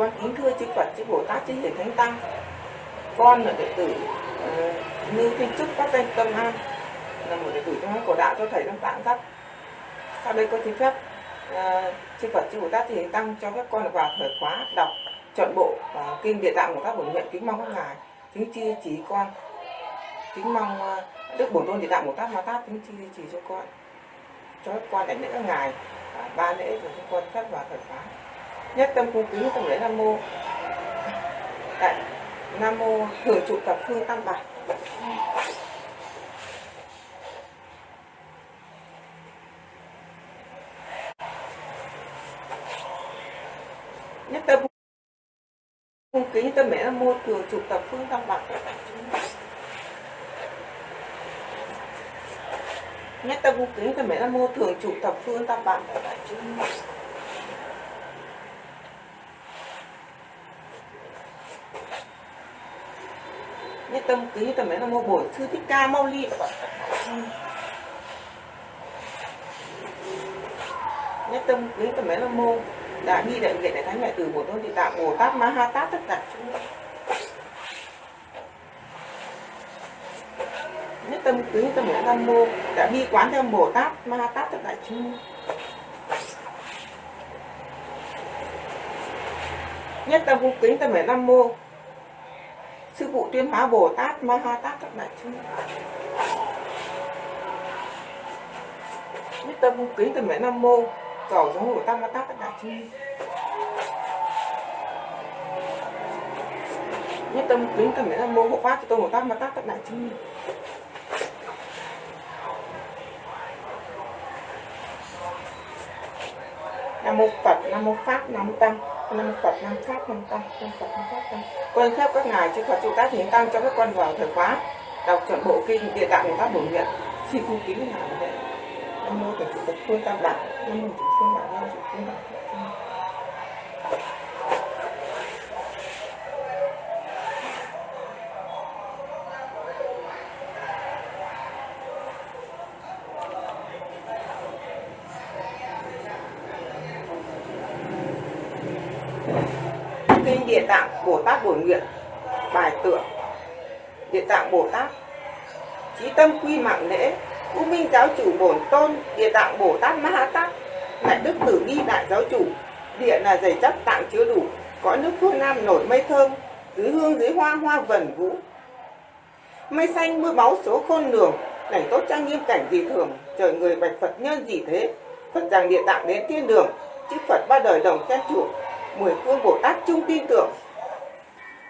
con kính thưa chư Phật chư Bồ Tát chư Hiền Thánh Tăng. Con là đệ tử uh, Như Thiên Trúc Pháp Danh Tâm An. Là một đệ tử trong hàng cổ đạo cho thầy đang tạng dắt. Sau đây con xin phép chư Phật chư Bồ Tát thì Tăng cho các con vào thời khóa đọc chọn bộ uh, kinh địa tạng của các bổn nguyện kính mong các ngài. Kính chi chỉ con kính mong uh, đức bổn tôn địa tạng bồ tát ma tát kính chi chỉ cho con cho các con đảnh lễ các ngài uh, ba lễ rồi cho con thất vào thời khóa. Nhất tâm cung kính tâm lễ nam mô. Đại nam mô thường trụ tập phương tam bảo nhất tâm cung kính tâm mẹ nam mua thường trụ tập phương tam bạc. Nhất tâm cung kính tâm mẹ nam mua thường trụ tập phương tam bạc. Đại nhất tâm kính tâm mẹ nam mua bổn sư thích ca mau ly nhất tâm kính tâm mẹ nam mua đã đi đại nguyện đại thánh đại từ bổn tôn địa tạng bồ tát, ma ha tát, tất cả chúng nhất tâm kính tâm bồ tát mô đã bi quán theo bồ tát, ma ha tát, tất cả chúng nhất tâm cung kính tâm mẹ nam mô. Sư phụ tuyên hóa bồ tát, ma ha tát các đại chúng nhất tâm cung kính tâm mẹ nam mô cầu giống bồ tát ma tát các đại chúng nhất tâm kính tâm mẹ là mô hộ pháp cho tôi một tát mà tát các đại chúng nam mô phật nam mô pháp nam mô tăng nam mô phật nam pháp nam tăng nam phật nam pháp tăng con khép các ngài chư phật trụ tác hiến tăng cho các con vào thời khóa đọc chuẩn bộ kinh địa tạng của các bổn nguyện xin cung kính ngài vậy nam mô thầy chủ phương tam bảo nam mô chủ phương bảo nam chủ phương bảo kinh địa tạng bồ tát bổn nguyện. Bài tượng địa tạng bồ tát. Trí tâm quy mạng lễ u minh giáo chủ bổn tôn địa tạng bồ tát ma ha tát lại đức tử bi đại giáo chủ. Địa là dày chắc tạng chứa đủ cõi nước phương nam nổi mây thơm dưới hương dưới hoa hoa vần vũ. Mây xanh mưa máu số khôn lường cảnh tốt trang nghiêm cảnh dị thường trời người bạch phật nhân gì thế. Phật rằng địa tạng đến thiên đường chư phật ba đời đồng khen chủ, mười phương bồ tát chung tin tưởng.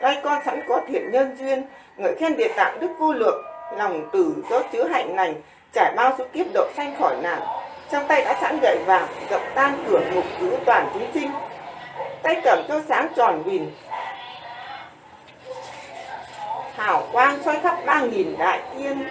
Lai con sẵn có thiện nhân duyên ngợi khen địa tạng đức vô lượng lòng từ do chứa hạnh lành trải bao số kiếp độ sanh khỏi nạn. Trong tay đã sẵn gậy vàng rộng tan cửa ngục cứu toàn chúng sinh. Tay cầm cho sáng tròn vìn hào quang soi khắp ba nghìn đại yên.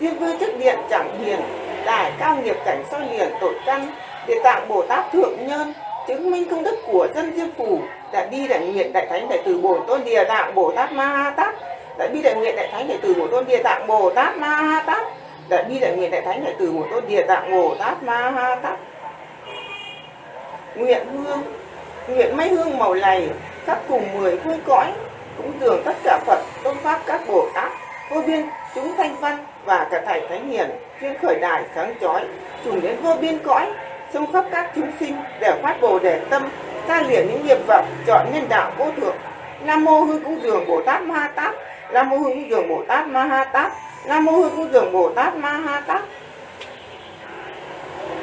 Diêm vương chức điện chẳng hiền. Đài cao nghiệp cảnh soi liền tội căn. Địa tạng bồ tát thượng nhân. Chứng minh công đức của dân diêm phủ. Đã đi đại nguyện đại thánh đại từ bổn tôn địa tạng bồ tát ma ha tát. Đã đi đại nguyện đại thánh đại từ bổn tôn địa tạng bồ tát ma ha tát đại bi đại nguyện đại thánh đại từ bổn tôn địa tạng bồ tát ma ha tát. Nguyện hương, nguyện mấy hương màu này khắp cùng mười phương cõi cũng dường tất cả phật, tôn pháp các bồ tát, vô biên, chúng thanh văn và cả thầy thánh hiền chuyên khởi đài sáng chói, trùng đến vô biên cõi, xông khắp các chúng sinh để phát bồ đề tâm ta liền những nghiệp vật chọn nhân đạo vô thượng. Nam mô hư cũng dường bồ tát ma tát nam mô hư cúng dường bồ tát ma ha tát. Nam mô hư cúng dường bồ tát ma ha tát.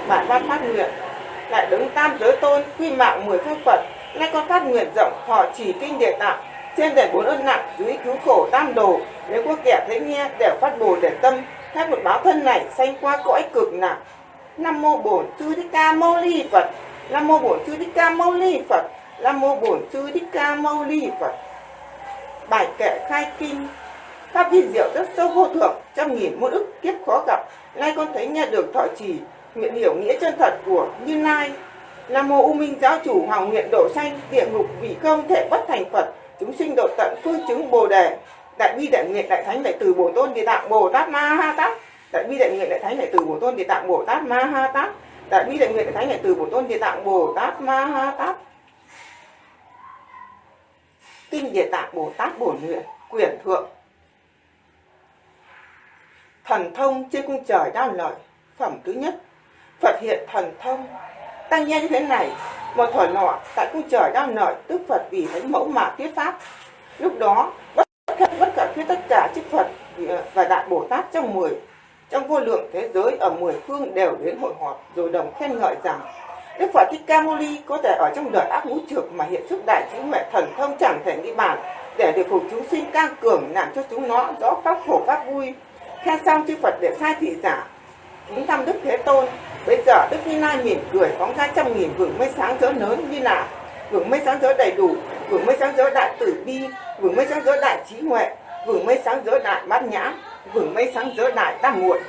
Bản văn phát nguyện, lại đứng tam giới tôn, quy mạng mười phương phật. Nay con phát nguyện rộng họ chỉ kinh địa tạng. Trên để bốn ơn nặng, dưới cứu khổ tam đồ. Nếu có kẻ thấy nghe, đều phát bồ đề tâm. Khác một báo thân này, sanh qua cõi cực nặng. Nam mô bổn sư thích ca mâu ni phật. Nam mô bổn sư thích ca mâu ni phật. Nam mô bổn sư thích ca mâu ni phật bài kệ khai kinh pháp vi diệu rất sâu vô thượng, trăm nghìn muôn ức kiếp khó gặp. Nay con thấy nghe được thọ trì, nguyện hiểu nghĩa chân thật của như lai. Nam mô U Minh Giáo chủ Hoàng nguyện độ sanh, địa ngục vị không thể bất thành Phật, chúng sinh độ tận phương chứng Bồ đề. Đại bi đại nguyện đại thánh đại từ Bồ tôn địa tạng Bồ Tát Ma Ha Tát. Đại bi đại nguyện đại thánh đại từ Bồ tôn địa tạng Bồ Tát Ma Ha Tát. Đại bi đại nguyện đại thánh đại từ Bồ tôn địa tạng Bồ Tát Ma Ha Tát kinh địa tạng Bồ Tát bổ nguyện quyển thượng. Thần thông trên cung trời đao lợi phẩm thứ nhất, Phật hiện thần thông. Tăng nghe thế này, một thời nọ tại cung trời đao lợi tức Phật vì thánh mẫu mà thuyết pháp. Lúc đó, bất khẩn bất khẩn thuyết tất cả chư Phật ờ, và đại Bồ Tát trong mười, trong vô lượng thế giới ở mười phương đều đến hội họp, rồi đồng khen ngợi rằng Đức Phật Thích Ca Mâu Ni có thể ở trong đời ác ngũ trược mà hiện sức đại trí huệ thần thông chẳng thể nghĩ bàn để điều phục chúng sinh căng cường làm cho chúng nó rõ pháp khổ pháp vui. Khen xong chư Phật để sai thị giả chúng thăm Đức Thế Tôn. Bây giờ Đức Như Na mỉm cười phóng ra trăm nghìn vườn mây sáng rỡ lớn như là vườn mây sáng rỡ đầy đủ, vườn mây sáng rỡ đại tử bi, vườn mây sáng rỡ đại trí huệ, vườn mây sáng rỡ đại bát nhã, vườn mây sáng rỡ đại tam muội,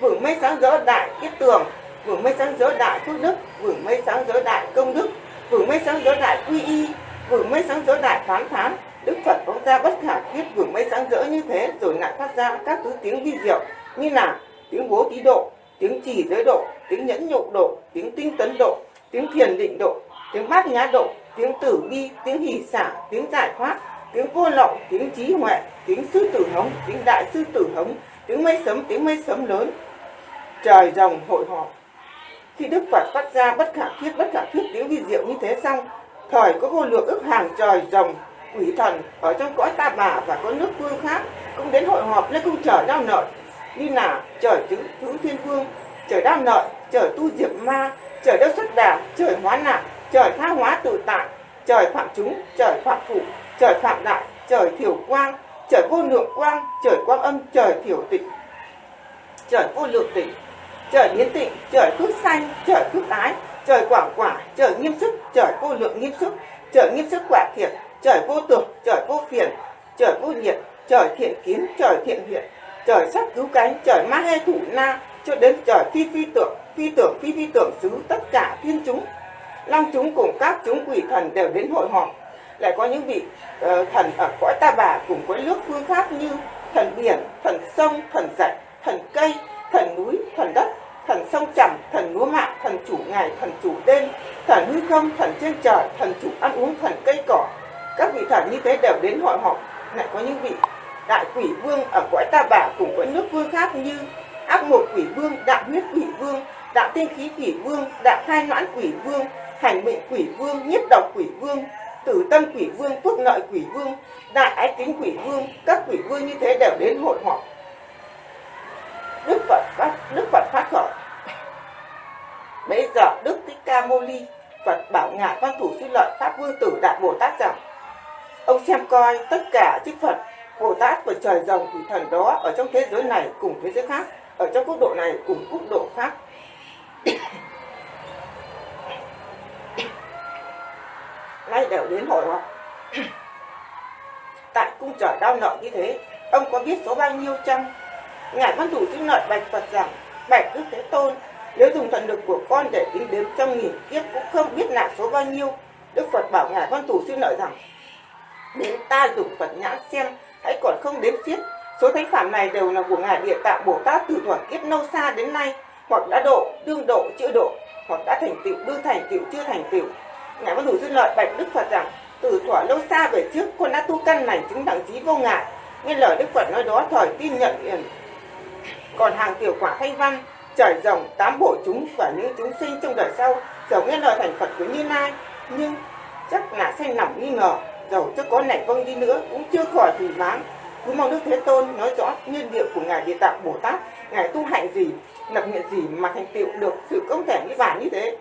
vườn mây sáng rỡ đại kiết tường, vừa mới sáng giới đại phước đức vừa mới sáng giới đại công đức, vừa mới sáng giới đại quy y, vừa mới sáng giới đại phán phán đức phật phóng ra bất khả thuyết vừa mới sáng rỡ như thế, rồi lại phát ra các thứ tiếng vi diệu, như là tiếng bố tí độ, tiếng trì giới độ, tiếng nhẫn nhục độ, tiếng tinh tấn độ, tiếng thiền định độ, tiếng bát nhã độ, tiếng tử bi, tiếng hỷ xả, tiếng giải thoát, tiếng vô lậu, tiếng trí huệ, tiếng sư tử hống, tiếng đại sư tử hống, tiếng mây sấm, tiếng mây sấm lớn. Trời rồng hội họp khi Đức Phật phát ra bất khả thuyết bất khả thuyết tiếng vi diệu như thế xong, thời có vô lượng ức hàng trời rồng, quỷ thần ở trong cõi ta bà và có nước phương khác cũng đến hội họp nên cung trở đau nợ. Như là trời chứng thứ thiên vương, trời đau nợ, trời tu diệp ma, trời đất xuất đà, trời hóa nạn, trời tha hóa tự tại, trời phạm chúng, trời phạm phụ, trời phạm đại, trời thiểu quang, trời vô lượng quang, trời quang âm, trời thiểu tịnh, trời vô lượng tịnh trời biến tịnh trời phước xanh trời phước ái trời quảng quả trời nghiêm sức trời vô lượng nghiêm sức trời nghiêm sức quả thiệt trời vô tưởng trời vô phiền trời vô nhiệt trời thiện kiến trời thiện hiện trời sắc cứu cánh trời ma hê thủ na cho đến trời phi phi tưởng phi tưởng phi phi tưởng xứ tất cả thiên chúng. Long chúng cùng các chúng quỷ thần đều đến hội họp. Lại có những vị uh, thần ở cõi ta bà cùng với nước phương khác như thần biển thần sông thần rạch thần cây thần núi, thần đất, thần sông trầm, thần lúa mạ, thần chủ ngày, thần chủ đêm, thần hư không, thần trên trời, thần chủ ăn uống, thần cây cỏ. Các vị thần như thế đều đến hội họp. Lại có những vị đại quỷ vương ở cõi ta bà cùng với nước vương khác như ác một quỷ vương, đạo huyết quỷ vương, đạo tiên khí quỷ vương, đạo khai noãn quỷ vương, hành mệnh quỷ vương, nhiếp độc quỷ vương, tử tâm quỷ vương phước lợi quỷ vương, đại ái tính quỷ vương. Các quỷ vương như thế đều đến hội họp. Đức Phật phát Đức Phật phát khởi Bây giờ Đức Thích Ca Mâu Ni, Phật bảo ngài văn thủ suy lợi Pháp Vương Tử Đại Bồ Tát rằng, Ông xem coi tất cả chư Phật, Bồ Tát và trời rồng thủy thần đó Ở trong thế giới này cùng thế giới khác, Ở trong quốc độ này cùng quốc độ khác. Nay đều đến hội họp. Tại cung trời đau nợ như thế, Ông có biết số bao nhiêu chăng? Ngài văn thủ xin lợi bạch Phật rằng Bạch Đức Thế Tôn Nếu dùng thần lực của con để tính đếm trăm nghìn kiếp Cũng không biết là số bao nhiêu. Đức Phật bảo Ngài văn thủ xin lợi rằng Đến ta dùng Phật nhãn xem Hãy còn không đếm xiết. Số thánh phạm này đều là của Ngài Địa Tạng Bồ Tát từ thuở kiếp lâu xa đến nay Hoặc đã độ, đương độ, chưa độ Hoặc đã thành tựu, đương thành tựu, chưa thành tựu. Ngài văn thủ xin lợi bạch Đức Phật rằng Từ thuở lâu xa về trước Con đã tu căn lành chứng đẳng trí vô ngại. Nghe lời Đức Phật nói đó thời tin nhận còn hàng tiểu quả thanh văn trời rồng tám bộ chúng và những chúng sinh trong đời sau dầu nghe lời thành phật của như lai. Nhưng chắc là sanh lòng nghi ngờ, dầu cho có nảy vâng đi nữa cũng chưa khỏi thủy váng cứ mong đức thế tôn nói rõ nguyên liệu của ngài địa tạng bồ tát, ngài tu hạnh gì, lập nguyện gì mà thành tựu được sự công thể như bàn như thế.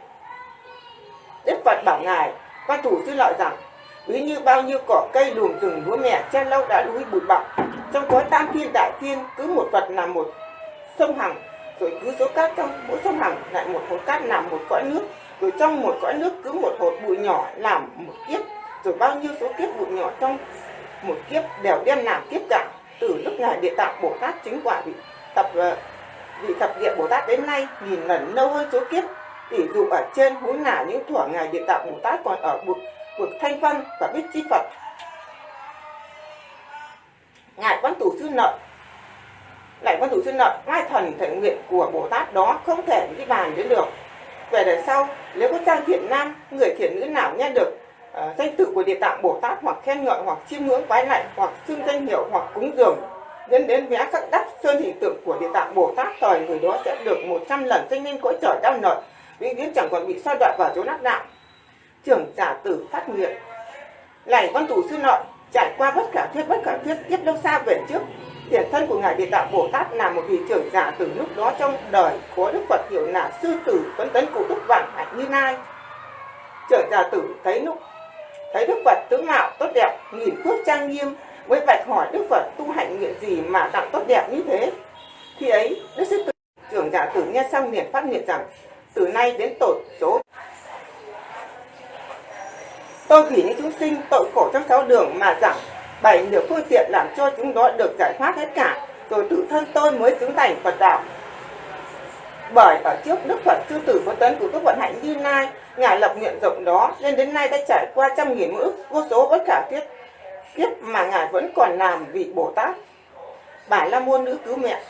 Đức phật bảo ngài, quan thủ sư lợi rằng, ví như bao nhiêu cỏ cây luồng rừng lúa mẹ che lâu đã núi bụi bặm, trong cõi tam thiên đại thiên cứ một phật là một sông Hằng, rồi cứ số cát trong mỗi sông Hằng lại một hột cát làm một cõi nước, rồi trong một cõi nước cứ một hột bụi nhỏ làm một kiếp, rồi bao nhiêu số kiếp bụi nhỏ trong một kiếp đều đem làm kiếp cả. Từ lúc ngài địa tạng bồ tát chính quả vị tập ờ, vị thập địa bồ tát đến nay nghìn lần lâu hơn số kiếp tỷ dụ ở trên hú là những thuở ngài địa tạng bồ tát còn ở bậc bậc thanh văn và biết chi phật. Ngài quan thủ sư nợ lại văn thủ sư nợ hai thần thể nguyện của bồ tát đó không thể đi bàn đến được. Về đời sau nếu có trang thiện nam người thiện nữ nào nghe được uh, danh tự của địa tạng bồ tát hoặc khen ngợi hoặc chiêm ngưỡng quái lạy hoặc xưng danh hiệu hoặc cúng dường đến đến vẽ các đắp sơn hình tượng của địa tạng bồ tát thời người đó sẽ được 100 lần danh lên cõi trời đau nợ vĩnh viễn chẳng còn bị soi đoạn vào chỗ nát đạo. Trưởng giả tử phát nguyện. Lạy văn tù sư nội trải qua bất khả thuyết bất khả thuyết tiếp lâu xa về trước tiền thân của ngài địa tạng bồ tát là một vị trưởng giả từ lúc đó trong đời, có đức phật hiệu là sư tử phấn tấn cụ Túc vạn hạnh như nay trưởng giả tử thấy lúc, thấy đức phật tướng mạo tốt đẹp nhìn phước trang nghiêm, mới bạch hỏi đức phật tu hạnh nguyện gì mà tặng tốt đẹp như thế. Khi ấy, đức sư tử, trưởng giả tử nghe xong liền phát nguyện rằng, từ nay đến tổ số. Tôi vì những chúng sinh tội khổ trong sáu đường mà rằng bảy nửa phương tiện làm cho chúng đó được giải thoát hết cả. Rồi tự thân tôi mới chứng thành phật đạo. Bởi ở trước đức phật, sư tử có tấn của các vận hạnh như nay ngài lập nguyện rộng đó, nên đến nay đã trải qua trăm nghìn ước vô số bất khả thiết kiếp mà ngài vẫn còn làm vị bồ tát. Bà la môn nữ cứu mẹ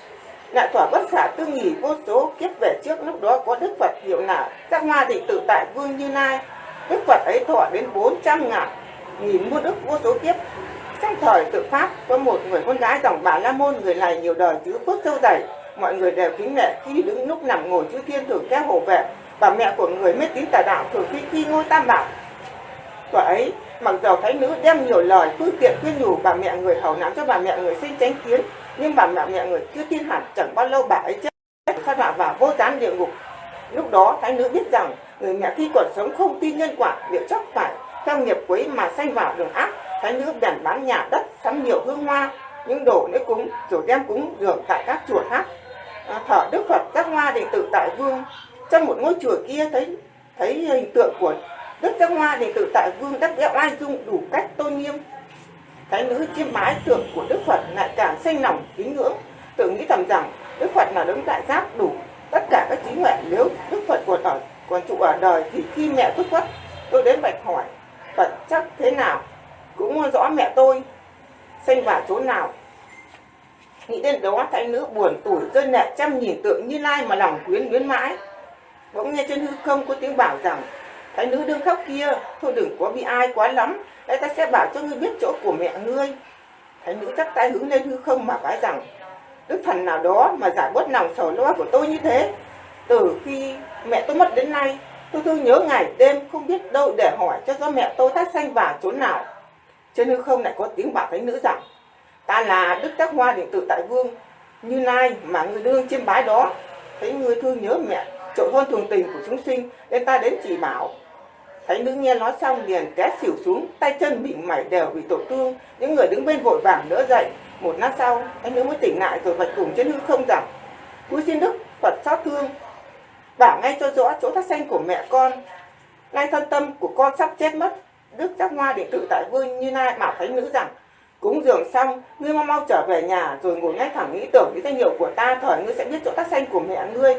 lại thỏa bất khả tư nghỉ vô số kiếp về trước, lúc đó có đức phật hiệu nào các hoa định tự tại vương như nay đức phật ấy thọ đến bốn trăm ngàn nghìn muôn ức vô số kiếp trong thời tự pháp có một người con gái dòng bà la môn, người này nhiều đời chứ phước sâu dày. Mọi người đều kính nể, khi đứng lúc nằm ngồi chư thiên thường theo hộ vệ bà mẹ của người mê tín tà đạo thường khi khi ngôi tam bảo. Tuổi ấy, mặc dầu thấy nữ đem nhiều lời, phương tiện khuyên nhủ bà mẹ người hầu nắm cho bà mẹ người sinh tránh kiến, nhưng bà mẹ mẹ người chưa tin hẳn, chẳng bao lâu bà ấy chết sa đọa vào vô gián địa ngục. Lúc đó, thái nữ biết rằng người mẹ khi còn sống không tin nhân quả, liệu chắc phải trong nghiệp quấy mà sanh vào đường ác thái nữ bèn bán nhà đất sắm nhiều hương hoa những đồ lễ cúng rồi đem cúng dường tại các chùa khác. À, thở đức phật các hoa đệ tự tại vương. Trong một ngôi chùa kia thấy thấy hình tượng của đức các hoa đệ tự tại vương đắc vẽ oai dung đủ cách tôn nghiêm. Thái nữ chiêm bái tượng của đức phật lại càng sinh lòng kính ngưỡng. Tự nghĩ thầm rằng đức phật là đấng đại giác đủ tất cả các trí huệ nếu đức phật còn ở còn trụ ở đời thì khi mẹ thức khuất tôi đến bạch hỏi vật chất thế nào, cũng rõ mẹ tôi sinh vào chỗ nào. Nghĩ đến đó, thái nữ buồn tủi, rơi lệ trăm nhìn tượng như lai mà lòng quyến luyến mãi. Bỗng nghe trên hư không có tiếng bảo rằng, thái nữ đương khóc kia, thôi đừng có bị ai quá lắm, đây ta sẽ bảo cho ngươi biết chỗ của mẹ ngươi. Thái nữ chắc tay hướng lên hư không mà vái rằng, đức thần nào đó mà giải bớt lòng sầu lo của tôi như thế, từ khi mẹ tôi mất đến nay tôi thương nhớ ngày đêm không biết đâu để hỏi cho do mẹ tôi thắt xanh vàng chốn nào. Trên hư không lại có tiếng bảo thánh nữ rằng ta là đức tác hoa điện tử tại vương, như nay mà người đương chiêm bái đó. Thấy người thương nhớ mẹ trội hơn thường tình của chúng sinh, nên ta đến chỉ bảo. Thấy nữ nghe nói xong liền té xỉu xuống, tay chân bị mảy đều bị tổn thương. Những người đứng bên vội vàng đỡ dậy. Một lát sau, thánh nữ mới tỉnh lại rồi vạch cùng trên hư không rằng cúi xin đức phật xót thương bảo ngay cho rõ chỗ thắt xanh của mẹ con. Nay thân tâm của con sắp chết mất, đức giác hoa điện tự tại vương như Lai bảo thánh nữ rằng, cúng dường xong, ngươi mau mau trở về nhà rồi ngồi ngay thẳng nghĩ tưởng đến danh hiệu của ta, thời ngươi sẽ biết chỗ thắt xanh của mẹ ngươi.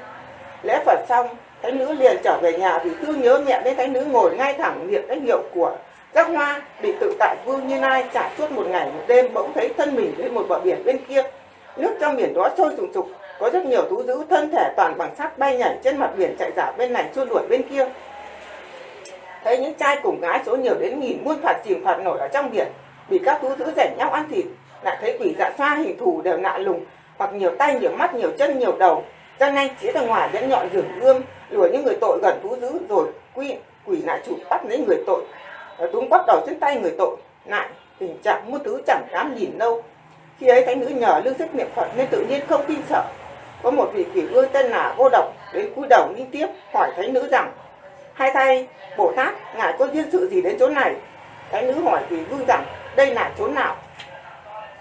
Lễ phật xong, thánh nữ liền trở về nhà vì thương nhớ mẹ nên thánh nữ ngồi ngay thẳng niệm danh hiệu của giác hoa định tự tại vương như Lai trải suốt một ngày một đêm, bỗng thấy thân mình lên một bờ biển bên kia. Nước trong biển đó sôi sùng sục có rất nhiều thú dữ thân thể toàn bằng sắt bay nhảy trên mặt biển chạy dạo bên này xua đuổi bên kia. Thấy những trai cùng gái số nhiều đến nghìn muôn phạt chìm phạt nổi ở trong biển, bị các thú dữ rảnh nhau ăn thịt, lại thấy quỷ dạ xoa hình thù đều nạ lùng, hoặc nhiều tay, nhiều mắt, nhiều chân, nhiều đầu. Ra nay chỉ ra ngoài dẫn nhọn rừng gươm lùa những người tội gần thú dữ, rồi quy, quỷ lại chủ bắt lấy người tội. Túng bắt đầu trên tay người tội, lại tình trạng muôn thứ chẳng dám nhìn đâu. Khi ấy thánh nữ nhờ lương sức niệm phật nên tự nhiên không tin sợ có một vị quỷ vương tên là vô độc, đến cúi đầu liên tiếp, hỏi thánh nữ rằng, hai thay bồ tát, ngài có duyên sự gì đến chỗ này? Thánh nữ hỏi quỷ vương rằng, đây là chỗ nào?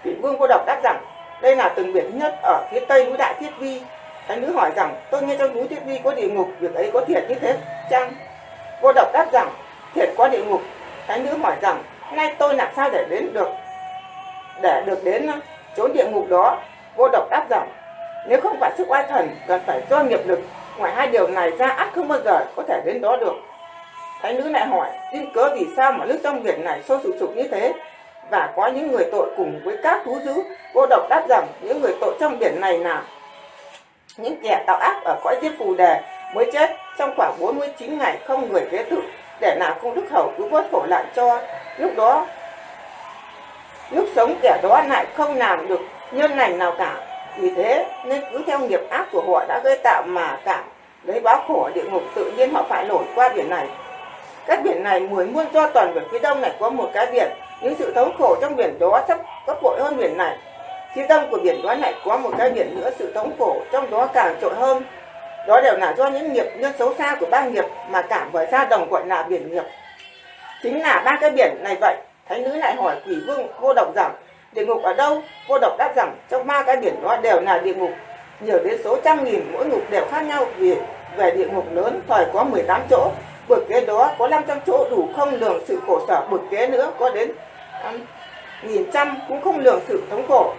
Quỷ vương vô độc đáp rằng, đây là từng biển nhất ở phía tây núi đại thiết vi. Thánh nữ hỏi rằng, tôi nghe trong núi thiết vi có địa ngục, việc ấy có thiệt như thế chăng? Vô độc đáp rằng, thiệt có địa ngục. Thánh nữ hỏi rằng, nay tôi làm sao để đến được, để được đến chốn địa ngục đó? Vô độc đáp rằng nếu không phải sức oai thần, cần phải do nghiệp lực. Ngoài hai điều này ra ắt không bao giờ có thể đến đó được. Thái nữ lại hỏi tin cớ vì sao mà nước trong biển này sôi sục sục như thế? Và có những người tội cùng với các thú dữ? Cô độc đáp rằng, những người tội trong biển này là những kẻ tạo ác ở cõi diếp phù đề mới chết. Trong khoảng 49 ngày không người kế tự, để làm công đức hầu cứu vớt khổ lại cho. Lúc đó, lúc sống kẻ đó lại không làm được nhân lành nào cả vì thế, nên cứ theo nghiệp ác của họ đã gây tạo mà cảm, lấy báo khổ địa ngục tự nhiên họ phải nổi qua biển này. Các biển này mười muôn do toàn về phía đông này có một cái biển, những sự thống khổ trong biển đó sắp gấp bội hơn biển này. Phía đông của biển đó lại có một cái biển nữa, sự thống khổ trong đó càng trội hơn. Đó đều là do những nghiệp nhân xấu xa của ba nghiệp mà cảm với gia đồng gọi là biển nghiệp. Chính là ba cái biển này vậy. Thánh nữ lại hỏi quỷ vương vô độc rằng địa ngục ở đâu? Vô độc đáp rằng trong ba cái biển đó đều là địa ngục. Nhiều đến số trăm nghìn mỗi ngục đều khác nhau vì về địa ngục lớn thời có 18 chỗ. Bực kế đó có 500 chỗ đủ không lường sự khổ sở bực kế nữa có đến um, nghìn trăm cũng không lường sự thống khổ.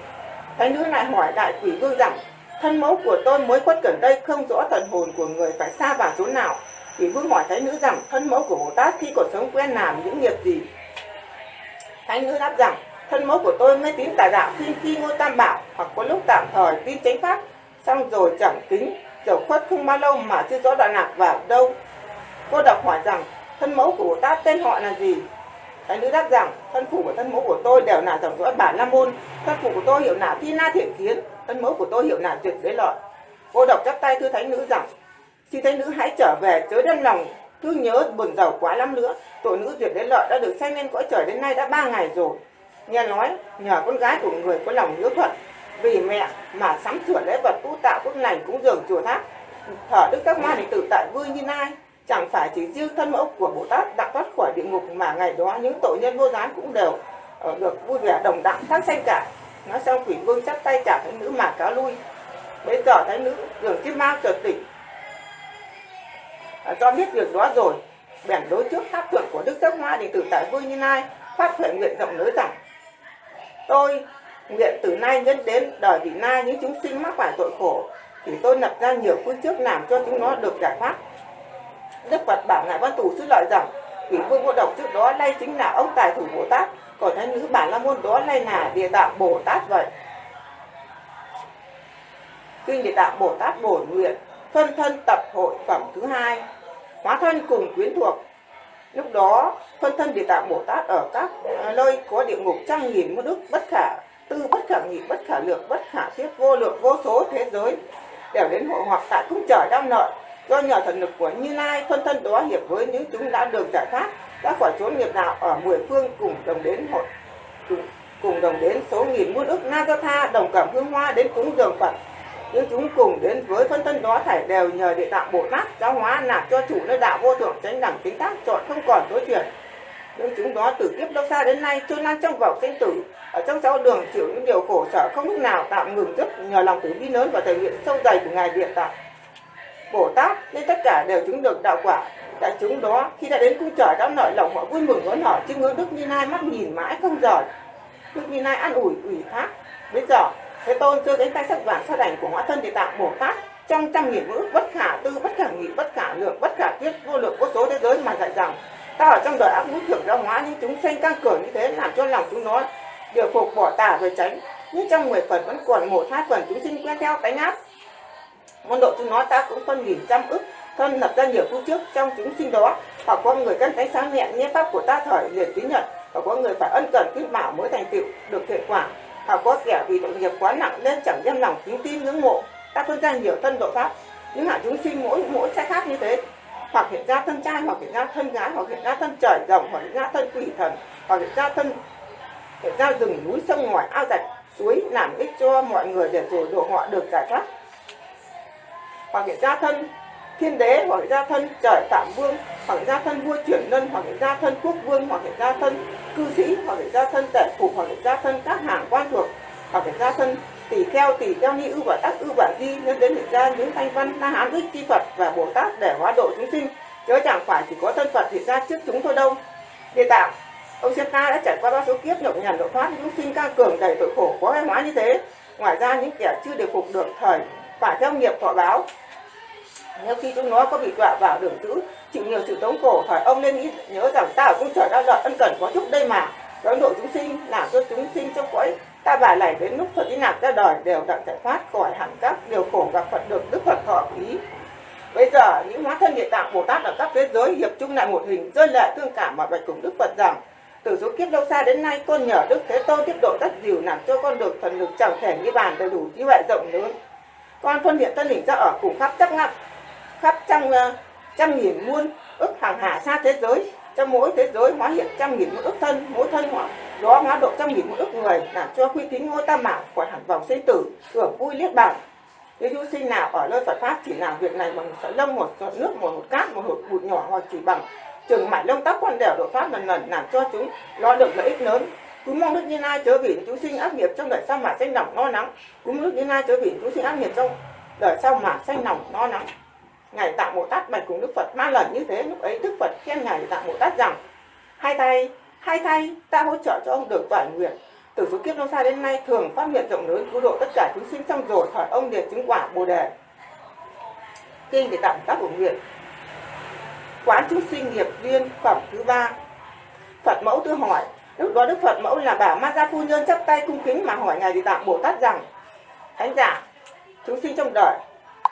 Thánh nữ lại hỏi đại quỷ vương rằng thân mẫu của tôi mới khuất gần đây không rõ thần hồn của người phải xa vào chỗ nào? Quỷ vương hỏi thánh nữ rằng thân mẫu của bồ tát khi còn sống quen làm những nghiệp gì? Thánh nữ đáp rằng thân mẫu của tôi mê tín tà đạo khi khi ngôi tam bảo hoặc có lúc tạm thời tin chánh pháp. Xong rồi chẳng kính trở khuất không bao lâu mà chưa rõ đoạn lạc vào đâu. Cô đọc hỏi rằng, thân mẫu của ta tát tên họ là gì? Thái nữ đáp rằng, thân phụ và thân mẫu của tôi đều là dòng dõi bản la môn. Thân phụ của tôi hiệu là thi na thiện kiến. Thân mẫu của tôi hiệu là tuyệt đế lợi. Cô đọc chắp tay thưa thánh nữ rằng xin thánh nữ hãy trở về chớ đem lòng thương nhớ buồn giàu quá lắm nữa. Tội nữ tuyệt đế lợi đã được sanh lên cõi trời đến nay đã ba ngày rồi nghe nói nhờ con gái của người có lòng hiếu thuận vì mẹ mà sắm sửa lễ vật tu tạo phước lành cúng dường chùa tháp thở đức các ma định tự tại vui như nai chẳng phải chỉ riêng thân mẫu của bồ tát đã thoát khỏi địa ngục mà ngày đó những tội nhân vô gián cũng đều ờ, được vui vẻ đồng đẳng thác sanh cả. Nói xong quỷ vương chắp tay trả thánh nữ mà cáo lui. Bây giờ thánh nữ đường chiếc ma chợt tỉnh. Ờ, à, cho biết việc đó rồi bèn đối trước tháp thượng của đức giác hoa định tự tại vui như nai phát huệ nguyện rộng lớn rằng tôi nguyện từ nay nhân đến đời vị nay những chúng sinh mắc phải tội khổ, thì tôi lập ra nhiều phương trước làm cho chúng nó được giải thoát. Đức phật bảo ngài văn tù sư lợi rằng, quỷ vương vô độc trước đó nay chính là ông tài thủ bồ tát, còn thánh nữ bản la môn đó nay là địa tạng bồ tát vậy. Kinh địa tạng bồ tát bổn nguyện, phân thân tập hội phẩm thứ hai, hóa thân cùng quyến thuộc lúc đó phân thân địa tạng bồ tát ở các à, nơi có địa ngục trăm nghìn muôn đức bất khả tư bất khả nghị bất khả lược bất khả thiết vô lượng vô số thế giới đều đến hội hoặc tại cung trời đang nợ do nhờ thần lực của như lai phân thân đó hiệp với những chúng đã được giải thoát đã khỏi chốn nghiệp đạo ở mười phương cùng đồng đến hội cùng, cùng đồng đến số nghìn muôn ức na tha đồng cảm hương hoa đến cúng dường phật nhưng chúng cùng đến với phân thân đó thảy đều nhờ địa tạng bồ tát giáo hóa nạp cho chủ nơi đạo vô thượng tránh đẳng chính tác chọn không còn tối chuyển nhưng chúng đó từ kiếp lâu xa đến nay trôi lan trong vòng sinh tử, ở trong sáu đường chịu những điều khổ sở không lúc nào tạm ngừng dứt nhờ lòng từ bi lớn và thể hiện sâu dày của ngài địa tạng. Bồ tát, nên tất cả đều chứng được đạo quả. Đại chúng đó, khi đã đến cung trời, đã nợ lòng họ vui mừng đón họ chiêm ngưỡng đức như lai mắt nhìn mãi không rời. Đức như lai an ủi ủy thác. Bây giờ thế tôn chưa đến tay sắc vàng sa đảnh của hóa thân địa tạng bồ tát trong trăm nghìn ngữ, bất khả tư, bất khả nghị, bất khả lượng, bất khả tiết vô lượng, vô số thế giới mà dạy rằng, ta ở trong đời ác ngũ thường giáo hóa những chúng sanh căng cường như thế, làm cho lòng chúng nó điều phục bỏ tà rồi tránh. Nhưng trong mười phần vẫn còn một hai phần, chúng sinh quen theo tánh áp môn độ chúng nó ta cũng phân nghìn trăm ức, thân lập ra nhiều phương trước trong chúng sinh đó. Hoặc có người căn tánh sáng nhẹ nghe pháp của ta thời liền tín nhận và có người phải ân cần khuyên bảo mới thành tựu được thiện quả họ có kẻ vì tội nghiệp quá nặng nên chẳng đem lòng kính tin ngưỡng mộ. Các phân ra nhiều thân độ pháp, những hạng chúng sinh mỗi mỗi sẽ khác như thế. Hoặc hiện ra thân trai, hoặc hiện ra thân gái, hoặc hiện ra thân trời rồng, hoặc hiện ra thân quỷ thần, hoặc hiện ra thân, hiện ra rừng núi, sông ngòi ao rạch suối, làm ích cho mọi người để rồi độ họ được giải thoát. Hoặc hiện ra thân thiên đế hoặc gia thân, trời tạm vương hoặc gia thân, vua chuyển lân hoặc gia thân, quốc vương hoặc gia thân, cư sĩ hoặc gia thân, tể phụ hoặc gia thân, các hàng, quan thuộc hoặc gia thân tỷ kheo tỷ kheo, ni ưu và tác ưu và di nên đến hiện ra những thanh văn la hán ích chi phật và bồ tát để hóa độ chúng sinh. Chớ chẳng phải chỉ có thân phật hiện ra trước chúng thôi đâu. Địa tạng. Ông Siết ta đã trải qua bao số kiếp, nhọc nhằn, độ thoát những sinh, ca cường, đầy tội khổ, có hóa như thế. Ngoài ra những kẻ chưa được phục được thời, phải theo nghiệp thọ báo nếu khi chúng nó có bị đọa vào đường dữ chịu nhiều sự tống cổ hỏi ông nên nghĩ, nhớ rằng ta ở cung trời đau lợi ân cần có chúc đây mà. Đón độ chúng sinh, làm cho chúng sinh trong cõi ta bà này đến lúc phật đi nạp ra đời đều đặng giải thoát khỏi hẳn các điều khổ gặp phật được đức phật thọ ý bây giờ, những hóa thân địa tạng bồ tát ở các thế giới hiệp chung lại một hình rơi lệ thương cảm mà bạch cùng đức phật rằng, từ số kiếp lâu xa đến nay, con nhờ đức thế tôn tiếp độ rất dìu làm cho con được thần lực chẳng thể như bàn đầy đủ trí huệ rộng lớn. Con phân hiện thân hình ra ở cùng khắp chắc ngặt khắp trăm uh, trăm nghìn muôn ức hàng hà xa thế giới. Trong mỗi thế giới hóa hiện trăm nghìn muôn ức thân mỗi thân hóa đó hóa độ trăm nghìn muôn ức người làm cho quy tín ngôi tam bảo khỏi hẳn vòng sinh tử hưởng vui liết bằng nếu du sinh nào ở nơi Phật pháp chỉ làm việc này bằng một sợi lông một giọt nước một hột cát một hột bụi nhỏ hoặc chỉ bằng chừng mảnh lông tóc quan đều độ pháp lần lần làm cho chúng lo được lợi ích lớn. Cũng mong đức như lai chớ vì chúng sinh ác nghiệp trong đời sau mà xanh lòng no nắng. Cũng mong đức như lai chớ vì chúng sinh ác nghiệp trong đời sau mà xanh lòng no nắng ngài tạng bồ tát bạch cùng đức phật ba lần như thế. Lúc ấy đức phật khen ngài tạng bồ tát rằng, hai tay hai tay, ta hỗ trợ cho ông được toàn nguyện. Từ số kiếp lâu xa đến nay thường phát nguyện rộng lớn cứu độ tất cả chúng sinh xong rồi hỏi ông liền chứng quả bồ đề. Kinh để tặng tác của nguyện. Quán chúng sinh nghiệp viên phẩm thứ ba. Phật mẫu tư hỏi, lúc đó đức phật mẫu là bà ma gia phu nhân chắp tay cung kính mà hỏi ngài địa tạng bồ tát rằng, thánh giả, chúng sinh trong đời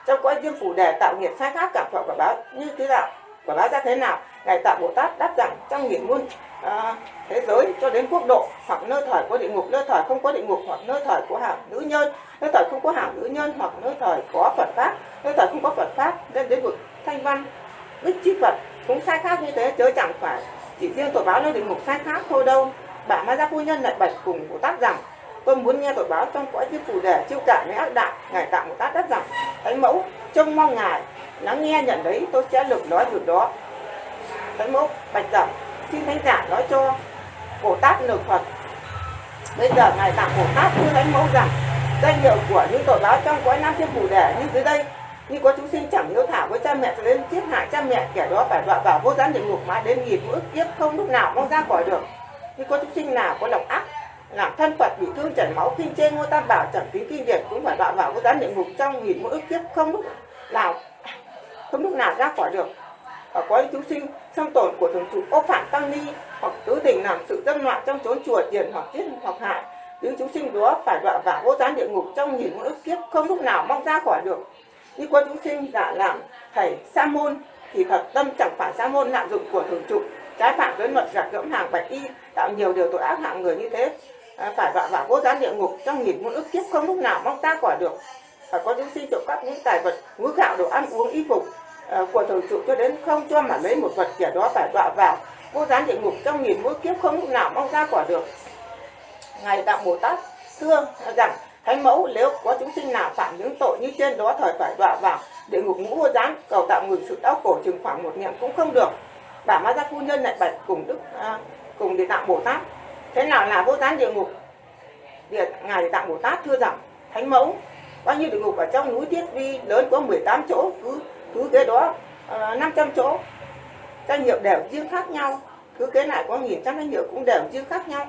trong cõi dương phủ đề tạo nghiệp sai khác cảm thọ quả báo như thế nào? Quả báo ra thế nào? Ngài tạo bồ tát đáp rằng trong nghiệp muôn à, thế giới cho đến quốc độ hoặc nơi thời có địa ngục nơi thời không có địa ngục hoặc nơi thời của hàng nữ nhân nơi thời không có hàng nữ nhân hoặc nơi thời có phật pháp nơi thời không có phật pháp nên đến vực thanh văn đức chi phật cũng sai khác như thế chớ chẳng phải chỉ riêng tội báo nơi địa ngục sai khác thôi đâu. Bà ma gia phu nhân lại bạch cùng bồ tát rằng tôi muốn nghe tội báo trong cõi diêm phù đề chiêu cả với ác đạo, ngài tạo một tát đất rằng thánh mẫu, trông mong ngài, lắng nghe nhận đấy tôi sẽ lực nói việc đó. Thánh mẫu, bạch rằng xin thánh giả nói cho cổ tát lực phật. Bây giờ ngài tặng cổ tát như thánh mẫu rằng, danh hiệu của những tội báo trong cõi nam thiên phủ đề như dưới đây. Như có chúng sinh chẳng hiếu thảo với cha mẹ cho đến giết hại cha mẹ, kẻ đó phải đọa vào vô gián địa ngục mãi đến nghìn ức kiếp không lúc nào mong ra khỏi được. Như có chúng sinh nào có lòng ác làm thân phật bị thương chảy máu kinh chê ngôi tam bảo chẳng tính kinh điển, cũng phải đọa vào cái gián địa ngục trong nghìn mỗi ức kiếp, không lúc nào, không lúc nào ra khỏi được. Và có những chúng sinh, xâm tổn của thường trụ ô phạm tăng ni, hoặc tứ tình làm sự dâm loạn trong chốn chùa tiền hoặc giết hoặc hại. Những chúng sinh đó phải đọa vào vô gián địa ngục trong nghìn mỗi ức kiếp, không lúc nào mong ra khỏi được. Như có chúng sinh giả làm thầy sa môn, thì thật tâm chẳng phải sa môn lạm dụng của thường trụ trái phạm với luật gạt gẫm hàng bạch y, tạo nhiều điều tội ác hạng người như thế à, phải vạ vả vô gián địa ngục trong nghìn muôn ức kiếp không lúc nào mong ra quả được. Và có những sinh trộm cắp những tài vật ngũ gạo đồ ăn uống y phục à, của thường trụ cho đến không cho mà lấy một vật kẻ đó phải vạ vào vô gián địa ngục trong nghìn muôn kiếp không lúc nào mong ra quả được. Ngài đạo bồ tát thưa rằng thánh mẫu nếu có chúng sinh nào phạm những tội như trên đó thời phải đọa vào địa ngục ngũ vô gián cầu tạo ngừng sự đau khổ chừng khoảng một niệm cũng không được. Bà ma gia phu nhân lại bạch cùng đức à, cùng địa tạng bồ tát thế nào là vô gián địa ngục? Địa ngài tạng bồ tát thưa rằng thánh mẫu bao nhiêu địa ngục ở trong núi tiết vi lớn có 18 chỗ cứ cứ cái đó ờ, uh, 500 chỗ. Danh hiệu đều riêng khác nhau cứ kế lại có nghìn trăm danh hiệu cũng đều riêng khác nhau.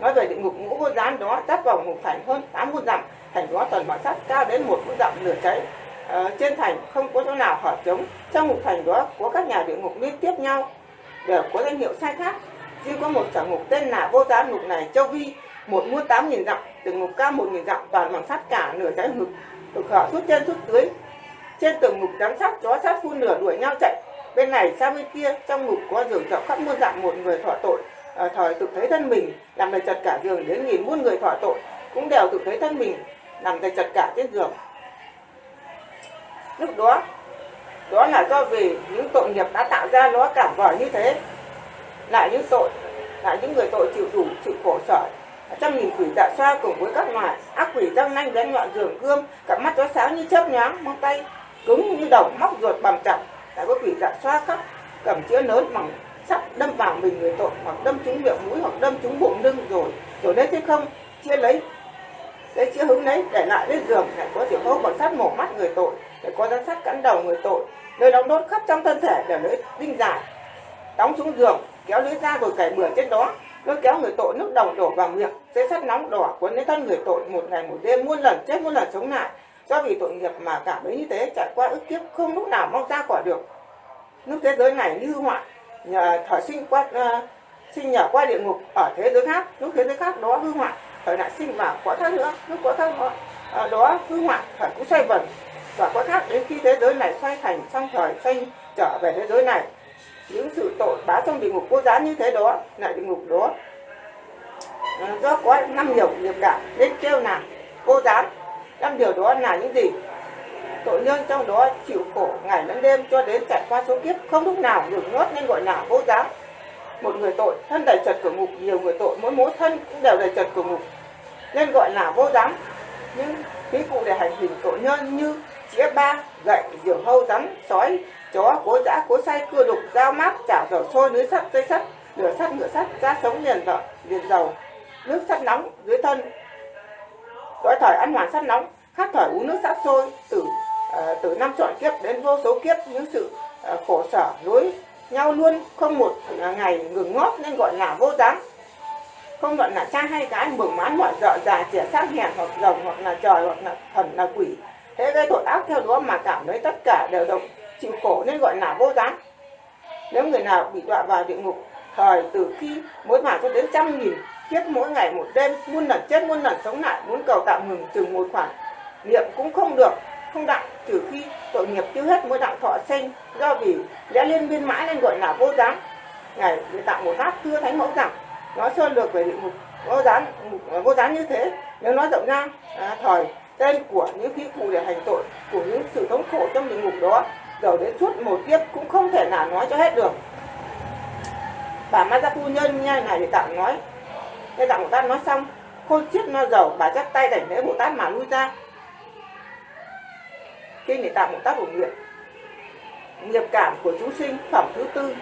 Nói về địa ngục ngũ vô gián đó giáp vòng một thành hơn tám muôn dặm thành đó toàn bằng sắt cao đến một muôn dặm lửa cháy uh, ờ, trên thành không có chỗ nào hở trống trong một thành đó có các nhà địa ngục liên tiếp nhau đều có danh hiệu sai khác. Duy có một sở ngục tên là vô giá ngục này châu vi một muôn tám nghìn dặm từng ngục cao một nghìn dặm toàn bằng sắt cả nửa trái ngực được họ suốt trên suốt dưới trên từng ngục giám sát chó sát phun lửa đuổi nhau chạy. Bên này sang bên kia trong ngục có giường rộng khắp muôn dặm một người thọ tội ờ, à, thời tự thấy thân mình làm đầy chật cả giường đến nghìn muôn người thọ tội cũng đều tự thấy thân mình nằm đầy chật cả trên giường. Lúc đó đó là do vì những tội nghiệp đã tạo ra nó cảm vòi như thế lại những tội, lại những người tội chịu đủ sự khổ sở. Trăm nghìn quỷ dạ xoa cùng với các loại ác quỷ răng nanh bén nhọn giường gươm, cặp mắt chó sáng như chớp nhoáng mong tay cứng như đồng, móc ruột bầm chặt. Lại có quỷ dạ xoa khắp cầm chữa lớn bằng sắt đâm vào mình người tội, hoặc đâm trúng miệng mũi, hoặc đâm trúng bụng lưng rồi rồi đấy thế không? Chia lấy lấy chữa hứng lấy để lại lên giường lại có tiểu hô bằng sắt mổ mắt người tội, để có rắn sắt cắn đầu người tội. Nơi đóng đốt khắp trong thân thể, để lấy đinh dài, đóng xuống giường kéo lưới ra rồi cày bừa trên đó. Lôi kéo người tội nước đồng đổ vào miệng dây sắt nóng đỏ cuốn lấy thân người tội một ngày một đêm muôn lần chết muôn lần sống lại. Do vì tội nghiệp mà cảm thấy như thế trải qua ức kiếp không lúc nào mong ra khỏi được. Nước thế giới này như họa nhờ thở sinh qua uh, sinh nhờ qua địa ngục ở thế giới khác. Lúc thế giới khác đó hư hoại thời lại sinh vào quả thân nữa lúc quả thân đó, uh, đó hư hoại thời cũng xoay vần. Và quả khác đến khi thế giới này xoay thành xong thời xoay trở về thế giới này những sự tội bá trong địa ngục vô giá như thế đó, lại địa ngục đó. Ờ, do có năm nhiều nghiệp cả nên kêu là vô gián năm điều đó là những gì? Tội nhân trong đó chịu khổ ngày lẫn đêm cho đến trải qua số kiếp, không lúc nào được ngớt nên gọi là vô gián một người tội, thân đầy trật cửa ngục, nhiều người tội, mỗi mỗi thân cũng đều đầy trật cửa ngục, nên gọi là vô gián những ví cụ để hành hình tội nhân như chĩa ba, gậy diều hâu, rắn, sói chó cố dã cố say cưa đục dao mát chảo dầu sôi lưới sắt dây sắt lửa sắt ngựa sắt da sống liền vợ liền dầu nước sắt nóng dưới thân. Gói thời ăn hoàn sắt nóng khát thời uống nước sắt sôi từ uh, từ năm trọn kiếp đến vô số kiếp những sự uh, khổ sở nối nhau luôn không một ờ, ngày ngừng ngót nên gọi là vô gián. Không luận là cha hay gái mừng mãn mọi dợ già trẻ sát hèn hoặc rồng hoặc là trời hoặc là thần là quỷ. Thế gây tội ác theo đó mà cảm thấy tất cả đều động chịu khổ nên gọi là vô gián. Nếu người nào bị đọa vào địa ngục thời từ khi mỗi mạng cho đến trăm nghìn kiếp mỗi ngày một đêm muôn lần chết muôn lần sống lại muốn cầu tạm ngừng chừng một khoản niệm cũng không được không đặng trừ khi tội nghiệp tiêu hết mới đặng thọ sinh. Do vì lẽ liên biên mãi nên gọi là vô gián. Ngài người tạo một hát thưa thánh mẫu rằng nói sơn lược về địa ngục vô gián vô gián như thế. Nếu nói rộng ra à, thời tên của những khí cụ để hành tội của những sự thống khổ trong địa ngục đó dầu đến suốt một kiếp cũng không thể nào nói cho hết được. Bà ma gia phu nhân nghe này thì tặng nói. Địa tặng bồ tát nói xong khôn chiết no dầu, bà chắp tay đảnh lễ bồ tát mà lui ra. Kinh để tặng bồ tát bổ nguyện. Nghiệp cảm của chúng sinh, phẩm thứ tư.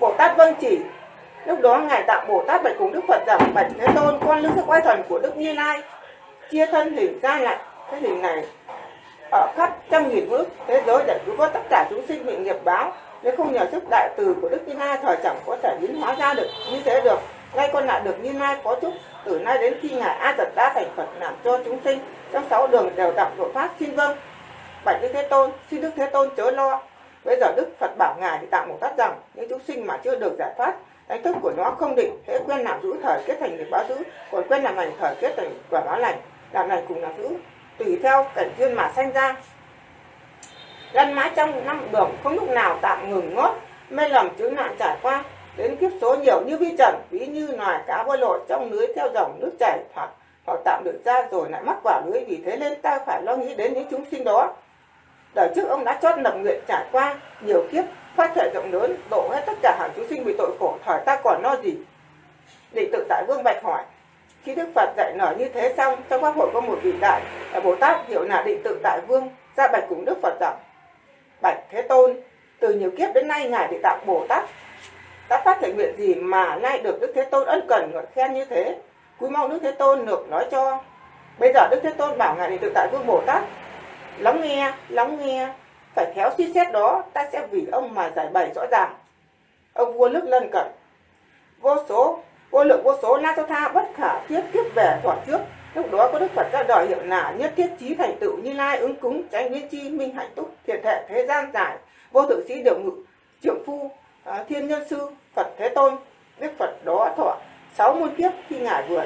Bồ tát vâng chỉ. Lúc đó ngài tặng bồ tát bạch cùng đức phật rằng, bạch thế tôn, con lưu sức oai thần của đức như lai, chia thân hình ra lại. Cái hình này ở khắp trăm nghìn bước thế giới để cứu vớt tất cả chúng sinh bị nghiệp báo. Nếu không nhờ sức đại từ của đức như lai, thời chẳng có thể biến hóa ra được như thế được. Ngay con lại được như lai có chúc, từ nay đến khi ngài a giật đã thành phật làm cho chúng sinh, trong sáu đường đều đọc độ phát xin vâng. Bạch đức thế tôn, xin đức thế tôn chớ lo. Bây giờ đức phật bảo ngài thì tạm một tát rằng, những chúng sinh mà chưa được giải thoát, đánh thức của nó không định, thế quen làm giữ thời kết thành nghiệp báo giữ còn quen làm lành thời kết thành quả báo lành. Làm lành cùng làm giữ tùy theo cảnh duyên mà sanh ra. Lăn mãi trong năm đường, không lúc nào tạm ngừng ngót mê lầm chướng nạn trải qua, đến kiếp số nhiều như vi trần, ví như loài cá bơi lội trong lưới theo dòng nước chảy hoặc hoặc tạm được ra rồi lại mắc vào lưới, vì thế nên ta phải lo nghĩ đến những chúng sinh đó. Đời trước ông đã chót lập nguyện trải qua nhiều kiếp phát thể rộng lớn, độ hết tất cả hàng chúng sinh bị tội khổ thời ta còn lo gì? Định tự tại vương bạch hỏi khi đức phật dạy nở như thế xong, trong pháp hội có một vị đại bồ tát hiệu là định tự Đại vương, ra bạch cùng đức phật rằng, bạch thế tôn, từ nhiều kiếp đến nay ngài địa tạng bồ tát, đã phát thể nguyện gì mà nay được đức thế tôn ân cần ngợi khen như thế? Cúi mong đức thế tôn được nói cho. Bây giờ đức thế tôn bảo ngài định tự tại vương bồ tát, lắng nghe lắng nghe, phải khéo suy xét đó, ta sẽ vì ông mà giải bày rõ ràng. Ông vua nước lân cận. Vô số vô lượng vô số la cho tha bất khả thiết tiếp về thoại trước. Lúc đó có đức phật ra đời hiệu là nhất thiết trí thành tựu như lai ứng cúng tránh biến chi minh hạnh túc thiện hệ thế gian giải. Vô thượng sĩ điều ngự trưởng phu à, thiên nhân sư phật thế tôn. Đức phật đó thọ sáu muôn kiếp khi ngài vừa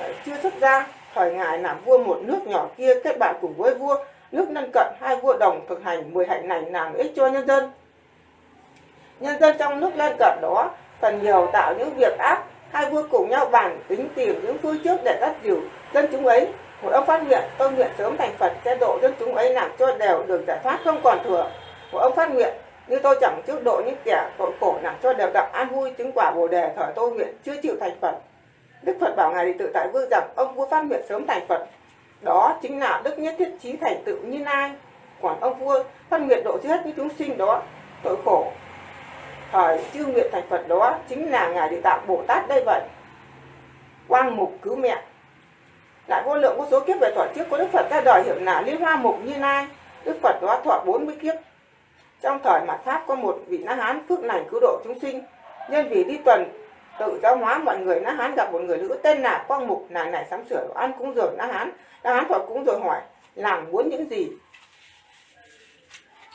à, chưa xuất ra thời ngài làm vua một nước nhỏ kia kết bạn cùng với vua. Nước lân cận hai vua đồng thực hành mười hạnh này làm ích cho nhân dân. Nhân dân trong nước lân cận đó phần nhiều tạo những việc ác hai vua cùng nhau bàn, tính tìm những phương trước để dắt dìu dân chúng ấy. Một ông phát nguyện, tôi nguyện sớm thành phật, sẽ độ dân chúng ấy làm cho đều được giải thoát không còn thừa. Một ông phát nguyện, như tôi chẳng trước độ những kẻ tội khổ làm cho đều đặng an vui, chứng quả bồ đề thời tôi nguyện chưa chịu thành phật. Đức phật bảo ngài thì tự tại vương rằng, ông vua phát nguyện sớm thành phật. Đó chính là đức nhất thiết trí thành tựu như lai. Còn ông vua phát nguyện độ chết những chúng sinh đó, tội khổ thời chư nguyện thành phật đó, chính là ngài địa tạng bồ tát đây vậy. Quang mục cứu mẹ. Lại vô lượng vô số kiếp về thọ trước của đức phật ra đời hiệu là liên hoa mục như lai. Đức phật đó thọ 40 kiếp. Trong thời mạt pháp có một vị na hán phước lành cứu độ chúng sinh. Nhân vì đi tuần, tự giáo hóa mọi người, na hán gặp một người nữ tên là quang mục, nàng này sắm sửa đồ ăn cúng dường na hán. Na hán thọ cúng rồi hỏi, làm muốn những gì?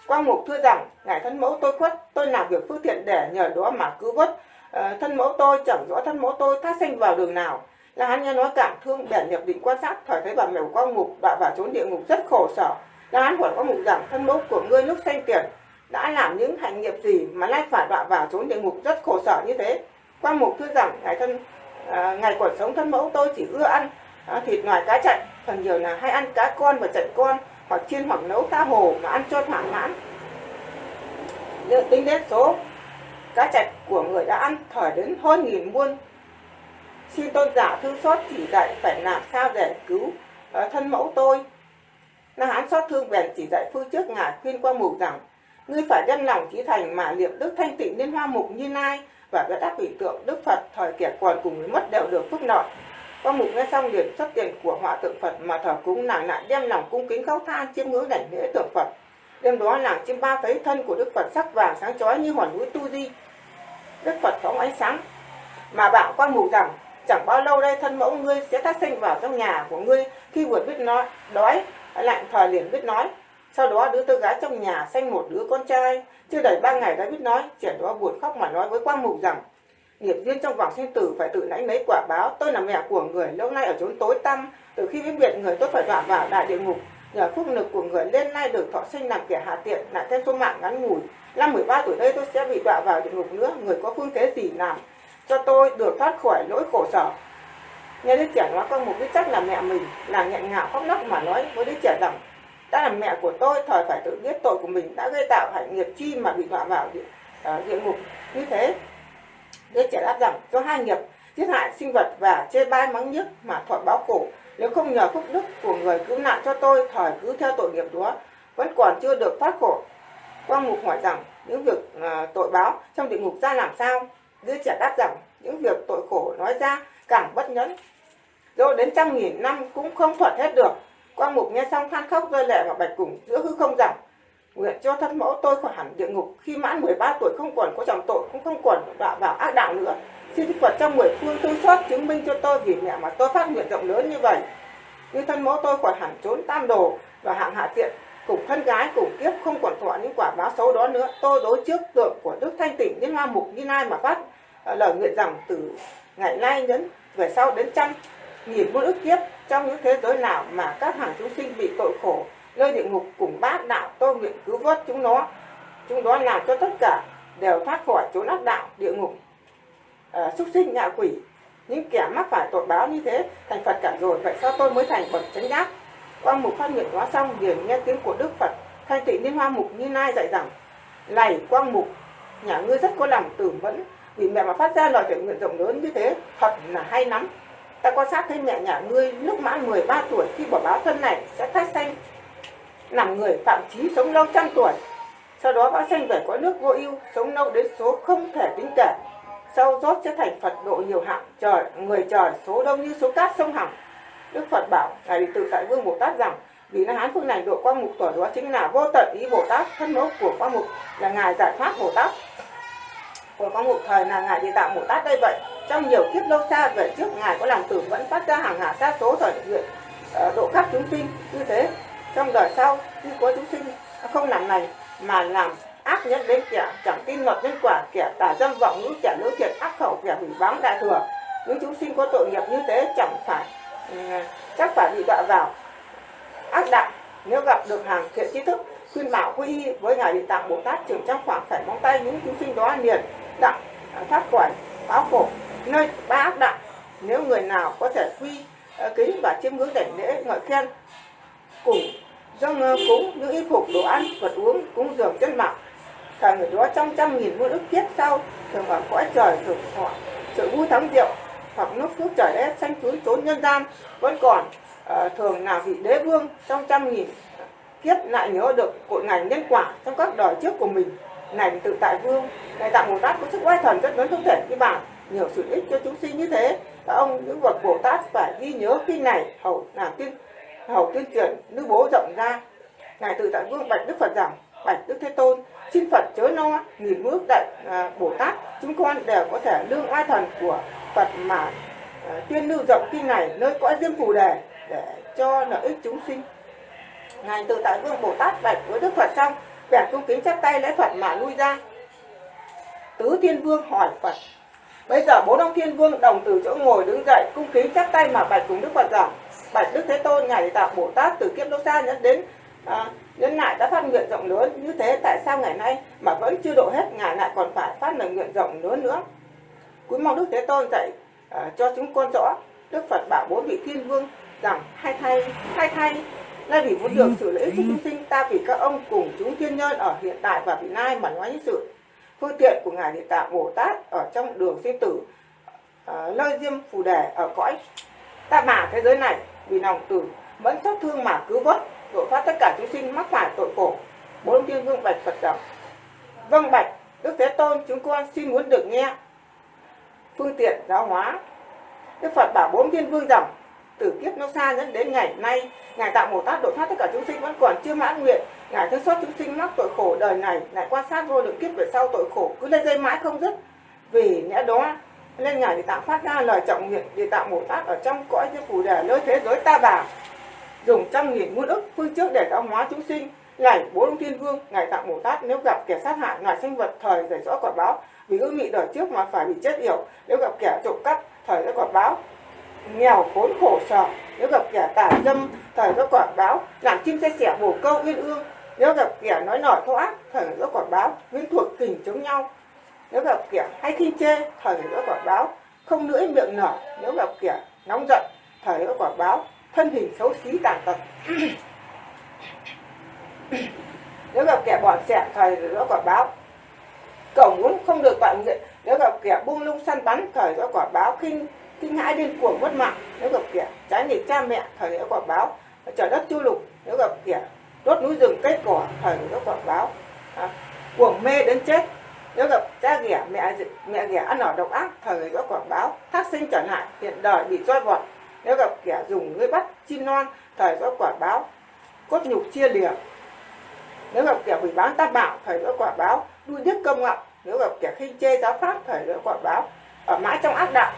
Quang Mục thưa rằng, Ngài thân mẫu tôi khuất, tôi làm việc phước thiện để nhờ đó mà cứu vớt. Ờ, thân mẫu tôi chẳng rõ thân mẫu tôi thác sinh vào đường nào. Là hắn nghe nói cảm thương bèn nhập định quan sát, thời thấy bà mèo Quang Mục đã vào trốn địa ngục rất khổ sở. Là hắn hỏi Quang Mục rằng, thân mẫu của ngươi lúc sanh tiền đã làm những hành nghiệp gì mà lại phải đọa vào trốn địa ngục rất khổ sở như thế. Quang Mục thưa rằng, Ngài thân ờ, ngày còn sống thân mẫu tôi chỉ ưa ăn ờ, thịt ngoài cá chạch, phần nhiều là hay ăn cá con và chạch con hoặc chiên hoặc nấu cá hồ mà ăn cho thỏa mãn nếu tính đến số cá chạch của người đã ăn thở đến hơn nghìn muôn xin tôn giả thương xót chỉ dạy phải làm sao để cứu uh, thân mẫu tôi na hán xót thương bèn chỉ dạy phương trước ngài khuyên qua mục rằng ngươi phải nhân lòng trí thành mà niệm đức thanh tịnh liên hoa mục như nay và các đáp vị tượng đức phật thời kẻ còn cùng người mất đều được phúc nội qua mục nghe xong liền xuất tiền của họa tượng phật mà thờ cúng nàng lại đem lòng cung kính khóc than chiêm ngưỡng đảnh lễ tượng phật. Đêm đó nàng chiêm ba thấy thân của đức phật sắc vàng sáng chói như hòn núi tu di. Đức phật phóng ánh sáng. Mà bảo quan mục rằng, chẳng bao lâu đây thân mẫu ngươi sẽ tác sinh vào trong nhà của ngươi. Khi vừa biết nói, đói lạnh thời liền biết nói. Sau đó đứa tư gái trong nhà sanh một đứa con trai. Chưa đầy ba ngày đã biết nói trẻ đó buồn khóc mà nói với quan mục rằng nghiệp duyên trong vòng sinh tử phải tự lãnh lấy quả báo. Tôi là mẹ của người lâu nay ở chốn tối tăm. Từ khi biết biệt người tôi phải đọa vào đại địa ngục. Nhờ phúc lực của người lên nay được thọ sinh làm kẻ hạ tiện lại thêm số mạng ngắn ngủi. Năm 13 tuổi đây tôi sẽ bị đọa vào địa ngục nữa. Người có phương thế gì làm cho tôi được thoát khỏi lỗi khổ sở? Nghe đứa trẻ nói con một biết chắc là mẹ mình là nghẹn ngào khóc nấc mà nói với đứa trẻ rằng đã là mẹ của tôi thời phải tự biết tội của mình đã gây tạo hạnh nghiệp chi mà bị đọa vào địa, uh, địa ngục. Như thế đứa trẻ đáp rằng do hai nghiệp giết hại sinh vật và chê bai mắng nhức mà thọ báo khổ. Nếu không nhờ phúc đức của người cứu nạn cho tôi thời cứ theo tội nghiệp đó vẫn còn chưa được thoát khổ. Quang mục hỏi rằng những việc uh, tội báo trong địa ngục ra làm sao? Đứa trẻ đáp rằng những việc tội khổ nói ra càng bất nhẫn rồi đến trăm nghìn năm cũng không thuật hết được. Quang mục nghe xong than khóc rơi lệ và bạch cùng giữa hư không rằng nguyện cho thân mẫu tôi khỏi hẳn địa ngục. Khi mãn 13 tuổi không còn có trọng tội cũng không còn đọa vào ác đạo nữa. Xin Đức Phật trong mười phương thương xót chứng minh cho tôi vì mẹ mà tôi phát nguyện rộng lớn như vậy. Như thân mẫu tôi khỏi hẳn trốn tam đồ và hạng hạ tiện, cùng thân gái, cùng kiếp, không còn thọ những quả báo xấu đó nữa. Tôi đối trước tượng của đức thanh tịnh đến hoa mục, như lai mà phát ờ, lời nguyện rằng từ ngày nay đến, về sau đến trăm nghìn muôn ức kiếp trong những thế giới nào mà các hàng chúng sinh bị tội khổ nơi địa ngục cùng bát đạo tôi nguyện cứu vớt chúng nó. Chúng đó làm cho tất cả đều thoát khỏi chốn ác đạo địa ngục. À, súc sinh ngạ quỷ những kẻ mắc phải tội báo như thế thành phật cả rồi vậy sao tôi mới thành bậc chánh giác? Quang mục phát nguyện hóa xong liền nghe tiếng của đức phật. Thanh tịnh liên hoa mục như lai dạy rằng này quang mục nhà ngươi rất có lòng tử mẫn vì mẹ mà phát ra lời thể nguyện rộng lớn như thế thật là hay lắm. Ta quan sát thấy mẹ nhà ngươi lúc mãn 13 tuổi khi bỏ báo thân này sẽ thách xanh làm người phạm chí sống lâu trăm tuổi. Sau đó bão sanh về cõi nước vô ưu, sống lâu đến số không thể tính kể. Sau rốt sẽ thành phật độ nhiều hạng, trời, người trời số đông như số cát sông hằng. Đức phật bảo, ngài đệ tử tại vương bồ tát rằng, vì la hán phương này độ quang mục tuổi đó chính là vô tận ý bồ tát, thân mẫu của quang mục là ngài giải thoát bồ tát. Của quang mục thời là ngài địa tạng bồ tát đây vậy. Trong nhiều kiếp lâu xa về trước, ngài có làm tử vẫn phát ra hàng hà sát số thời nguyện ờ, độ khắp chúng sinh. Như thế trong đời sau, khi có chúng sinh, không làm này mà làm ác nhân đến kẻ chẳng tin luật nhân quả kẻ tà dâm vọng ngữ kẻ lưỡi thiệt ác khẩu, kẻ hủy báng đại thừa. Những chúng sinh có tội nghiệp như thế, chẳng phải ừ, chắc phải bị đọa vào. Ác đạo, nếu gặp được hàng thiện trí thức, khuyên bảo quy y với ngài địa tạng bồ tát trưởng trong khoảng phải móng tay những chúng sinh đó liền, đặng à, thoát khỏi báo khổ. Nơi ba ác đạo, nếu người nào có thể quy ờ, kính và chiêm ngưỡng đảnh lễ, ngợi khen, cùng dâng cúng những y phục đồ ăn vật uống cúng dường chân mạng. Cả người đó trong trăm nghìn muôn ức kiếp sau thường ở cõi trời thường họ sự vui thắng rượu hoặc nước phước trời đất sanh trốn trốn nhân gian. Vẫn còn uh, thường là vị đế vương trong trăm nghìn ờ, kiếp lại nhớ được cội ngành nhân quả trong các đời trước của mình. Này tự tại vương này tạng bồ tát có sức oai thần rất lớn không thể như bản nhiều sự ích cho chúng sinh như thế các ông những bậc bồ tát phải ghi nhớ khi này hầu làm kinh hầu tuyên truyền nước bố rộng ra. Ngài tự tại vương bạch đức phật rằng bạch đức thế tôn xin phật chớ no nghìn bước đại à, bồ tát chúng con đều có thể lương oai thần của phật mà à, tuyên lưu rộng kinh này nơi cõi diêm phù đề để cho lợi ích chúng sinh. Ngài tự tại vương bồ tát bạch với đức phật xong bèn cung kính chắp tay lễ phật mà lui ra. Tứ thiên vương hỏi phật bây giờ bốn ông thiên vương đồng từ chỗ ngồi đứng dậy cung kính chắp tay mà bạch cùng đức phật rằng bạch đức thế tôn ngài tạo bồ tát từ kiếp lâu xa nhẫn đến à, nhân lại đã phát nguyện rộng lớn. Như thế tại sao ngày nay mà vẫn chưa độ hết ngài lại còn phải phát lời nguyện rộng lớn nữa? Cúi mong đức thế tôn dạy à, cho chúng con rõ đức phật bảo bốn vị thiên vương rằng hai thay hai thay nay vì muốn được sự lợi ích cho chúng sinh ta vì các ông cùng chúng thiên nhân ở hiện tại và vị lai mà nói những sự. Phương tiện của ngài địa tạng bồ tát ở trong đường sinh tử à, nơi diêm phù đề ở cõi ta bà thế giới này vì lòng từ vẫn xót thương mà cứu vớt độ phát tất cả chúng sinh mắc phải tội khổ. Bốn thiên vương bạch phật rằng vâng bạch, đức thế tôn, chúng con xin muốn được nghe phương tiện giáo hóa. Đức phật bảo bốn thiên vương rằng từ kiếp lâu xa dẫn đến ngày nay, ngài tạo bồ tát độ thoát tất cả chúng sinh vẫn còn chưa mãn nguyện. Ngài thương xót chúng sinh mắc tội khổ đời này, lại quan sát vô lượng kiếp về sau tội khổ, cứ lên dây mãi không dứt. Vì lẽ đó nên ngài địa tạng phát ra lời trọng nguyện địa tạng bồ tát ở trong cõi như phù đề nơi thế giới ta bà. Dùng trăm nghìn muôn ức, phương trước để giáo hóa chúng sinh. Lạy bốn thiên vương, ngài tạng bồ tát. Nếu gặp kẻ sát hại ngài sinh vật, thời giải rõ quả báo. Vì ước nghị đời trước mà phải bị chết yểu. Nếu gặp kẻ trộm cắp, thời ra quả báo. Nghèo, khốn, khổ, sở. Nếu gặp kẻ tà dâm, thời ra quả báo. Làm chim xe sẻ bổ câu, uyên ương. Nếu gặp kẻ nói nổi thô ác, thời ra quả báo. Nguyên thuộc, kình chống nhau nếu gặp kẻ hay khinh chê thời ra quả báo. Không lưỡi miệng nở nếu gặp kẻ nóng giận thời ra quả báo. Thân hình xấu xí tàn tật. Nếu gặp kẻ bỏ sẹn thời ra quả báo. Cổng muốn không được bạn diện nếu gặp kẻ buông lung săn bắn thời ra quả báo. Kinh kinh hãi điên cuồng mất mạng. Nếu gặp kẻ trái nghịch cha mẹ thời ra quả báo. Trời đất chu lục. Nếu gặp kẻ đốt núi rừng cây cỏ thời ra quả báo. À, cuồng mê đến chết nếu gặp cha ghẻ mẹ mẹ ghẻ ăn ở độc ác thời ra quả báo thác sinh trở lại hiện đời bị roi vọt. Nếu gặp kẻ dùng lưới bắt chim non thời ra quả báo cốt nhục chia lìa. Nếu gặp kẻ hủy bán tam bảo thời ra quả báo đuôi điếc công ngọc nếu gặp kẻ khinh chê giáo pháp thời ra quả báo ở mãi trong ác đạo.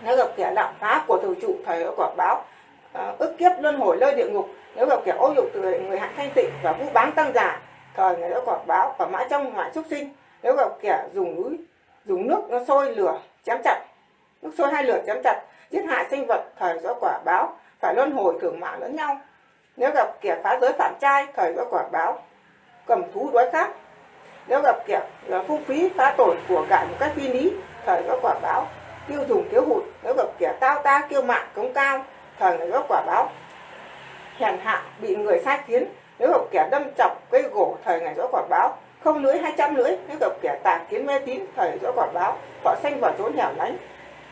Nếu gặp kẻ lạm phá của thủ trụ thời ra quả báo à, ức kiếp luân hồi lơi địa ngục. Nếu gặp kẻ ô nhục từ người hạng thanh tịnh và vũ bán tăng giả thời người đó quả báo ở mãi trong ngoại súc sinh nếu gặp kẻ dùng núi, dùng nước nó sôi lửa, chém chặt, nước sôi hai lửa chém chặt, giết hại sinh vật, thời do quả báo, phải luân hồi thưởng mạng lẫn nhau. Nếu gặp kẻ phá giới phạm trai, thời do quả báo, cầm thú đói khát. Nếu gặp kẻ là phung phí, phá tổn của cải một cách phi lý, thời do quả báo, tiêu dùng thiếu hụt. Nếu gặp kẻ tao ta kiêu mạng cống cao, thời ngày do quả báo, hèn hạ, bị người sai khiến. Nếu gặp kẻ đâm chọc cây gỗ, thời ngày rõ quả báo không lưỡi hai trăm lưỡi nếu gặp kẻ tà kiến mê tín thời do quả báo. Họ sanh vào trốn hẻo lánh.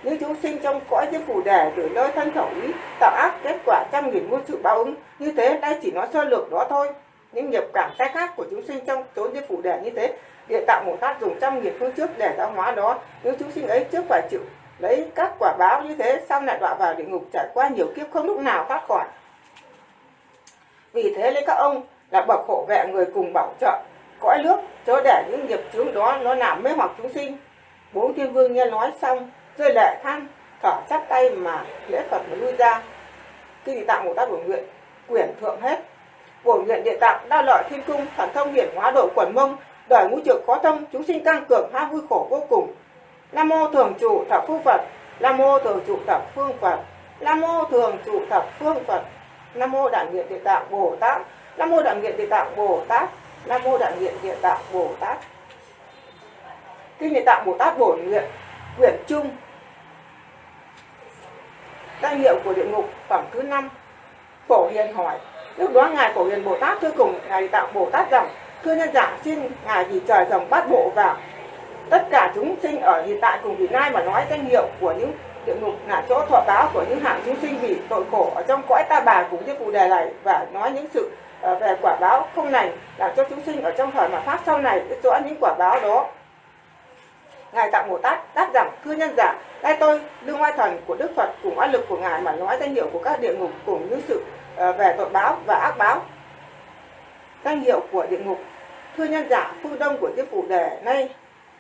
Những chúng sinh trong cõi diêm phù đề từ nơi thân khẩu ý, tạo ác kết quả trăm nghìn muôn sự báo ứng. Như thế, đây chỉ nói sơ lược đó thôi. Những nghiệp cảm sai khác của chúng sinh trong chốn diêm phù đề như thế, địa tạo một tác dùng trăm nghìn phương trước để giáo hóa đó. Những chúng sinh ấy trước phải chịu lấy các quả báo như thế xong lại đọa vào địa ngục, trải qua nhiều kiếp không lúc nào thoát khỏi. Vì thế, lấy các ông là bậc hộ vệ người cùng bảo trợ cõi nước cho để những nghiệp chướng đó nó làm mê hoặc chúng sinh. Bốn thiên vương nghe nói xong, rơi lệ than, thở chắp tay mà lễ phật mà lui ra. Khi địa tạng bồ tát bổ nguyện quyển thượng hết. Bổ nguyện địa tạng, đa lợi thiên cung, thần thông hiển hóa độ quần mông, đời ngũ trược khó thông, chúng sinh căng cường ham vui khổ vô cùng. Nam mô thường trụ thập phương phật, nam mô thường trụ thập phương phật, nam mô thường trụ thập phương phật. Nam mô đại nguyện địa tạng bồ tát, nam mô đại nguyện địa tạng bồ tát nam mô đại nguyện địa tạng bồ tát. Kinh địa tạng bồ tát bổ nguyện, quyển trung danh hiệu của địa ngục, phẩm thứ năm. Phổ hiền hỏi, lúc đó ngài phổ hiền bồ tát thưa cùng ngài địa tạng bồ tát rằng, thưa nhân giả, xin ngài vì trời rồng bát bộ vào tất cả chúng sinh ở hiện tại cùng vị lai mà nói danh hiệu của những địa ngục là chỗ thọ báo của những hạng chúng sinh vì tội khổ ở trong cõi ta bà cũng như phụ đề này và nói những sự Ờ, về quả báo không lành, làm cho chúng sinh ở trong thời mà pháp sau này biết rõ những quả báo đó. Ngài tặng bồ tát đáp rằng, thưa nhân giả nay tôi đương oai thần của đức phật cùng oai lực của ngài mà nói danh hiệu của các địa ngục cùng những sự ờ, về tội báo và ác báo. Danh hiệu của địa ngục. Thưa nhân giả, phương đông của chiếc phủ đề nay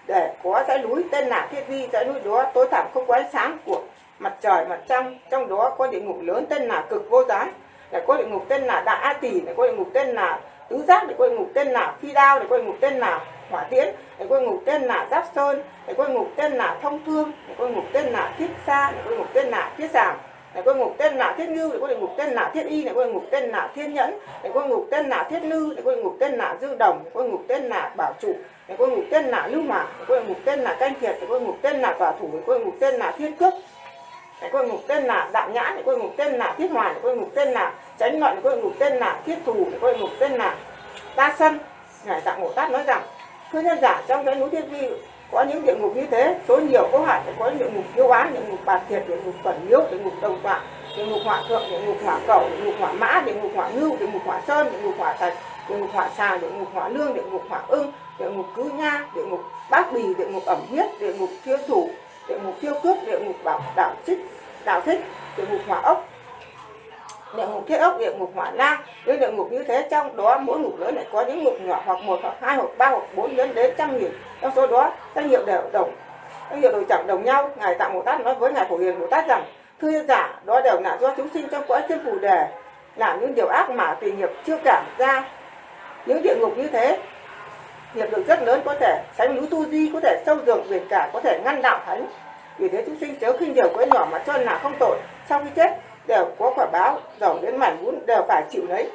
để có dãy núi, tên là thiết vi dãy núi đó tối thẳm không có ánh sáng của mặt trời, mặt trăng. Trong đó có địa ngục lớn tên là cực vô gián này có địa ngục tên là đại a tỷ này có địa ngục tên là tứ giác này có địa ngục tên là phi đao này có địa ngục tên là hỏa tiễn này có địa ngục tên là giáp sơn này có địa ngục tên là thông thương này có địa ngục tên là thiết xa này có địa ngục tên là thiết giảm này có ngục tên là thiết ngưu này có địa ngục tên là thiết y này có địa ngục tên là thiên nhẫn này có ngục tên là thiết lư này có địa ngục tên là dư đồng này có ngục tên là bảo trụ này có ngục tên là lưu mã này có ngục tên là canh thiệt này có ngục tên là tòa thủ này có ngục tên là thiên cước này có ngục tên là đạm nhã này có ngục tên là thiết hoàn này có ngục tên là tránh ngọn lại có ngục tên là thiết thù này có ngục tên là ta sân ngài tạng bồ tát nói rằng thưa nhân giả trong cái núi thiên vi có những địa ngục như thế số nhiều có hạn có địa ngục tiêu án địa ngục bạt thiệt địa ngục phần miếu địa ngục đồng tọa địa ngục hỏa thượng địa ngục hỏa cầu địa ngục hỏa mã địa ngục hỏa ngưu địa ngục hỏa sơn địa ngục hỏa thạch địa ngục hỏa xà địa ngục hỏa lương địa ngục hỏa ưng địa ngục cứ nha địa ngục bát bì địa ngục ẩm huyết địa ngục thiên thủ địa ngục tiêu cước, địa ngục bảo đạo trích đạo thích, địa ngục hỏa ốc. Địa ngục thiết ốc, địa ngục hỏa lang. Những địa ngục như thế, trong đó mỗi ngục lớn lại có những ngục nhỏ hoặc một hoặc hai hoặc ba hoặc bốn đến đến trăm nghìn. Trong số đó danh hiệu đều đồng danh hiệu đều chẳng đồng nhau. Ngài tạng bồ tát nói với ngài phổ hiền bồ tát rằng, thưa giả, đó đều là do chúng sinh trong cõi thiên phù đề, làm những điều ác mà tùy nghiệp chưa cảm ra. Những địa ngục như thế nghiệp lực rất lớn có thể sánh núi tu di có thể sâu dường biển cả có thể ngăn đạo thánh. Vì thế chúng sinh chớ khinh điều cõi nhỏ mà cho là không tội. Sau khi chết đều có quả báo giàu đến mảnh vốn đều phải chịu lấy.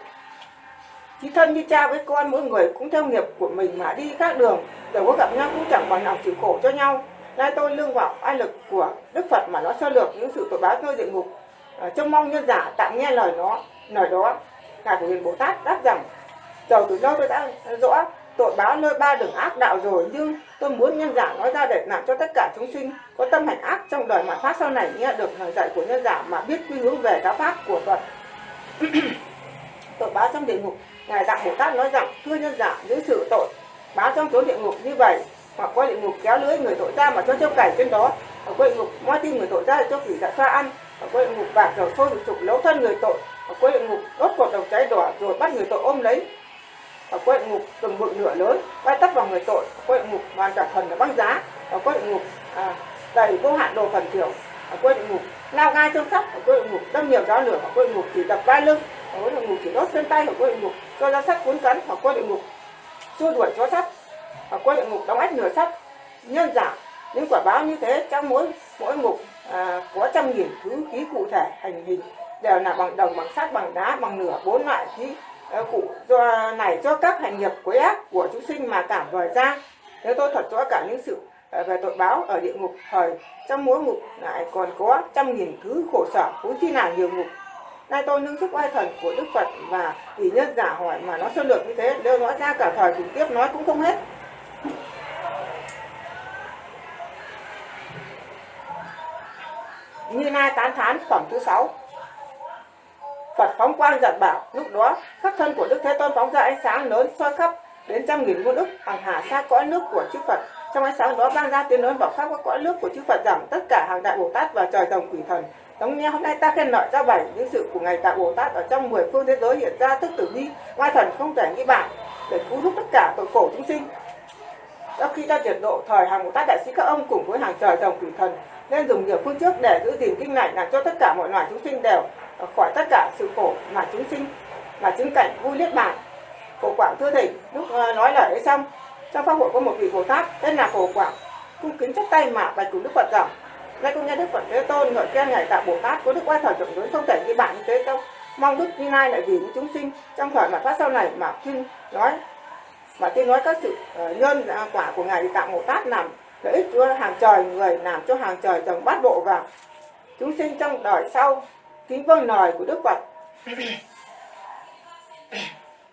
Chí thân như cha với con mỗi người cũng theo nghiệp của mình mà đi khác đường. Đều có gặp nhau cũng chẳng bằng lòng chịu khổ cho nhau. Nay tôi lương vào ai lực của đức phật mà nó sơ lược những sự tội báo nơi địa ngục. À, trông mong nhân giả tạm nghe lời nó lời đó. Ngài của hiền bồ tát đáp rằng giàu từ lâu tôi đã rõ tội báo nơi ba đường ác đạo rồi, nhưng tôi muốn nhân giả nói ra để làm cho tất cả chúng sinh có tâm hành ác trong đời mà phát sau này nghe được lời dạy của nhân giả mà biết quy hướng về giáo pháp của Phật. Tội báo trong địa ngục, ngài đạo bồ tát nói rằng, thưa nhân giả những sự tội báo trong chốn địa ngục như vậy, hoặc qua địa ngục kéo lưới người tội ra mà cho châu cày trên đó ở qua địa ngục moi tim người tội ra cho quỷ dạ xoa ăn ở qua địa ngục bạc dầu sôi sục lấu thân người tội ở qua địa ngục đốt cột đầu cháy đỏ rồi bắt người tội ôm lấy ở qua ngục từng bự nửa lớn bay tắt vào người tội ở ngục hoàn cả thần là băng giá. Ở qua ngục à, đầy vô hạn đồ phần thiểu ở qua ngục lao gai trong sắt. Ở qua ngục đâm nhiều giáo lửa. Ở qua ngục chỉ đập vai lưng. Ở qua ngục chỉ đốt chân tay. Ở qua ngục cho ra sắt cuốn cắn ở qua ngục xua đuổi chó sắt. Ở qua ngục đóng ách nửa sắt. Nhân giả những quả báo như thế trong mỗi mỗi ngục à, có trăm nghìn thứ khí cụ thể hành hình. Đều là bằng đồng bằng sắt bằng đá bằng nửa bốn loại khí Ờ, cụ do này cho các hành nghiệp quấy ác của chúng sinh mà cảm vời ra. Nếu tôi thật rõ cả những sự ờ, về tội báo ở địa ngục. Thời trong mỗi ngục lại còn có trăm nghìn thứ khổ sở cũng chi là nhiều ngục. Nay tôi nâng sức oai thần của đức phật và vì nhân giả hỏi mà nó sơ lược như thế đều nói ra cả thời trực tiếp nói cũng không hết. Như nay tán thán, phẩm thứ sáu. Phật phóng quang giật bảo. Lúc đó, khắp thân của Đức Thế Tôn phóng ra ánh sáng lớn soi khắp đến trăm nghìn muôn ức hàng hà xa cõi nước của chư Phật. Trong ánh sáng đó ban ra tiếng lớn bảo khắp các cõi nước của chư Phật rằng tất cả hàng đại Bồ Tát và trời rồng quỷ thần. Giống như hôm nay ta khen ngợi ra bảy những sự của ngày Đại Bồ Tát ở trong mười phương thế giới hiện ra tức tử bi, oai thần không thể nghĩ bản để cứu giúp tất cả tội khổ chúng sinh. Sau khi ta triệt độ thời hàng Bồ Tát đại sĩ các ông cùng với hàng trời rồng quỷ thần, nên dùng nhiều phương trước để giữ gìn kinh này làm cho tất cả mọi loài chúng sinh đều khỏi tất cả sự khổ mà chúng sinh mà chứng cảnh vui niết bàn. Khổ quảng thưa thầy lúc ờ, nói lời ấy xong trong pháp hội có một vị bồ tát tên là khổ quảng cung kính chắp tay mà bạch cùng đức phật rằng nay cũng nghe đức phật thế tôn ngợi khen ngài tạo bồ tát có đức oai thần rộng lớn không thể như bản như thế đâu. Mong đức như lai lại vì những chúng sinh trong thời mà phát sau này mà khuyên nói mà tiên nói các sự uh, nhân quả của ngài tạo bồ tát làm lợi ích cho hàng trời người làm cho hàng trời chồng bát bộ vào chúng sinh trong đời sau kính vâng lời của đức phật.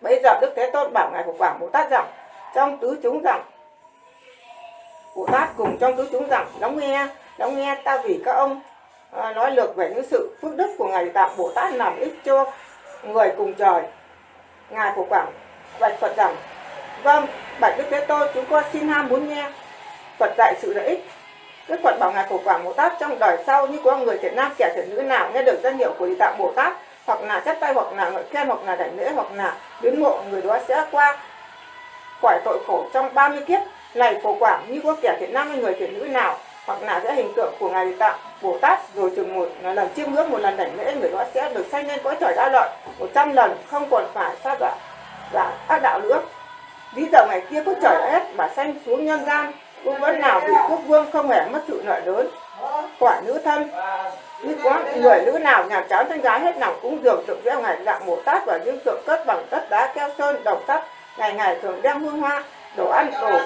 Bây giờ đức thế tôn bảo ngài của quảng bồ tát rằng trong tứ chúng rằng bồ tát cùng trong tứ chúng rằng lắng nghe lắng nghe ta vì các ông à, nói lược về những sự phước đức của ngài tạng bồ tát làm ích cho người cùng trời. Ngài của quảng bạch phật rằng vâng bạch đức thế tôn chúng con xin ham muốn nghe phật dạy sự lợi ích Đức Phật bảo Ngài Phổ Quảng Bồ Tát trong đời sau như có người thiện nam, kẻ thiện nữ nào nghe được danh hiệu của Địa Tạng Bồ Tát, hoặc là chắp tay, hoặc là ngợi khen, hoặc là đảnh lễ, hoặc là biến ngộ, người đó sẽ qua khỏi tội khổ trong 30 kiếp. Này Phổ Quảng, như có kẻ thiện nam hay người thiện nữ nào, hoặc là sẽ hình tượng của ngài địa tạng bồ tát, rồi chừng một lần chiêm ngưỡng, một lần đảnh lễ, người đó sẽ được sanh lên cõi trời đa lợi một trăm lần, không còn phải sát đoạn và ác đạo nữa. Ví dụ ngày kia có trời đã hết mà sanh xuống nhân gian cũng vẫn nào bị quốc vương không hề mất sự nợ lớn, quả nữ thân. Như có người nữ nào, nhà cháu thân gái hết lòng cũng dường tượng gieo ngày dạng mổ tát và những tượng cất bằng đất đá keo sơn, đồng sắt ngày ngày thường đem hương hoa, đồ ăn, đồ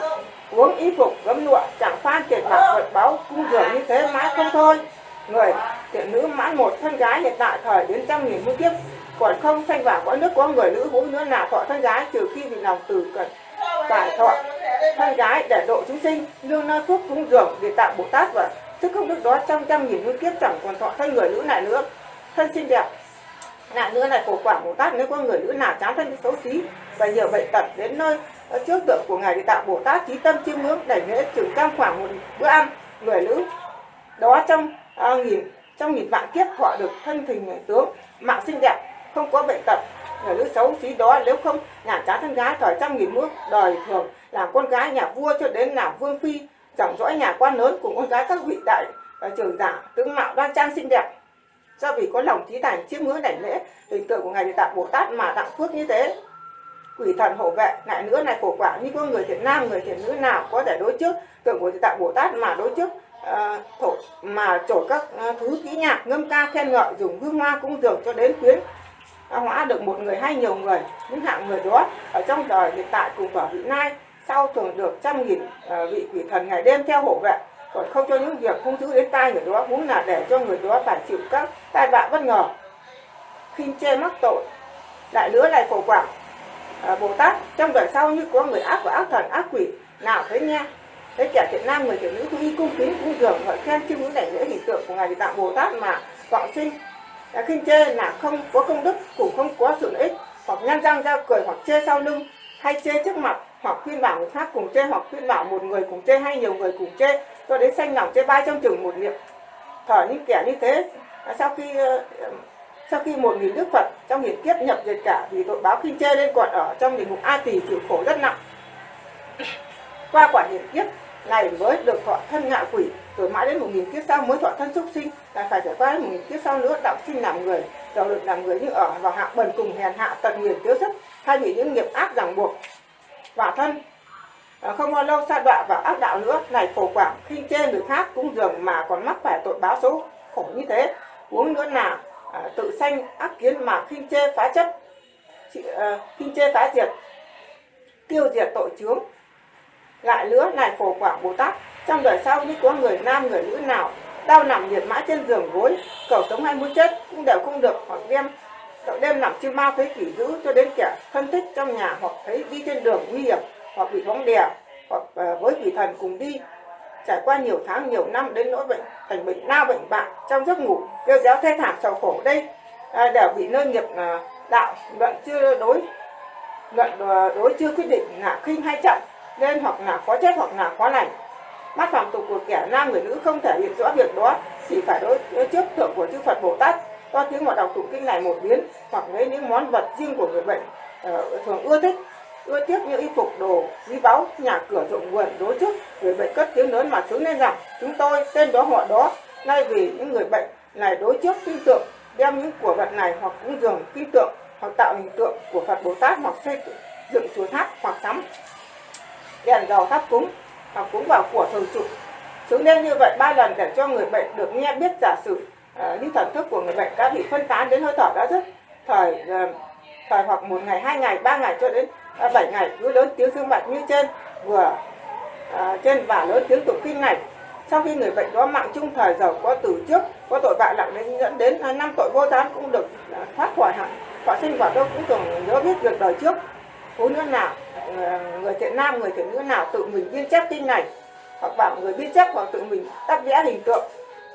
uống, y phục, gấm lụa, chẳng phan tiền bạc, vật báu cung dường như thế mãi không thôi. Người thiện nữ mãn một thân gái, hiện tại thời đến trăm nghìn muôn kiếp. Còn không sanh vào cõi nước, có người nữ vũ nữa nào thọ thân gái, trừ khi vì lòng từ cần phải thọ thân gái để độ chúng sinh. Lương nơi phúc cúng dường để tạo bồ tát và sức không đức đó trong trăm nghìn muôn kiếp chẳng còn thọ thân người nữ lại nữa. Thân xinh đẹp lại nữa này khổ quả bồ tát nếu có người nữ nào chán thân xấu xí và nhiều bệnh tật đến nơi ờ, trước tượng của ngài để tạo bồ tát trí tâm chiêm ngưỡng để lễ chừng cam khoảng một bữa ăn. Người nữ đó trong à, nghìn trong nghìn vạn kiếp họ được thân hình tướng mạng xinh đẹp không có bệnh tật. Người nữ xấu xí đó nếu không nhàn chán thân gái thời trăm nghìn bước đời thường làm con gái nhà vua cho đến làm vương phi dòng dõi nhà quan lớn cùng con gái các vị đại à, trưởng giả tướng mạo đoan trang xinh đẹp. Do vì có lòng trí thành chiêm ngưỡng đảnh lễ hình tượng của ngài địa tạng bồ tát mà tặng phước như thế. Quỷ thần hộ vệ lại nữa này phổ quả như có người thiện nam người thiện nữ nào có thể đối trước. Tượng của địa tạng bồ tát mà đối trước uh, thổ mà trổ các uh, thứ kỹ nhạc ngâm ca khen ngợi dùng hương hoa cung dường cho đến khuyến hóa được một người hay nhiều người những hạng người đó ở trong đời hiện tại cùng ở vị nay sau thường được trăm nghìn ờ, vị quỷ thần ngày đêm theo hộ vệ còn không cho những việc hung dữ đến tai người đó muốn là để cho người đó phải chịu các tai vạ bất ngờ. Khinh chê mắc tội lại nữa này phổ quảng à, bồ tát. Trong đời sau như có người ác và ác thần ác quỷ nào thấy nghe thấy kẻ thiện nam người thiện nữ cũng y cung kính cung dường gọi khen chiêm ngưỡng đảnh lễ hình tượng của ngài tạo tạng bồ tát mà vọng sinh. À, khinh chê là không có công đức cũng không có sự lợi ích hoặc nhăn răng ra cười hoặc chê sau lưng hay chê trước mặt hoặc khuyên bảo người khác cùng chê hoặc khuyên bảo một người cùng chê hay nhiều người cùng chê. Cho đến sanh lòng chê bai trong chừng một niệm, thở những kẻ như thế. Sau khi ờ, sau khi một nghìn đức phật trong hiển kiếp nhập diệt cả vì tội báo khinh chê nên còn ở trong địa ngục a tỳ chịu khổ rất nặng. Qua quả hiển kiếp này mới được thọ thân ngạ quỷ, rồi mãi đến một nghìn kiếp sau mới thọ thân súc sinh. Lại phải trải qua đến một nghìn kiếp sau nữa, đạo sinh làm người rồi được làm người như ở vào hạ bần cùng hèn hạ tận nghiền tiêu sức, thay vì những nghiệp ác ràng buộc quả thân. Ờ, không bao lâu sa đọa vào ác đạo nữa này phổ quảng khinh chê người khác cũng dường mà còn mắc phải tội báo số khổ như thế uống nữa nào à, tự sanh ác kiến mà khinh chê phá chấp à, ờ, khinh chê phá diệt tiêu diệt tội chướng. Lại nữa này phổ quảng bồ tát trong đời sau như có người nam người nữ nào đau nằm liệt mã trên giường gối cầu sống hay muốn chết cũng đều không được hoặc đem cậu đêm nằm chim mau thấy kỷ dữ cho đến kẻ thân thích trong nhà hoặc thấy đi trên đường nguy hiểm hoặc bị bóng đè hoặc ờ, với quỷ thần cùng đi. Trải qua nhiều tháng nhiều năm đến nỗi bệnh thành bệnh lao bệnh bạn trong giấc ngủ kêu kéo thê thảm sầu khổ đây à, đều bị nơi nghiệp à, đạo luận chưa đối luận ờ, đối chưa quyết định là khinh hay chậm nên hoặc là khó chết hoặc là khó lành. Mắt phạm tục của kẻ nam người nữ không thể hiện rõ việc đó chỉ phải đối, đối trước thượng của chư Phật Bồ Tát to tiếng mà đọc tụng kinh này một biến hoặc lấy những món vật riêng của người bệnh uh, thường ưa thích. Ưa tiếc như y phục đồ quý báu nhà cửa rộng vườn đối trước. Người bệnh cất tiếng lớn mà xứng lên rằng chúng tôi tên đó họ đó nay vì những người bệnh này đối trước tin tượng đem những của vật này hoặc cúng dường tin tượng hoặc tạo hình tượng của Phật Bồ Tát hoặc xây dựng chùa tháp hoặc sắm đèn dầu thắp cúng hoặc cúng vào của thường trụ. Xứng lên như vậy ba lần để cho người bệnh được nghe biết giả sử như những thần thức của người bệnh đã bị phân tán đến hơi thở đã rất thời ờ, thời hoặc một ngày hai ngày ba ngày cho đến ờ, bảy ngày. Cứ lớn tiếng thương bạch như trên vừa à, trên và lớn tiếng tụng kinh này. Sau khi người bệnh đó mạng chung thời giàu có từ trước có tội bại nặng đến dẫn đến năm tội vô gián cũng được thoát khỏi hẳn. Họ sinh quả đâu cũng tưởng nhớ biết việc đời trước. Phụ nữ nào người thiện nam người thiện nữ nào tự mình biên chép kinh này hoặc bảo người biên chép hoặc tự mình tác vẽ hình tượng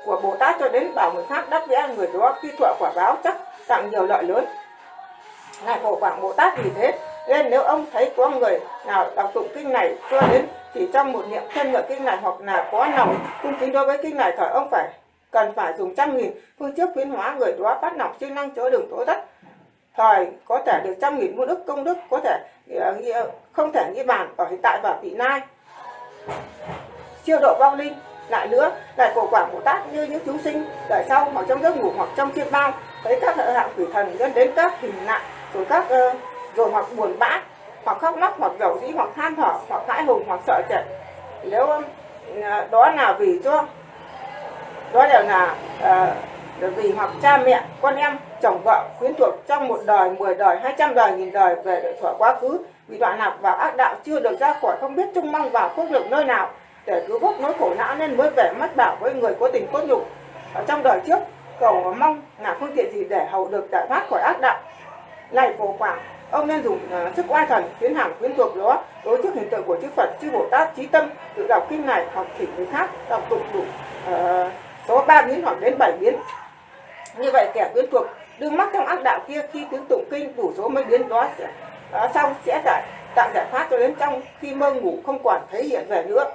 của Bồ Tát cho đến bảo người khác đắc vẽ người đó, khi thọ quả báo chắc tặng nhiều lợi lớn. Ngài phổ quảng Bồ Tát vì thế, nên nếu ông thấy có người nào đọc tụng kinh này cho đến chỉ trong một niệm thân ngợi kinh này hoặc là có lòng cung kính đối với kinh này thời, ông phải cần phải dùng trăm nghìn phương trước khuyến hóa người đó phát nọc chức năng chữa đường tối tất thời có thể được trăm nghìn muôn đức công đức, có thể ờ, ờ, không thể nghĩ bàn ở hiện tại và vị lai. Siêu độ vong linh lại nữa lại cổ quả bồ tát như những chúng sinh. Đợi sau hoặc trong giấc ngủ hoặc trong chiêm bao thấy các hạng quỷ thần dẫn đến các hình nạn rồi các uh, rồi hoặc buồn bã hoặc khóc lóc hoặc dầu dĩ hoặc than thở hoặc hãi hùng hoặc sợ chạy nếu uh, đó là vì cho đó đều là uh, vì hoặc cha mẹ con em chồng vợ quyến thuộc trong một đời mười đời hai trăm đời nghìn đời về thuở quá khứ vì đoạn lạc vào ác đạo chưa được ra khỏi không biết trông mong vào quốc lực nơi nào để cứu vớt nỗi khổ não nên mới về mất bảo với người có tình cốt nhục. Ở trong đời trước cầu mong là phương tiện gì để hầu được giải thoát khỏi ác đạo? Này phổ quảng ông nên dùng uh, sức oai thần tiến hành quyến thuộc đó đối trước hình tượng của chư Phật chư Bồ Tát trí tâm tự đọc kinh này hoặc thỉnh người khác đọc tụng đủ uh, số 3 biến hoặc đến 7 biến. Như vậy kẻ quyến thuộc đương mắc trong ác đạo kia khi tiếng tụng kinh đủ số mấy biến đó sẽ uh, xong sẽ giải tạo giải thoát cho đến trong khi mơ ngủ không còn thấy hiện về nữa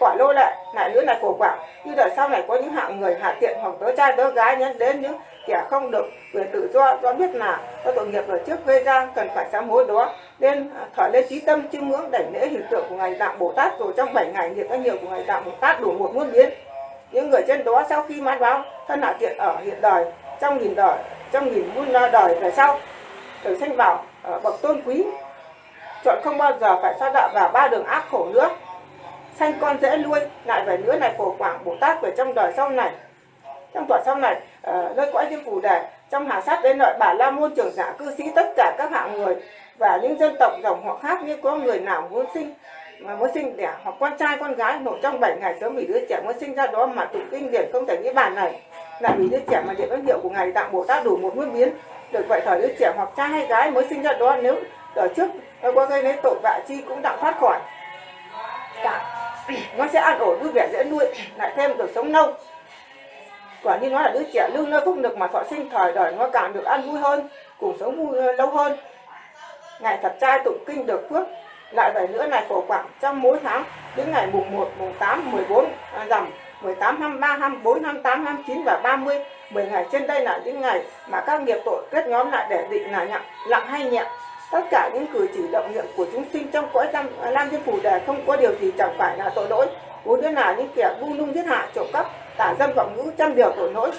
quả lô lệ lại nữa là khổ quả như đời sau này có những hạng người hạ tiện hoặc tớ trai tớ gái nhấn đến những kẻ không được quyền tự do do biết là có tội nghiệp ở trước gây ra, cần phải sám hối đó. Nên à, thở lên trí tâm, chiêm ngưỡng, đảnh lễ hiện tượng của ngài đạo bồ tát. Rồi trong 7 ngày niệm các nhiều của ngài đạo bồ tát đủ một muôn biến. Những người trên đó sau khi mãn báo, thân hạ tiện ở hiện đời, trong nghìn đời, trong nghìn muôn đời về sau, được sanh vào ờ, bậc tôn quý. Chọn không bao giờ phải xa đạo vào ba đường ác khổ nữa sanh con dễ nuôi lại về nữa này phổ quảng bồ tát về trong đời sau này. Trong tuổi sau này uh, nơi cõi diêm phù đề trong hà sát đến nội bà la môn trưởng giả cư sĩ tất cả các hạng người và những dân tộc dòng họ khác như có người nào muốn sinh mà muốn sinh đẻ hoặc con trai con gái nổ trong 7 ngày sớm vì đứa trẻ muốn sinh ra đó mà tụng kinh điển không thể nghĩ bàn này. Là vì đứa trẻ mà điện ơn hiệu của ngài tạng bồ tát đủ một nguyên biến được vậy thời đứa trẻ hoặc trai hay gái mới sinh ra đó nếu ở trước có gây lấy tội vạ chi cũng đặng thoát khỏi. Cả Ừ, nó sẽ an ổn vui vẻ dễ nuôi lại thêm được sống lâu quả như nó là đứa trẻ lương nơi phúc lực mà thọ sinh thời đời nó càng được ăn vui hơn cùng sống vui ờ, lâu hơn. Ngày thật trai tụng kinh được phước lại vậy nữa này phổ quảng trong mỗi tháng đến ngày mùng 1, mùng 8, 14 à, rằm 18, 23, 24, 28, 29 và 30 10 ngày trên đây là những ngày mà các nghiệp tội kết nhóm lại để định là nặng, nặng hay nhẹ tất cả những cử chỉ động niệm của chúng sinh trong cõi tam à, lam thiên phủ đề không có điều gì chẳng phải là tội lỗi. Vốn đứa là những kẻ buông nung giết hại trộm cắp tả dâm vọng ngữ trăm điều tội lỗi.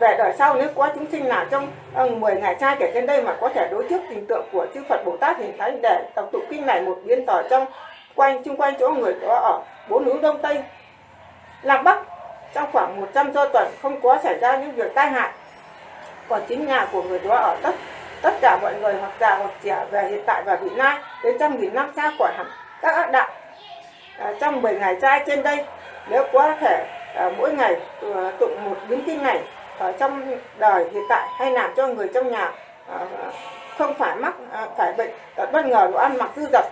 Về đời sau nếu có chúng sinh nào trong uh, 10 ngày trai kể trên đây mà có thể đối trước hình tượng của chư Phật Bồ Tát hình thái để tập tụ kinh này một biến tỏ trong quanh chung quanh chỗ người đó ở bốn hướng đông tây lạc bắc. Trong khoảng 100 do tuần không có xảy ra những việc tai hại còn chính nhà của người đó ở tất tất cả mọi người hoặc già hoặc trẻ về hiện tại và vị lai đến trăm nghìn năm xa khỏi hẳn các ác đạo. À, trong 10 ngày trai trên đây nếu có thể à, mỗi ngày à, tụng một biến kinh này ở trong đời hiện tại hay làm cho người trong nhà à, không phải mắc à, phải bệnh tật bất ngờ đồ ăn mặc dư dật.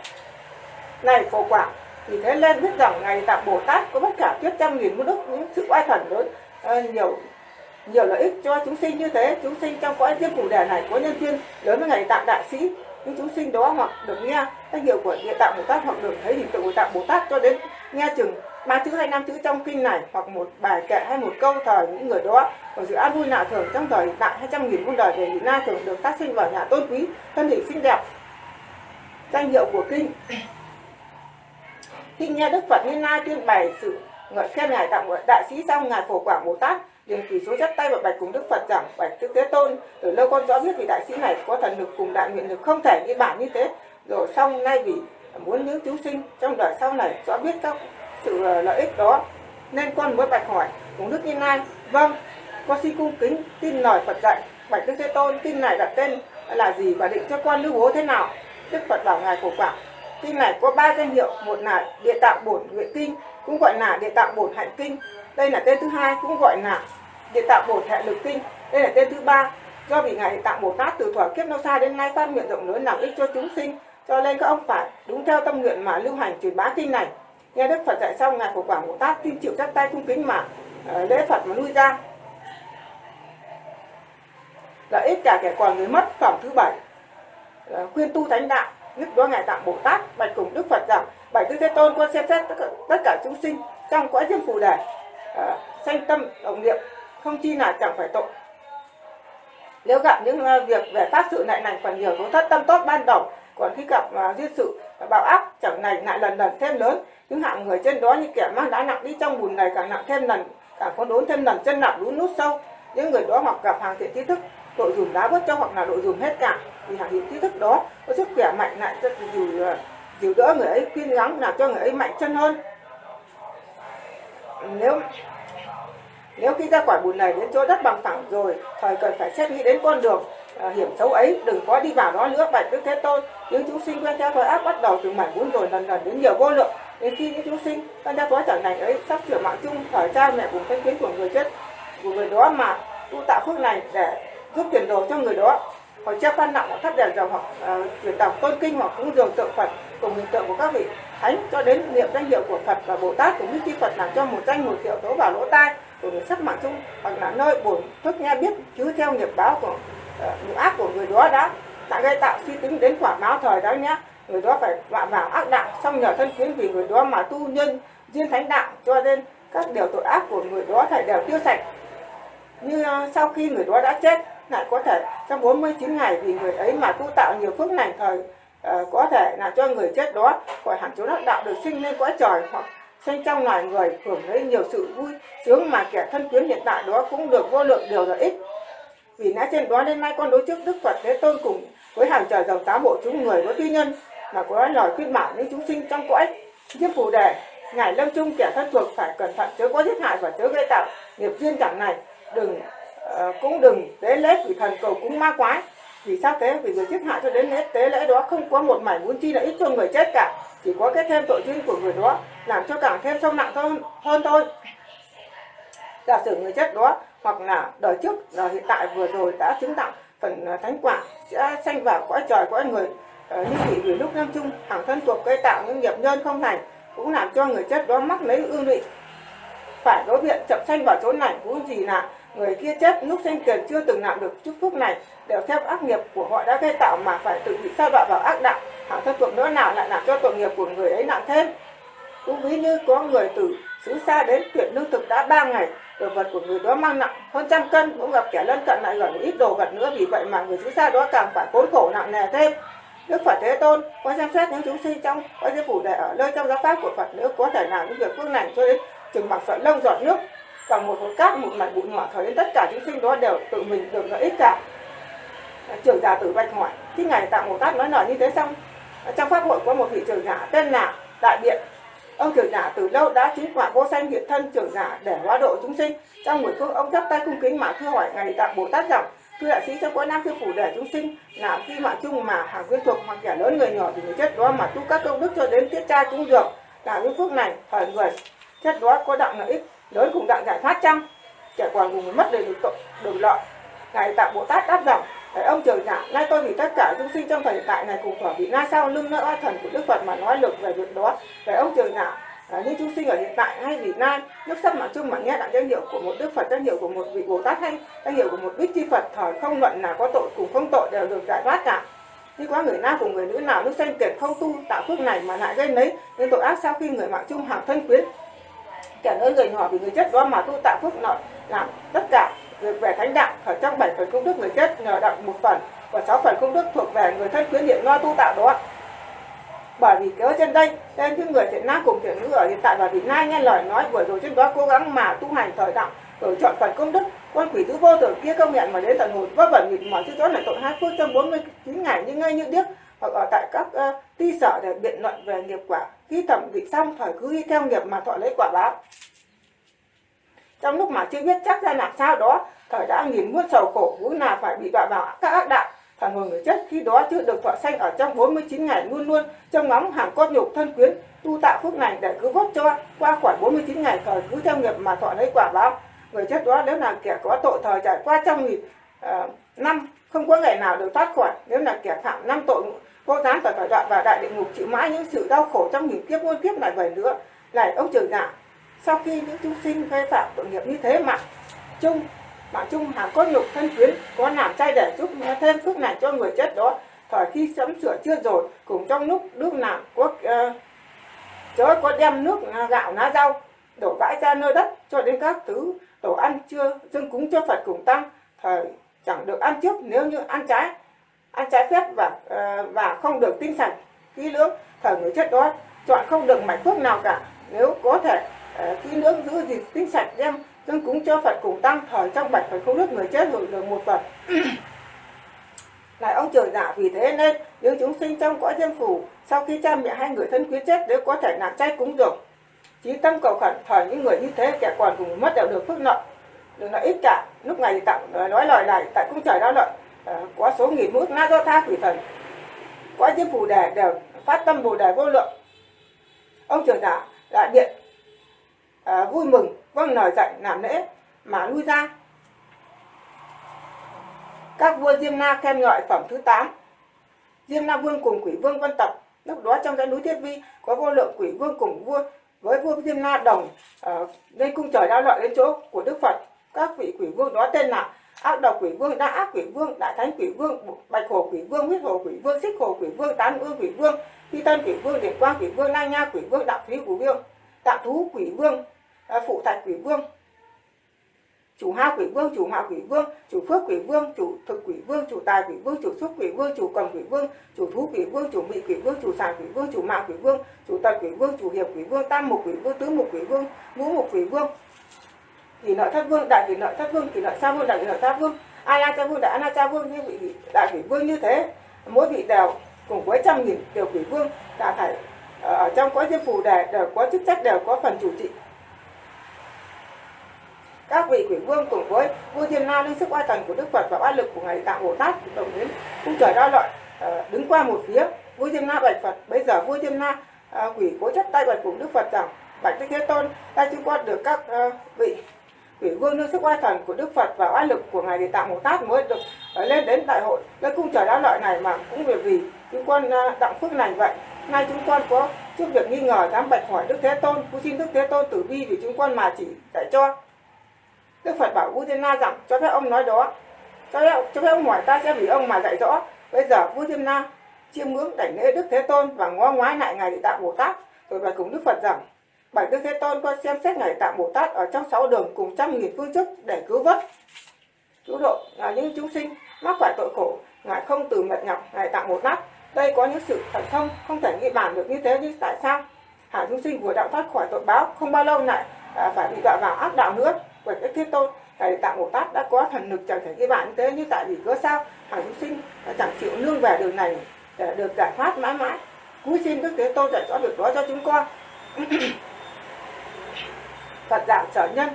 Này phổ quả thì thế lên biết rằng ngày tạng bồ tát có tất cả tuyết trăm nghìn muôn đức những sự oai thần lớn à, nhiều nhiều lợi ích cho chúng sinh như thế. Chúng sinh trong cõi diêm phủ đề này có nhân duyên lớn với ngày tạng đại sĩ. Những chúng sinh đó hoặc được nghe danh hiệu của địa tạng bồ tát hoặc được thấy hình tượng của tạng bồ tát cho đến nghe chừng ba chữ hay năm chữ trong kinh này hoặc một bài kệ hay một câu thời những người đó còn sự an vui lạ thường trong thời tại hai trăm nghìn muôn đời về hiện na thường được tác sinh vào nhà tôn quý, thân hình xinh đẹp. Danh hiệu của kinh. Khi nghe đức phật như na tuyên bày sự ngợi khen ngài tặng đại sĩ xong ngài phổ quảng bồ tát liền quỳ số chắp tay và bạch cùng đức phật rằng bạch đức thế tôn. Từ lâu con rõ biết vì đại sĩ này có thần lực cùng đại nguyện lực không thể như bản như thế. Rồi xong nay vì muốn những chúng sinh trong đời sau này rõ biết các sự ờ, lợi ích đó, nên con mới bạch hỏi cùng đức như lai? Vâng. Con xin cung kính tin lời phật dạy, bạch đức thế tôn, tin này đặt tên là gì và định cho con lưu bố thế nào? Đức phật bảo ngài khổ quảng kinh này có ba danh hiệu, một là địa tạng bổn nguyện kinh, cũng gọi là địa tạng bổn hạnh kinh. Đây là tên thứ hai, cũng gọi là địa tạng bổn hệ lực kinh. Đây là tên thứ ba. Do vì ngài địa tạng tát từ thuở kiếp lâu xa đến nay phát nguyện rộng lớn làm ích cho chúng sinh cho nên các ông phải đúng theo tâm nguyện mà lưu hành truyền bá kinh này. Nghe đức phật dạy xong ngài phổ quảng bồ tát tin chịu chắp tay cung kính mà ờ, lễ phật mà lui ra. Lợi ích cả kẻ còn người mất phẩm thứ bảy. Ờ, khuyên tu thánh đạo nhất đó ngài tạng bồ tát bạch cùng đức phật rằng bảy tư thế tôn con xem xét tất cả, tất cả chúng sinh trong cõi diêm phù đề uh, ờ, sanh tâm động niệm không chi là chẳng phải tội. Nếu gặp những à, việc về pháp sự lại lành còn nhiều tố thất tâm tốt ban đầu còn khi gặp uh, duyên sự à, bạo áp chẳng này lại lần lần thêm lớn. Những hạng người trên đó như kẻ mang đá nặng đi trong bùn này càng nặng thêm lần càng có đốn thêm lần chân nặng lún nút sâu. Những người đó hoặc gặp hàng thiện trí thức đội dùm đá vớt cho hoặc là đội dùm hết cả. Vì hàng thiện trí thức đó có sức khỏe mạnh lại cho dù dìu đỡ người ấy khuyên gắng làm cho người ấy mạnh chân hơn. Nếu nếu khi ra khỏi bùn này đến chỗ đất bằng phẳng rồi thời cần phải xét nghĩ đến con đường à, hiểm xấu ấy đừng có đi vào đó nữa. Bạch đức thế tôn những chúng sinh quen theo thời áp bắt đầu từ mảnh bún rồi lần lần đến nhiều vô lượng. Đến khi những chúng sinh quen theo thói chẳng lành ấy sắp sửa mạng chung thời cha mẹ cùng thanh kiến của người chết của người đó mà tu tạo phước này để giúp tiền đồ cho người đó. Hoặc treo phan nặng hoặc thắp đèn dầu hoặc uh, chuyển đọc tôn kinh hoặc cúng dường tượng phật cùng hình tượng của các vị thánh cho đến niệm danh hiệu của phật và bồ tát cũng như chư phật làm cho một danh một hiệu tố vào lỗ tai của sắc mạng chung hoặc là nơi bổn thức nghe biết chứ theo nghiệp báo của uh, ác của người đó đã đã gây tạo suy tính đến quả báo thời đó nhé người đó phải vạ vào ác đạo xong nhờ thân kiến vì người đó mà tu nhân duyên thánh đạo cho nên các điều tội ác của người đó phải đều tiêu sạch. Như uh, sau khi người đó đã chết lại có thể trong 49 ngày vì người ấy mà tu tạo nhiều phước lành thời uh, có thể là cho người chết đó khỏi hẳn chỗ đắc đạo được sinh lên cõi trời hoặc sinh trong loài người hưởng lấy nhiều sự vui sướng mà kẻ thân quyến hiện tại đó cũng được vô lượng điều lợi ích. Vì lẽ trên đó đến nay con đối trước đức phật thế tôn cùng với hàng trời dòng tám bộ chúng người có tuy nhân mà có lời khuyên bảo những chúng sinh trong cõi. Kiếp phù đề ngài lâm chung kẻ thân thuộc phải cẩn thận chớ có giết hại và chớ gây tạo nghiệp duyên chẳng này đừng uh, cũng đừng tế lễ quỷ thần cầu cúng ma quái vì sao thế? Vì người giết hại cho đến hết. Tế lễ đó không có một mảnh muốn chi là ít cho người chết cả. Chỉ có cái thêm tội duyên của người đó làm cho càng thêm sâu nặng hơn hơn thôi. Giả sử người chết đó, hoặc là đời trước, đời hiện tại vừa rồi đã chứng tặng phần à, thánh quả, sẽ sanh vào cõi trời, cõi người ờ, như vị vì lúc năm chung, hàng thân thuộc cây tạo những nghiệp nhân không thành cũng làm cho người chết đó mắc lấy ương lụy phải đối diện chậm sanh vào chỗ này cũng gì là người kia chết, lúc sinh tiền chưa từng làm được chúc phúc này, đều theo ác nghiệp của họ đã gây tạo mà phải tự bị sa đọa vào ác đạo. Hạng thân thuộc nữa nào lại làm cho tội nghiệp của người ấy nặng thêm. Cũng ví như có người từ xứ xa đến tuyển lương thực đã ba ngày, đồ vật của người đó mang nặng hơn trăm cân, cũng gặp kẻ lân cận lại gần ít đồ vật nữa, vì vậy mà người xứ xa đó càng phải khốn khổ nặng nề thêm. Đức Phật Thế Tôn có xem xét những chúng sinh trong, có giới phủ để ở nơi trong giáo pháp của Phật nữ có thể làm những việc phước lành cho đến chừng bằng sợi lông giọt nước bằng một hột cát, một mảnh bụi nhỏ cho đến tất cả chúng sinh đó đều tự mình được lợi ích cả. Trưởng giả tử bạch hỏi khi ngài tạng bồ tát nói lời như thế xong, trong pháp hội có một vị trưởng giả tên là đại biện. Ông trưởng giả từ lâu đã chứng quả vô sanh hiện thân trưởng giả để hóa độ chúng sinh. Trong buổi phước ông chắp tay cung kính mà thưa hỏi ngài tạng bồ tát rằng thưa đại sĩ trong cõi nam sư phủ để chúng sinh là khi mạng chung mà hàng quyên thuộc hoặc kẻ lớn, người nhỏ thì người chết đó mà tu các công đức cho đến tiết trai cũng được là những phước này thời người chết đó có đặng lợi ích lớn cùng đặng giải thoát chăng kẻ quản cùng mất đầy được tội được lợi. Ngài tạng bồ tát đáp rằng Đấy, ông trời giả nay tôi vì tất cả chúng sinh trong thời hiện tại này cùng thỏa vị. Na sau lưng nơi oai thần của đức phật mà nói lực về việc đó? Đấy, ông trời giả à, những chúng sinh ở hiện tại hay vị nan nước sắp mạng chung mà nghe đặng danh hiệu của một đức phật danh hiệu của một vị bồ tát hay danh hiệu của một bích chi phật thời không luận là có tội cùng không tội đều được giải thoát cả. Như có người nam cùng người nữ nào lúc sanh tiền không tu tạo phước này mà lại gây lấy nên tội ác sau khi người mạng chung hàng thân quyến kẻ nơi người nhỏ vì người chết đó mà tu tạo phước nợ làm tất cả. Việc về thánh đạo ở trong bảy phần công đức người chết nhờ đặng một phần và sáu phần công đức thuộc về người thân quyến niệm lo tu tạo đó bởi vì kéo trên đây nên những người thiện nam cùng thiện nữ ở hiện tại và vị nay nghe lời nói vừa rồi trên đó cố gắng mà tu hành thời đạo rồi chọn phần công đức. Con quỷ thứ vô tưởng kia công nhận mà đến tận hồn vất vẩn nghịch mọi chứ rõ là tội hai phước trong 49 ngày. Như ngay như điếc hoặc ở tại các uh, ti sở để biện luận về nghiệp quả khi thẩm định xong thời cứ đi theo nghiệp mà thọ lấy quả báo. Trong lúc mà chưa biết chắc ra làm sao đó thời đã nghìn muôn sầu khổ vốn là phải bị đọa vào các ác đạo. Thần hồn người chết khi đó chưa được thọ sanh ở trong 49 ngày luôn luôn trong ngóng hàng cốt nhục thân quyến tu tạo phước này để cứu vớt cho qua khỏi 49 ngày thời cứ theo nghiệp mà thọ lấy quả báo. Người chết đó nếu là kẻ có tội thời trải qua trong nghìn uh, năm không có ngày nào được thoát khỏi. Nếu là kẻ phạm năm tội cô dám phải phải đoạn vào đại địa ngục chịu mãi những sự đau khổ trong nghìn kiếp muôn kiếp lại vậy nữa. Lại ông trời giả sau khi những chúng sinh gây phạm tội nghiệp như thế mà chung mạng chung hàng có nhục thân quyến có làm chay để giúp thêm phước này cho người chết đó thời khi sắm sửa chưa rồi cùng trong lúc nước nào có uh, chớ có đem nước ờ, gạo lá rau đổ vãi ra nơi đất cho đến các thứ đồ ăn chưa dâng cúng cho phật cùng tăng. Thời chẳng được ăn trước nếu như ăn trái ăn trái phép và ờ, và không được tinh sạch kỹ lưỡng thời người chết đó chọn không được mảnh thuốc nào cả. Nếu có thể uh, kỹ lưỡng giữ gìn tinh sạch đem dâng cúng cho phật cùng tăng thời trong bạch phải không nước người chết hưởng được một phần. Lại ông trời giả vì thế nên nếu chúng sinh trong cõi diêm phủ sau khi cha mẹ hai người thân quyến chết nếu có thể nạp chay cúng dường chí tâm cầu khẩn thời những người như thế kẻ còn cùng mất đều được phước nợ. Đừng lợi ít cả. Lúc này tặng nói lời này tại cung trời đau lợi. Ờ, có số nghìn mũi na do tha quỷ thần. Có diêm phủ đề đều phát tâm bồ đề vô lượng. Ông trưởng giả đại điện à, ờ, vui mừng vâng lời dạy làm lễ mà lui ra. Các vua Diêm Na khen ngợi phẩm thứ 8 Diêm Na Vương cùng quỷ vương Vân Tập lúc đó trong cái núi Thiết Vi có vô lượng quỷ vương cùng vua với vua Diêm Na đồng ờ, uh, lên cung trời đao loạn đến chỗ của Đức Phật. Các vị quỷ vương đó tên là ác độc quỷ vương đã ác quỷ vương đại thánh quỷ vương bạch hồ quỷ vương huyết hồ quỷ vương xích hồ quỷ vương tán ương quỷ vương phi tân quỷ vương điện quang quỷ vương lai nha quỷ vương đạo thúy quỷ vương đạo thú quỷ vương phụ thạch quỷ vương chủ ha quỷ vương chủ hạ quỷ vương chủ phước quỷ vương chủ thực quỷ vương chủ tài quỷ vương chủ xúc quỷ vương chủ cầm quỷ vương chủ thú quỷ vương chủ mị quỷ vương chủ sản quỷ vương chủ mạng quỷ vương chủ tật quỷ vương chủ hiệp quỷ vương tam mục quỷ vương tứ mục quỷ vương ngũ mục quỷ vương thì nội thất vương, đại vị nội thất vương, thì nội sa vương, đại vị nội sa vương. Ai la cha vương đại ana cha vương như vị đại vị vương như thế, mỗi vị đều cùng với trăm nghìn tiểu quỷ vương đã phải ờ, ở trong cõi diêm phù đề đều có chức trách, đều có phần chủ trị. Các vị quỷ vương cùng với vua thiên la linh, sức oai thần của đức phật và oai lực của ngài tạng bồ tát đồng đến cung trời đa loại ờ, đứng qua một phía. Vua thiên la bạch phật, bây giờ vua thiên la ờ, quỷ cố chấp tay bạch cùng đức phật rằng, bạch đức thế tôn, ta chứng quan được các vị quỷ vương nương sức oai thần của đức phật và oai lực của ngài địa tạng bồ tát mới được ờ, lên đến đại hội. Lên cung trời đa loại này mà cũng vì vì chúng con ờ, đặng phước lành vậy nay chúng con có trước việc nghi ngờ dám bạch hỏi đức thế tôn cũng xin đức thế tôn tử bi vì chúng con mà chỉ dạy cho. Đức Phật bảo Vua Thiên Na rằng cho phép ông nói đó cho phép, cho phép ông hỏi ta sẽ vì ông mà dạy rõ. Bây giờ Vua Thiên Na chiêm ngưỡng đảnh lễ Đức Thế Tôn và ngó ngoái lại ngài Địa Tạng Bồ Tát. Rồi bạch cùng Đức Phật rằng bảy Đức Thế Tôn con xem xét ngài Tạng Bồ Tát ở trong sáu đường cùng trăm nghìn phương chức để cứu vớt. Cứu độ là những chúng sinh mắc phải tội khổ ngài không từ mệt nhọc ngài Tạng Bồ Tát. Đây có những sự thần thông không thể nghĩ bàn được như thế nhưng tại sao? Hả chúng sinh vừa đạo thoát khỏi tội báo không bao lâu lại à, phải bị đọa vào ác đạo nữa. Bởi Đức thế tôn thầy tạng bồ tát đã có thần lực chẳng thể cái bàn như thế như tại vì cớ sao? Hàng chúng sinh chẳng chịu nương về đường này để được giải thoát mãi mãi. Cúi xin đức thế tôn dạy rõ việc đó cho chúng con. phật dạng sở nhân.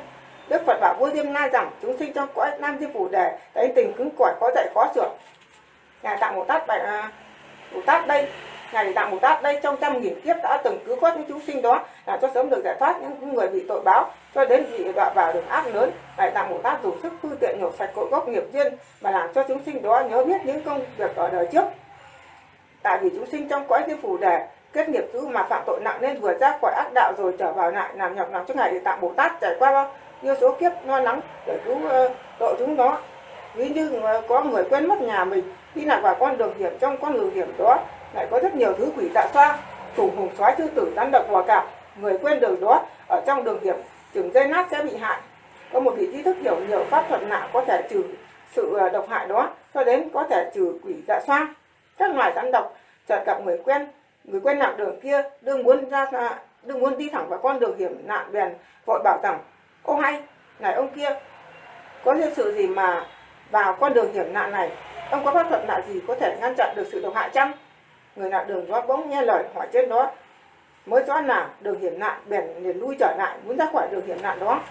Đức phật bảo vua diêm La rằng chúng sinh trong cõi nam diêm phủ đề thấy tình cứng cỏi khó dạy khó sửa. Ngài tạng bồ tát bài à, bồ tát đây ngài tạng bồ tát đây trong trăm nghìn kiếp đã từng cứu thoát những chúng sinh đó là cho sớm được giải thoát những người bị tội báo cho đến vị đọa vào đường ác lớn. Ngài tạng bồ tát dùng sức phương tiện nhổ sạch cội gốc nghiệp duyên mà làm cho chúng sinh đó nhớ biết những công việc ở đời trước. Tại vì chúng sinh trong cõi Diêm phủ đề kết nghiệp dữ mà phạm tội nặng nên vừa ra khỏi ác đạo rồi trở vào lại làm nhọc lòng cho ngài địa tạng bồ tát trải qua bao nhiêu số kiếp lo lắng để cứu ờ, uh, độ chúng nó. Ví như ờ, có người quên mất nhà mình đi lạc vào con đường hiểm trong con đường hiểm đó lại có rất nhiều thứ quỷ dạ xoa trùng hùng xoáy sư tử rắn độc bò cạp người quên đường đó ở trong đường hiểm chừng dây nát sẽ bị hại. Có một vị trí thức hiểu nhiều pháp thuật nạ có thể trừ sự ờ, độc hại đó cho đến có thể trừ quỷ dạ xoa. Các loài rắn độc chợt gặp người quen người quen nạn đường kia đừng muốn ra đừng muốn đi thẳng vào con đường hiểm nạn bèn vội bảo rằng, ô hay, này ông kia, có nhân sự gì mà vào con đường hiểm nạn này? Ông có pháp thuật nạn gì có thể ngăn chặn được sự độc hại chăng? Người nạn đường đó bỗng nghe lời hỏi trên đó, mới rõ là đường hiểm nạn bèn liền lui trở lại, muốn ra khỏi đường hiểm nạn đó.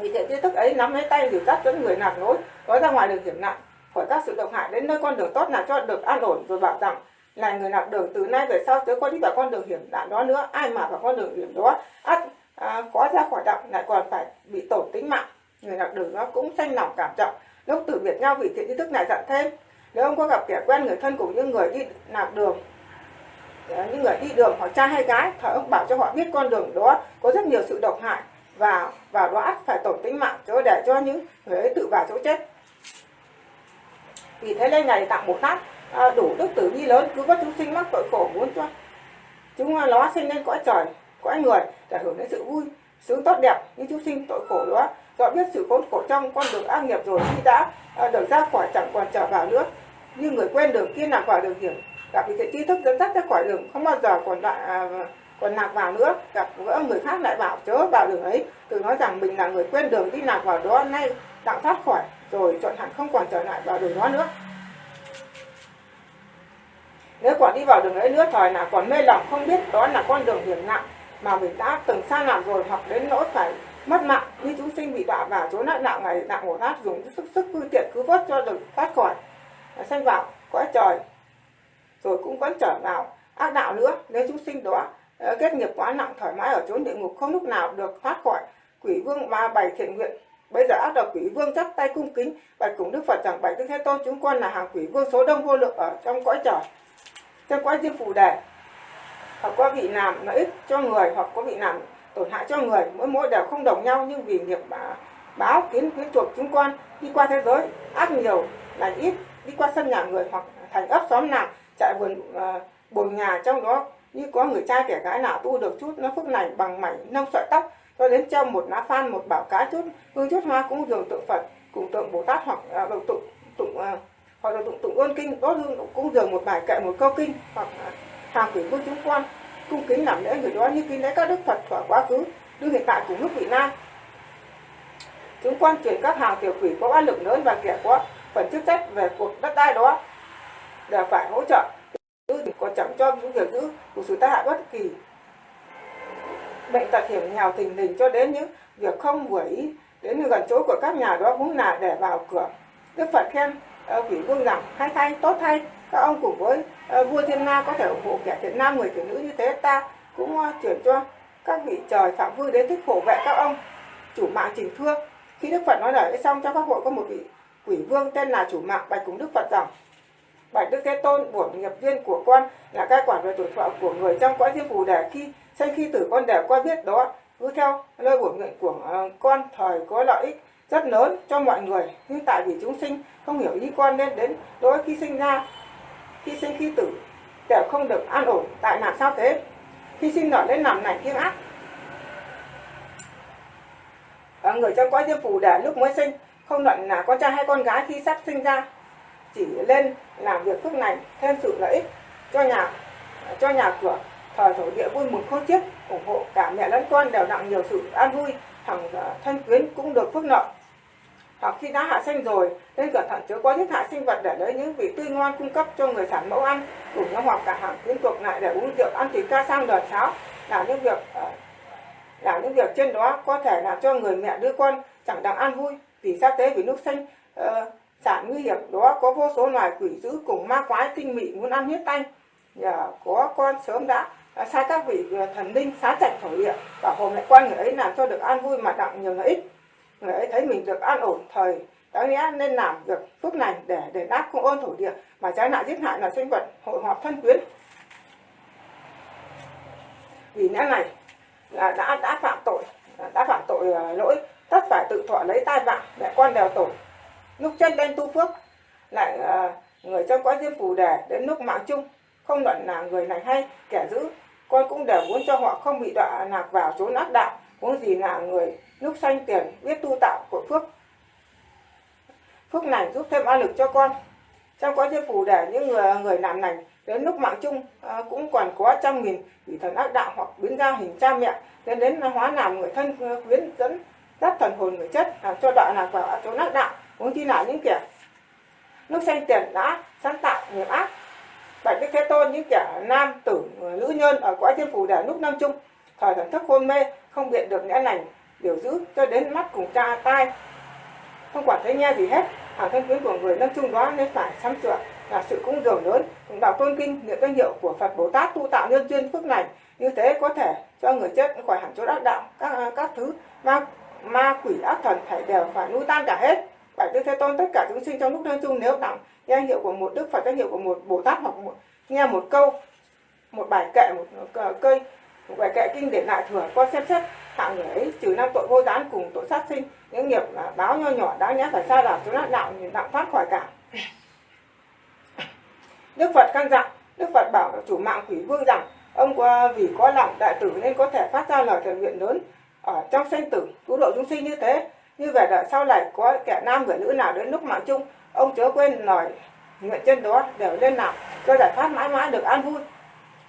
Vì thế tri thức ấy nắm lấy tay dìu dắt dẫn người nạn nối có ra ngoài đường hiểm nạn khỏi các sự độc hại đến nơi con đường tốt là cho được an ổn, rồi bảo rằng là người lạc đường từ nay về sau tới có đi vào con đường hiểm nạn đó nữa ai mà vào con đường hiểm đó ắt à, có ra khỏi đạo lại còn phải bị tổn tính mạng. Người lạc đường nó cũng sanh lòng cảm trọng lúc từ biệt nhau vì thiện ý thức này dặn thêm nếu ông có gặp kẻ quen người thân cùng những người đi lạc đường à, những người đi đường hoặc trai hay gái thở ông bảo cho họ biết con đường đó có rất nhiều sự độc hại và và đó ắt phải tổn tính mạng cho để cho những người ấy tự vào chỗ chết. Vì thế lên này tặng bồ tát à, đủ đức tử bi lớn cứu vớt chúng sinh mắc tội khổ muốn cho chúng à, nó sinh lên cõi trời cõi người để hưởng đến sự vui sướng tốt đẹp như chúng sinh tội khổ đó. Do biết sự khốn khổ trong con đường ác nghiệp rồi khi đã à, được ra khỏi chẳng còn trở vào nữa. Như người quen đường kia lạc vào đường hiểm gặp vị tri thức dẫn dắt ra khỏi đường không bao giờ còn lại à, còn lạc vào nữa. Gặp gỡ người khác lại bảo chớ vào đường ấy. Từ nói rằng mình là người quen đường đi lạc vào đó nay đặng thoát khỏi rồi chọn hẳn không còn trở lại vào đường đó nữa nếu quả đi vào đường ấy nữa thời nào còn mê lòng không biết đó là con đường hiểm nặng mà mình đã từng xa nạn rồi hoặc đến nỗi phải mất mạng. Như chúng sinh bị đọa vào chỗ nạn nặng ngày nặng một hát dùng sức sức phương tiện cứu vớt cho được thoát khỏi. Sanh vào cõi trời rồi cũng vẫn trở vào. Ác đạo nữa, nếu chúng sinh đó ờ, kết nghiệp quá nặng, thoải mái ở chốn địa ngục, không lúc nào được thoát khỏi. Quỷ vương ba bày thiện nguyện, bây giờ ác đạo quỷ vương chắp tay cung kính. Bạch cùng đức phật rằng bạch đức thế tôn, chúng con là hàng quỷ vương số đông vô lượng ở trong cõi trời trong quay diêm phù đề hoặc có vị làm lợi ích cho người hoặc có vị làm tổn hại cho người. Mỗi mỗi đều không đồng nhau nhưng vì nghiệp bá, báo kiến quyến chuộc chúng con đi qua thế giới ác nhiều là ít. Đi qua sân nhà người hoặc thành ấp xóm nào chạy vườn uh, bồn nhà trong đó như có người trai kẻ gái nào tu được chút nó phước này bằng mảnh nông sợi tóc cho đến treo một lá phan một bảo cá chút hương chút hoa cũng dường tượng phật cùng tượng bồ tát hoặc uh, tụng tụng uh, hoặc là tụng tụng ơn kinh, đốt hương cũng dường một bài kệ, một câu kinh, hoặc hàng quỷ vương chúng quan, cung kính làm lễ người đó như kính lễ các đức phật thuở quá khứ, đưa hiện tại cùng lúc vị nam chúng quan chuyển các hàng tiểu quỷ có áp lực lớn và kẻ có phần chức trách về cuộc đất đai đó, đều phải hỗ trợ. Có chẳng cho những việc giữ của sự tai hại bất kỳ. Bệnh tật hiểm nghèo thình lình cho đến những việc không vừa ý, đến gần chỗ của các nhà đó cũng là để vào cửa. Đức phật khen Ờ, quỷ vương rằng hay thay tốt thay các ông cùng với ờ, vua thiên nga có thể ủng hộ kẻ thiện nam, người thiện nữ như thế. Ta cũng ờ, chuyển cho các vị trời phạm vương đến thích hộ vệ các ông. Chủ mạng trình thương khi đức phật nói lời xong, cho các hội có một vị quỷ vương tên là chủ mạng bạch cùng đức phật rằng, bạch đức thế tôn, bổn nghiệp viên của con là cai quản về tuổi thọ của người trong cõi diêm phù để khi sinh khi tử con đều qua biết đó. Cứ theo lời bổn nguyện của con, thời có lợi ích rất lớn cho mọi người. Nhưng tại vì chúng sinh không hiểu ý con nên đến đối khi sinh ra. Khi sinh khi tử đều không được an ổn tại làm sao thế? Khi sinh nở đến làm này kiêng ác. À, người trong cõi diêm phù để lúc mới sinh không luận là con trai hay con gái khi sắp sinh ra chỉ lên làm việc phước này thêm sự lợi ích cho nhà cho nhà cửa thời thổ địa vui mừng khôn chiếc ủng hộ cả mẹ lẫn con đều nặng nhiều sự an vui thằng ờ, thân quyến cũng được phước nợ hoặc khi đã hạ sinh rồi nên cẩn thận chứa quá những hại sinh vật để lấy những vị tươi ngon cung cấp cho người sản mẫu ăn cùng nhau hoặc cả hàng liên tục lại để uống rượu ăn thịt ca sang đợt cháo là những việc ờ, là những việc trên đó có thể làm cho người mẹ đứa con chẳng đặng ăn vui. Vì sa tế vì nước xanh uh, sản nguy hiểm đó có vô số loài quỷ dữ cùng ma quái tinh mị muốn ăn huyết tanh nhờ có con sớm đã sai các vị thần linh xá chạch thổ địa bảo hộ lại quan người ấy làm cho được an vui mà đặng nhiều lợi ích người ấy thấy mình được an ổn thời đáng lẽ nên làm việc phước lành để để đáp công ơn thổ địa, mà trái lại giết hại là sinh vật hội họp thân quyến. Vì lẽ này là đã đã phạm tội đã phạm tội à, lỗi, tất phải tự thọ lấy tai vạ mẹ con đèo tổ. Lúc chân đen tu phước, lại à, người trong quái diêm phù đề đến lúc mạng chung. Không luận là người này hay, kẻ giữ con cũng đều muốn cho họ không bị đọa lạc vào chốn ác đạo. Muốn gì là người lúc sanh tiền biết tu tạo của phước. Phước này giúp thêm áp lực cho con. Trong quá trình phù để những người người làm lành đến lúc mạng chung à, cũng còn có trăm nghìn vị thần ác đạo hoặc biến ra hình cha mẹ nên đến hóa làm người thân à, quyến dẫn dắt thần hồn người chết làm cho đạo lạc vào chỗ ác đạo muốn chi là những kẻ lúc sanh tiền đã sáng tạo nghiệp ác. Bạch đức thế tôn những kẻ nam tử à, nữ nhân ở cõi thiên phủ để lúc năm chung thời thần thức hôn mê không biện được lẽ lành điều giữ cho đến mắt cùng cha tai. Không quản thấy nghe gì hết hàng thân quyến của người lâm chung đó nên phải sắm sửa là sự cung dường lớn. Cùng đọc tôn kinh niệm danh hiệu của phật bồ tát tu tạo nhân duyên phước này như thế có thể cho người chết khỏi hẳn chỗ ác đạo các các thứ ma ma quỷ ác thần phải đều phải nuôi tan cả hết. Bảy đức thế tôn tất cả chúng sinh trong lúc lâm chung nếu tặng danh hiệu của một đức phật danh hiệu của một bồ tát hoặc một, nghe một câu một bài kệ một, một cây một bài kệ kinh để lại thừa qua xem xét hạng người ấy, trừ năm tội vô gián cùng tội sát sinh, những nghiệp là báo nho nhỏ đáng nhẽ phải xa đảo chúng nát đạo thì đạo thoát khỏi cả. Đức phật căn dặn, đức phật bảo chủ mạng quỷ vương rằng, ông vì có lòng đại tử nên có thể phát ra lời thần nguyện lớn ở trong sanh tử cứu độ chúng sinh như thế. Như vậy đợi sau này có kẻ nam người nữ nào đến lúc mạng chung, ông chớ quên lời nguyện chân đó đều lên nào cho giải thoát mãi mãi được an vui.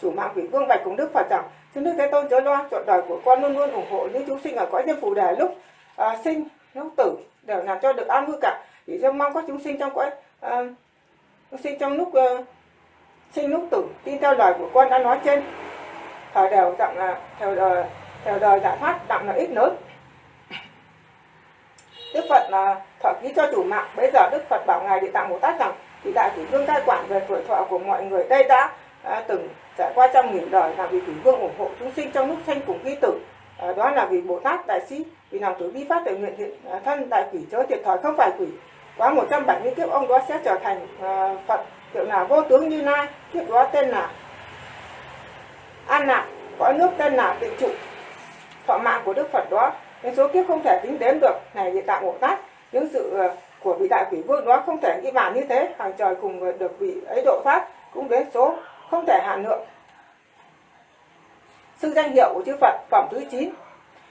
Chủ mạng quỷ vương bạch cùng đức phật rằng xin đức thế tôn chớ lo chọn đời của con luôn luôn ủng hộ những chúng sinh ở cõi nhân phù đề lúc à, sinh lúc tử đều làm cho được an vui cả. Chỉ cho mong các chúng sinh trong cõi à, sinh trong lúc uh, sinh lúc tử tin theo lời của con đã nói trên. Thời đều dặn là theo đời theo đời giải thoát đặng là ít lớn. Đức Phật là thọ ký cho chủ mạng. Bây giờ Đức Phật bảo ngài địa tạng Bồ Tát rằng thì đại quỷ vương cai quản về tuổi thọ của mọi người đây đã à, từng trải qua trong nghìn đời là vì quỷ vương ủng hộ chúng sinh trong lúc sanh cùng ghi tử. À, đó là vì Bồ Tát đại sĩ vì lòng tử bi phát tự nguyện thiện à, thân đại quỷ chớ thiệt thòi không phải quỷ. Quá 170 kiếp ông đó sẽ trở thành à, Phật hiệu là vô tướng như lai kiếp đó tên là an lạc cõi nước tên là tịnh trụ. Thọ mạng của đức phật đó những số kiếp không thể tính đến được này địa tạng bồ tát những sự à, của vị đại quỷ vương đó không thể nghĩ bàn như thế. Hàng trời cùng được vị ấy độ thoát cũng đến số không thể hạn lượng sư danh hiệu của chư phật phẩm thứ 9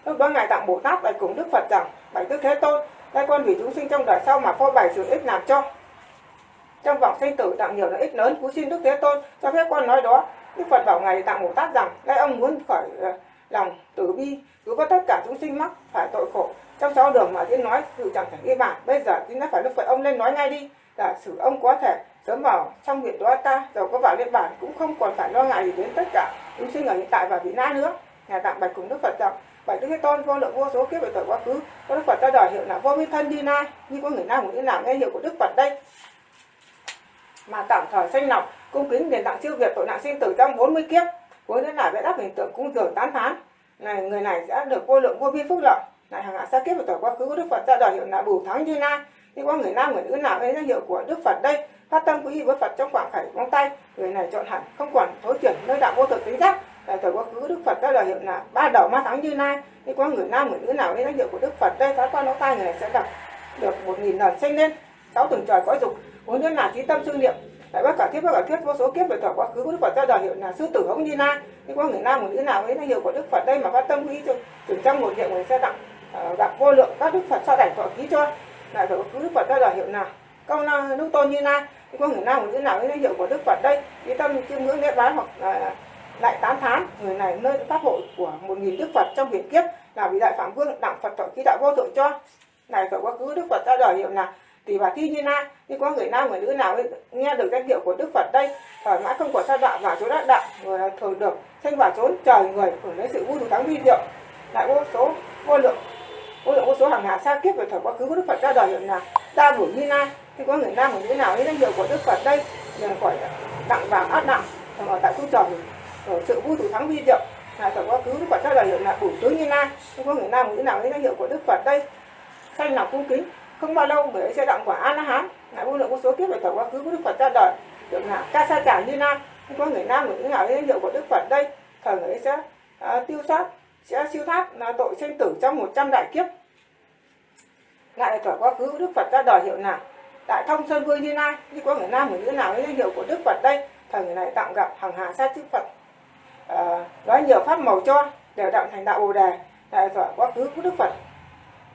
lúc đó ngài tặng bồ tát bạch cùng đức phật rằng, bạch đức thế tôn đây con vì chúng sinh trong đời sau mà phô bày sự ích làm cho. Trong vòng sinh tử tặng nhiều lợi ích lớn cú xin đức thế tôn cho phép con nói đó. Đức phật bảo ngài tặng bồ tát rằng đây ông muốn khỏi ờ, lòng từ bi, cứu có tất cả chúng sinh mắc phải tội khổ. Trong sáu đường mà tiên nói, sự chẳng thể ghi bản. Bây giờ tiên đã phải đức phật ông lên nói ngay đi là sử ông có thể sớm vào trong huyện đó ta rồi có vào liên bản, cũng không còn phải lo ngại gì đến tất cả chúng sinh ở hiện tại và vị na nữa. Nhà tạm bạch cùng đức phật rằng, bạch đức thế tôn, vô lượng vô số kiếp về tội quá khứ, có đức phật ta đòi hiệu là vô vi thân như na như có người nào cũng như nào nghe hiệu của đức phật đây? Mà tạm thời sanh lọc cung kính đền tặng siêu việt tội nạn sinh tử trong 40 kiếp, cuối thế là vẽ đáp hình tượng cung dường tán thán. Này, người này sẽ được vô lượng vô biên phúc lợi. Này, hàng hạ xa kiếp về tuổi quá khứ của đức phật ra đời hiệu là bù thắng như na nhưng qua người nam, người nữ nào ấy danh hiệu của đức phật đây? Phát tâm quý với phật trong khoảng khải móng tay. Người này chọn hẳn, không còn thối chuyển nơi đạo vô thực tính giác. Tại thời quá khứ, đức phật ra đời hiệu là ba đầu ma thắng như nay nhưng qua người nam, người nữ nào ấy danh hiệu của đức phật đây? Phát qua lỗ tay người này sẽ đọc được một nghìn lần sinh lên. Sáu tuần trời cõi dục muốn nữa là trí tâm sư niệm. Tại bất cả thiết bất cả thuyết vô số kiếp về thời quá khứ của đức phật ra đời hiệu là sư tử hống như nay nhưng qua người nam một nữ nào ấy danh hiệu của đức phật đây mà phát tâm quý cho từ trong một niệm, người sẽ đặng gặp ờ, vô lượng các đức phật sau đảnh thọ ký cho lại thọ cứ đức phật ra là hiệu nào? Câu na lúc tôn như nay, có người nam một nữ nào? Ấy hiệu của đức phật đây. Ý tâm chiêm ngưỡng lễ bái hoặc là lại tán thán người này nơi pháp hội của một nghìn đức phật trong hiển kiếp là vị đại phạm vương đặng phật thọ ký đạo vô thượng cho. Này phải quá cứ đức phật ra đời hiệu là thì bà thi như na nhưng có người nam người nữ nào nghe được danh hiệu của đức phật đây thoải mãi không có sa đọa và chỗ đắc đạo người thường được sinh vào chốn trời người hưởng lấy sự vui thắng vi diệu lại vô số vô lượng ôi lượng vô số hàng hà xa kiếp về thời quá khứ của đức phật ra đời hiện là đa đủ như na nhưng có người nam người nữ nào ấy danh hiệu của đức phật đây nhờ khỏi đặng vàng át nặng ở tại cung trời ở sự vui thủ thắng vi diệu là thời quá khứ đức phật ra đời hiện là đủ tướng như na nhưng có người nam người nữ nào ấy danh hiệu của đức phật đây. Sanh lòng cung kính không bao lâu người ấy sẽ đặng quả an la hán lại vô lượng vô số kiếp về thời quá khứ của đức phật ra đời. Được là ca sa trả như lai thì có người nam người nữ nào danh hiệu của đức phật đây. Thời người ấy sẽ uh, tiêu sát sẽ siêu thoát là tội sinh tử trong 100 đại kiếp. Lại thỏa quá khứ đức phật ra đời hiệu nào? Đại thông sơn vương như lai. Như có người nam người nữ nào danh hiệu của đức phật đây? Thời người này tạm gặp hàng hà sa chư phật. À, nói nhiều pháp màu cho đều đặng thành đạo bồ đề. Đại thỏa quá khứ của đức phật.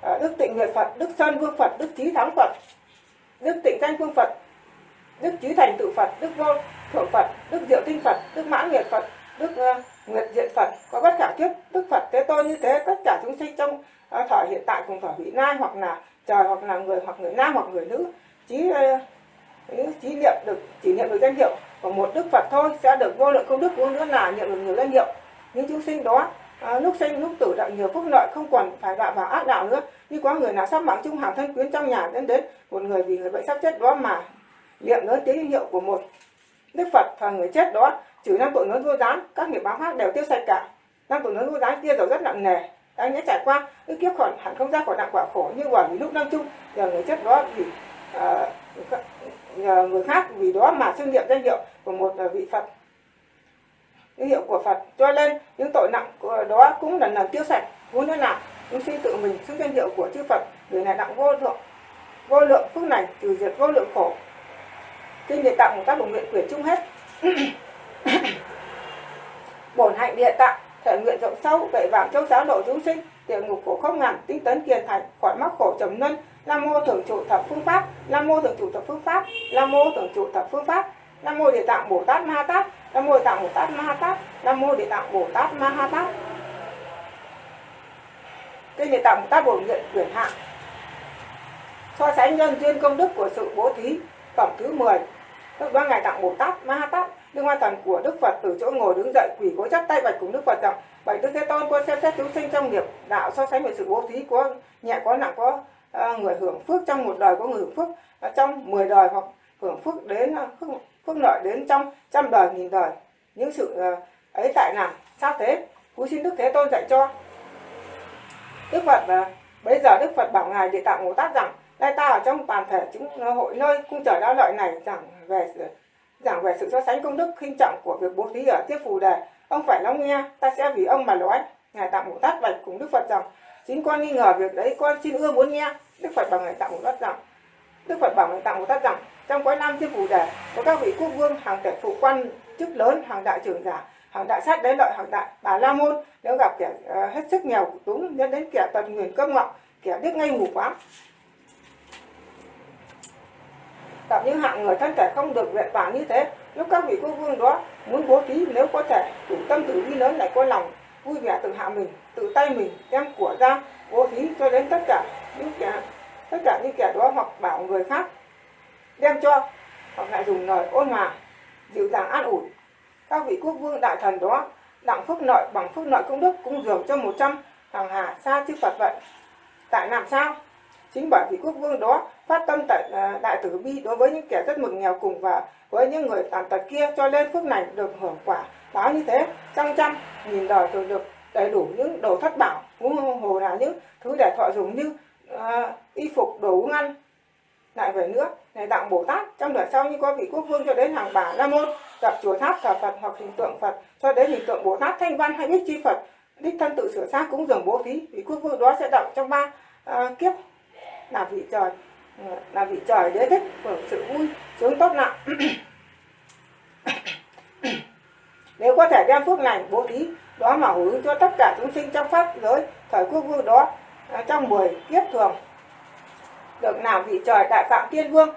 À, đức tịnh nguyệt phật đức sơn vương phật đức trí thắng phật đức tịnh danh vương phật đức trí thành tự phật đức vô thượng phật đức diệu tinh phật đức mãn nguyệt phật đức uh, nguyện diện phật có bất khả kiếp đức phật thế tôn như thế tất cả chúng sinh trong à, uh, thời hiện tại cùng thời vị lai hoặc là trời hoặc là người hoặc người nam hoặc người nữ trí uh, trí niệm được chỉ niệm được danh hiệu của một đức phật thôi sẽ được vô lượng công đức vô nữa là niệm được nhiều danh hiệu. Những chúng sinh đó à, lúc sinh lúc tử đạo nhiều phúc lợi không còn phải đọa vào ác đạo nữa. Như có người nào sắp mạng chung hàng thân quyến trong nhà đến đến một người vì người bệnh sắp chết đó mà niệm lớn tiếng hiệu của một đức phật và người chết đó trừ năm tội lớn vô gián các nghiệp báo khác đều tiêu sạch cả. Năm tội lớn vô gián kia giàu rất nặng nề. Anh đã trải qua cái kiếp khỏi hẳn không ra khỏi nặng quả khổ như quả vì lúc năm chung. Giờ người chết đó vì uh, ờ, nhờ người khác vì đó mà xưng niệm danh hiệu của một ờ, vị phật. Danh hiệu của Phật cho nên những tội nặng của đó cũng lần lần tiêu sạch. Muốn thế nào chúng sinh tự mình xưng danh hiệu của chư Phật người này nặng vô lượng vô lượng phước này trừ diệt vô lượng khổ. Kinh địa tạng một các bộ nguyện quyển chung hết. bổn hạnh địa tạng, thể nguyện rộng sâu vậy vào châu giáo độ chúng sinh, địa ngục khổ không ngàn, tinh tấn kiền thành, khỏi mắc khổ trầm luân. Nam mô thượng trụ thập phương pháp, nam mô thượng trụ thập phương pháp, nam mô thượng trụ thập phương pháp, nam mô địa tạng bồ tát ma tát, nam mô địa tạng bồ tát ma tát, nam mô địa tạng bồ tát ma ha tát. Kinh địa tạng bồ tát bổ nguyện quyển hạ so sánh nhân duyên công đức của sự bố thí, phẩm thứ 10 lúc đó ngài tặng bồ tát ma ha tát đức hoa thần của đức phật từ chỗ ngồi đứng dậy quỳ gối chắp tay bạch cùng đức phật rằng bạch đức thế tôn con xem xét chúng sinh trong nghiệp đạo so sánh về sự bố thí có nhẹ có nặng có uh, người hưởng phước trong một đời có người hưởng phước uh, trong 10 đời hoặc hưởng phước đến ờ, phước, phước lợi đến trong trăm đời nghìn đời. Những sự uh, ấy tại nào sao thế? Cúi xin đức thế tôn dạy cho. Đức phật bây giờ đức phật bảo ngài địa tạng bồ tát rằng đây ta ở trong toàn thể chúng hội nơi cung trời đa lợi này giảng về giảng về sự so sánh công đức khinh trọng của việc bố thí ở tiếp phù đề. Ông phải lắng nghe ta sẽ vì ông mà nói. Ngài tạm bồ tát bạch cùng đức phật rằng chính con nghi ngờ việc đấy con xin ưa muốn nghe. Đức phật bảo ngài tạm bồ tát rằng đức phật bảo ngài tạm bồ tát rằng trong quái nam tiếp phù đề có các vị quốc vương hàng kẻ phụ quan chức lớn hàng đại trưởng giả hàng đại sát đế lợi hàng đại bà la môn. Nếu gặp kẻ uh, hết sức nghèo túng nhân đến kẻ tật nguyền cơm ngọng kẻ biết ngay mù quáng gặp những hạng người thân thể không được vẹn toàn như thế. Lúc các vị quốc vương đó muốn bố thí nếu có thể đủ tâm từ bi lớn lại có lòng vui vẻ tự hạ mình, tự tay mình, đem của ra, bố thí cho đến tất cả những kẻ, tất cả những kẻ đó hoặc bảo người khác, đem cho, hoặc lại dùng lời ôn hòa, dịu dàng an ủi. Các vị quốc vương đại thần đó, đặng phước nội, bằng phước nội công đức, cung dường cho một trăm hàng hà xa chư Phật vậy. Tại làm sao? Chính bởi vì quốc vương đó phát tâm tại à, đại tử bi đối với những kẻ rất mực nghèo cùng và với những người tàn tật kia cho nên phước này được hưởng quả. Báo như thế trong trăm nghìn đời rồi được đầy đủ những đồ thất bảo cũng hồ là những thứ để thọ dùng như uh, y phục đồ uống ăn. Lại về nữa này tặng bồ tát trong đời sau như có vị quốc vương cho đến hàng bà la môn gặp chùa tháp thờ phật hoặc hình tượng phật cho đến hình tượng bồ tát thanh văn hay biết chi phật đích thân tự sửa xác cũng dường bố thí vị quốc vương đó sẽ động trong ba uh, kiếp là vị trời. Ừ, là vị trời đế thích hưởng sự vui sướng tốt nặng nếu có thể đem phước này bố thí đó mà hướng cho tất cả chúng sinh trong pháp giới thời quốc vương đó à, trong 10 kiếp thường. Được làm vị trời đại phạm tiên vương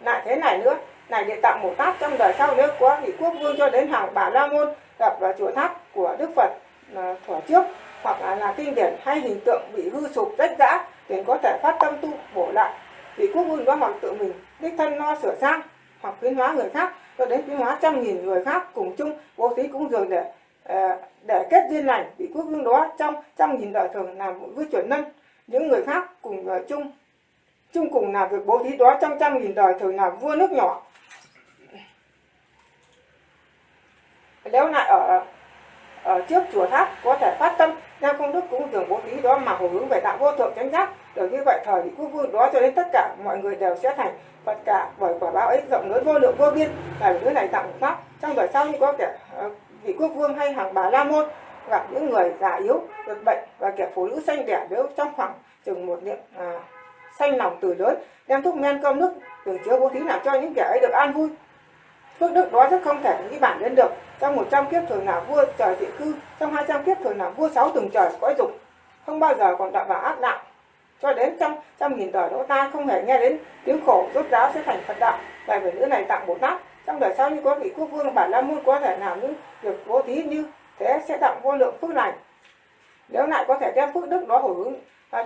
lại thế này nữa này địa tạng một tát trong đời sau nếu có vị quốc vương cho đến hàng bà la môn gặp vào chùa tháp của đức phật ờ, thuở trước hoặc là, là kinh điển hay hình tượng bị hư sụp rách rã để có thể phát tâm tu, bổ lại vị quốc vương đó hoặc tự mình, đích thân lo sửa sang hoặc khuyến hóa người khác, cho đến khuyến hóa trăm nghìn người khác cùng chung bố thí cũng dường để ờ, để kết duyên lành vị quốc vương đó trong trăm nghìn đời thường làm một với chuẩn nhân. Những người khác cùng người chung chung cùng làm việc bố thí đó trong trăm nghìn đời thường làm vua nước nhỏ. Nếu lại ở ở trước chùa tháp có thể phát tâm theo công đức cúng dường bố thí đó mà hồi hướng về đạo vô thượng chánh giác. Được như vậy thời vị quốc vương đó cho đến tất cả mọi người đều sẽ thành phật cả bởi quả báo ấy rộng lớn vô lượng vô biên. Là thứ này tặng pháp. Trong đời sau như có kẻ ờ, vị quốc vương hay hàng bà la môn gặp những người già yếu được bệnh và kẻ phụ nữ xanh đẻ nếu trong khoảng chừng một niệm à, xanh lòng từ lớn đem thuốc men cơm nước tưởng chứa bố thí làm cho những kẻ ấy được an vui phước đức đó rất không thể nghĩ bản đến được. Trong 100 kiếp thường là vua trời thị cư, trong 200 kiếp thường là vua sáu từng trời cõi dục, không bao giờ còn đạo vào ác đạo. Cho đến trăm trăm nghìn đời đó ta không hề nghe đến tiếng khổ rốt ráo sẽ thành phật đạo. Lại về nữ này tặng bồ tát trong đời sau như có vị quốc vương bản la môn có thể làm những việc bố thí như thế sẽ tặng vô lượng phước lành. Nếu lại có thể đem phước đức đó hồi hướng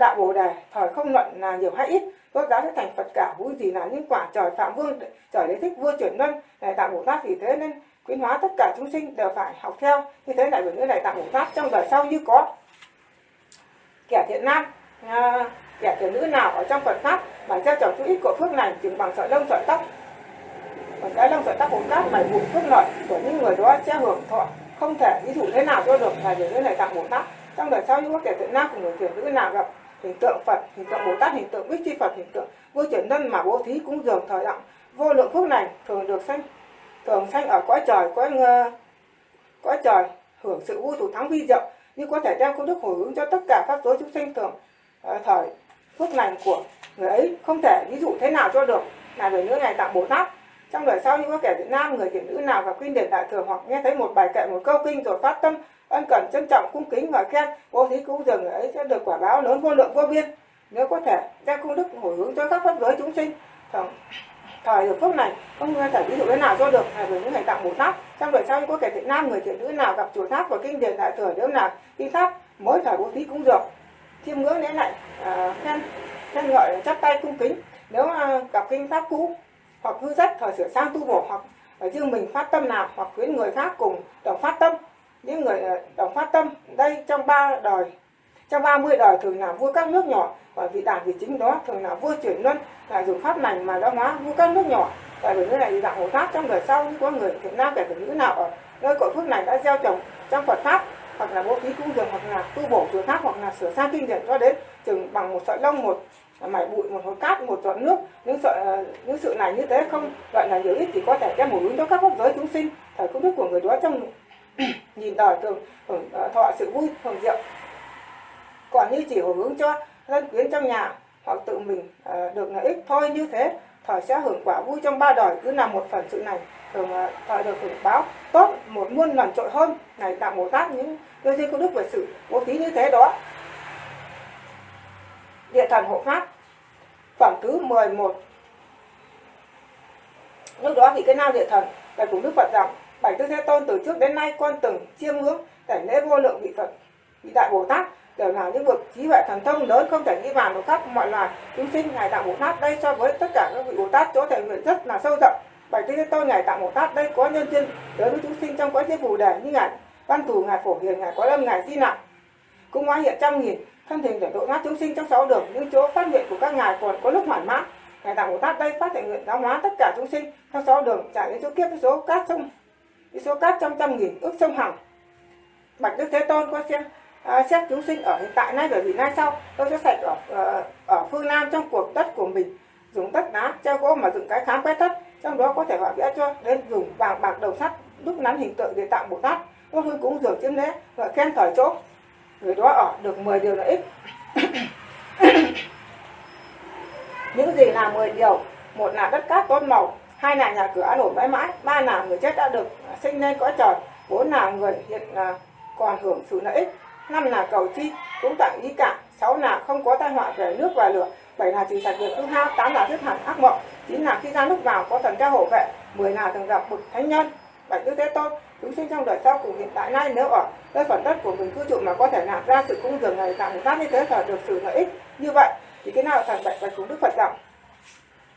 đạo bồ đề, thời không luận là nhiều hay ít rốt giáo sẽ thành phật cả vui gì là những quả trời phạm vương trời đế thích vua chuyển luân đại tạng bồ tát thì thế nên khuyến hóa tất cả chúng sinh đều phải học theo. Như thế đại biểu nữ này tạng bồ tát trong đời sau như có kẻ thiện nam à, kẻ thiện nữ nào ở trong Phật pháp mà gieo trồng chút ít của phước này chừng bằng sợi lông sợi tóc. Còn cái lông sợi tóc bồ tát bảy vụ phước lợi của những người đó sẽ hưởng thọ. Không thể ví dụ thế nào cho được là về nữ này tạng bồ tát. Trong đời sau như có kẻ thiện nam cùng người thiện nữ nào gặp hình tượng Phật, hình tượng Bồ Tát, hình tượng Bích Chi Phật, hình tượng vô chuyển nhân mà bố thí cũng dường thời động vô lượng phước này thường được sanh, thường sanh ở cõi trời, cõi ờ, cõi trời, hưởng sự vui thủ thắng vi diệu, như có thể đem công đức hồi hướng cho tất cả các giới chúng sanh thường ờ, thời phước lành của người ấy. Không thể ví dụ thế nào cho được. Là người nữ này tặng bồ tát, trong đời sau như có kẻ việt nam, người thiện nữ nào gặp kinh điển đại thừa hoặc nghe thấy một bài kệ, một câu kinh rồi phát tâm ân cần trân trọng cung kính và khen. Bố thí cúng dường ấy sẽ được quả báo lớn vô lượng vô biên. Nếu có thể ra công đức hồi hướng cho các pháp giới chúng sinh. Thời, thời được phước này không thể ví dụ thế nào cho được? Là với những ngày tặng bồ tát trong đời sau có kẻ thiện nam người thiện nữ nào gặp chùa tháp và kinh điển đại thừa nếu nào đi tháp mỗi thời bố thí cúng dường. chiêm ngưỡng lễ lại à, khen khen ngợi chắp tay cung kính. Nếu à, gặp kinh pháp cũ hoặc hư rất, thời sửa sang tu bổ hoặc ở riêng mình phát tâm nào hoặc khuyến người khác cùng đồng phát tâm những người ờ, đồng phát tâm, đây trong ba đời, trong 30 đời thường là vua các nước nhỏ, và vị đảng vị chính đó, thường là vua chuyển luân, là dùng pháp lành mà đã hóa vua các nước nhỏ. Tại vì như này thì dạng Bồ pháp trong đời sau có người Việt Nam kẻ từ nữ nào ở nơi cội phước này đã gieo trồng trong Phật pháp, hoặc là bố thí cung dường, hoặc là tu bổ chùa tháp hoặc là sửa sang kinh điển cho đến chừng bằng một sợi lông, một mảy bụi, một hột cát, một giọt nước. Những sợi ờ, những sự này như thế không gọi là nhiều ít thì có thể đem một hướng cho các pháp giới chúng sinh, thời công đức của người đó trong nhìn đời thường hưởng ờ, thọ sự vui hưởng diệu. Còn như chỉ hồi hướng cho dân quyến trong nhà hoặc tự mình ờ, được lợi ích thôi như thế thọ sẽ hưởng quả vui trong ba đời. Cứ làm một phần sự này thường uh, được hưởng báo tốt một muôn lần trội hơn. Này tạo bồ tát những đôi riêng công đức về sự bố thí như thế đó. Địa thần hộ pháp phẩm thứ 11 lúc đó thì cái nào địa thần là cùng đức phật rằng bảy tư thế tôn từ trước đến nay con từng chiêm ngưỡng cảnh lễ vô lượng vị phật, vị đại bồ tát. Đều là những bậc trí huệ thần thông lớn, không thể nghĩ bàn của các mọi loài chúng sinh. Ngài tạng bồ tát đây so với tất cả các vị bồ tát chỗ thể nguyện rất là sâu rộng. Bảy tư thế tôn ngài tạng bồ tát đây có nhân duyên đối với chúng sinh trong quá trình phù đề như ngài văn thù, ngài phổ hiền, ngài có lâm, ngài di nặng cũng hóa hiện trăm nghìn, thân hình để độ thoát chúng sinh trong sáu đường. Những chỗ phát nguyện của các ngài còn có lúc mỏi mãn. Ngài tạng bồ tát đây phát thể nguyện giáo hóa tất cả chúng sinh trong sáu đường trải đến chỗ kiếp số cát sông với số cát trăm trăm nghìn ước sông hằng. Bạch đức thế tôn có xem à, xét chúng sinh ở hiện tại nay và vì nay sau. Tôi sẽ sạch ở ở, ở phương nam trong cuộc đất của mình. Dùng tất đá treo gỗ mà dựng cái khám quét thất trong đó có thể họa vẽ cho đến dùng vàng bạc đầu sắt đúc nắn hình tượng để tạo bồ tát. Có hương cũng dường chiếm lễ và khen thời chỗ. Người đó ở được 10 điều lợi ích. Những gì là 10 điều? Một là đất cát tốt màu hai là nhà cửa an ổn mãi mãi, ba là người chết đã được à, sinh lên cõi trời, bốn là người hiện là còn hưởng sự lợi ích. Năm là cầu chi, cũng tặng ý cả sáu là không có tai họa về nước và lửa, bảy là trừ sạch việc hư hao, tám là dứt hẳn ác mộng, chín là khi ra lúc vào có thần ca hộ vệ, mười là thường gặp bậc thánh nhân. Bảy tư thế tôn, chúng sinh trong đời sau cùng hiện tại nay nếu ở nơi phần đất của mình cư trụ mà có thể làm ra sự cung dường này tặng một tác như thế là được sự lợi ích như vậy, thì cái nào là thành bạch bạch cùng đức phật rằng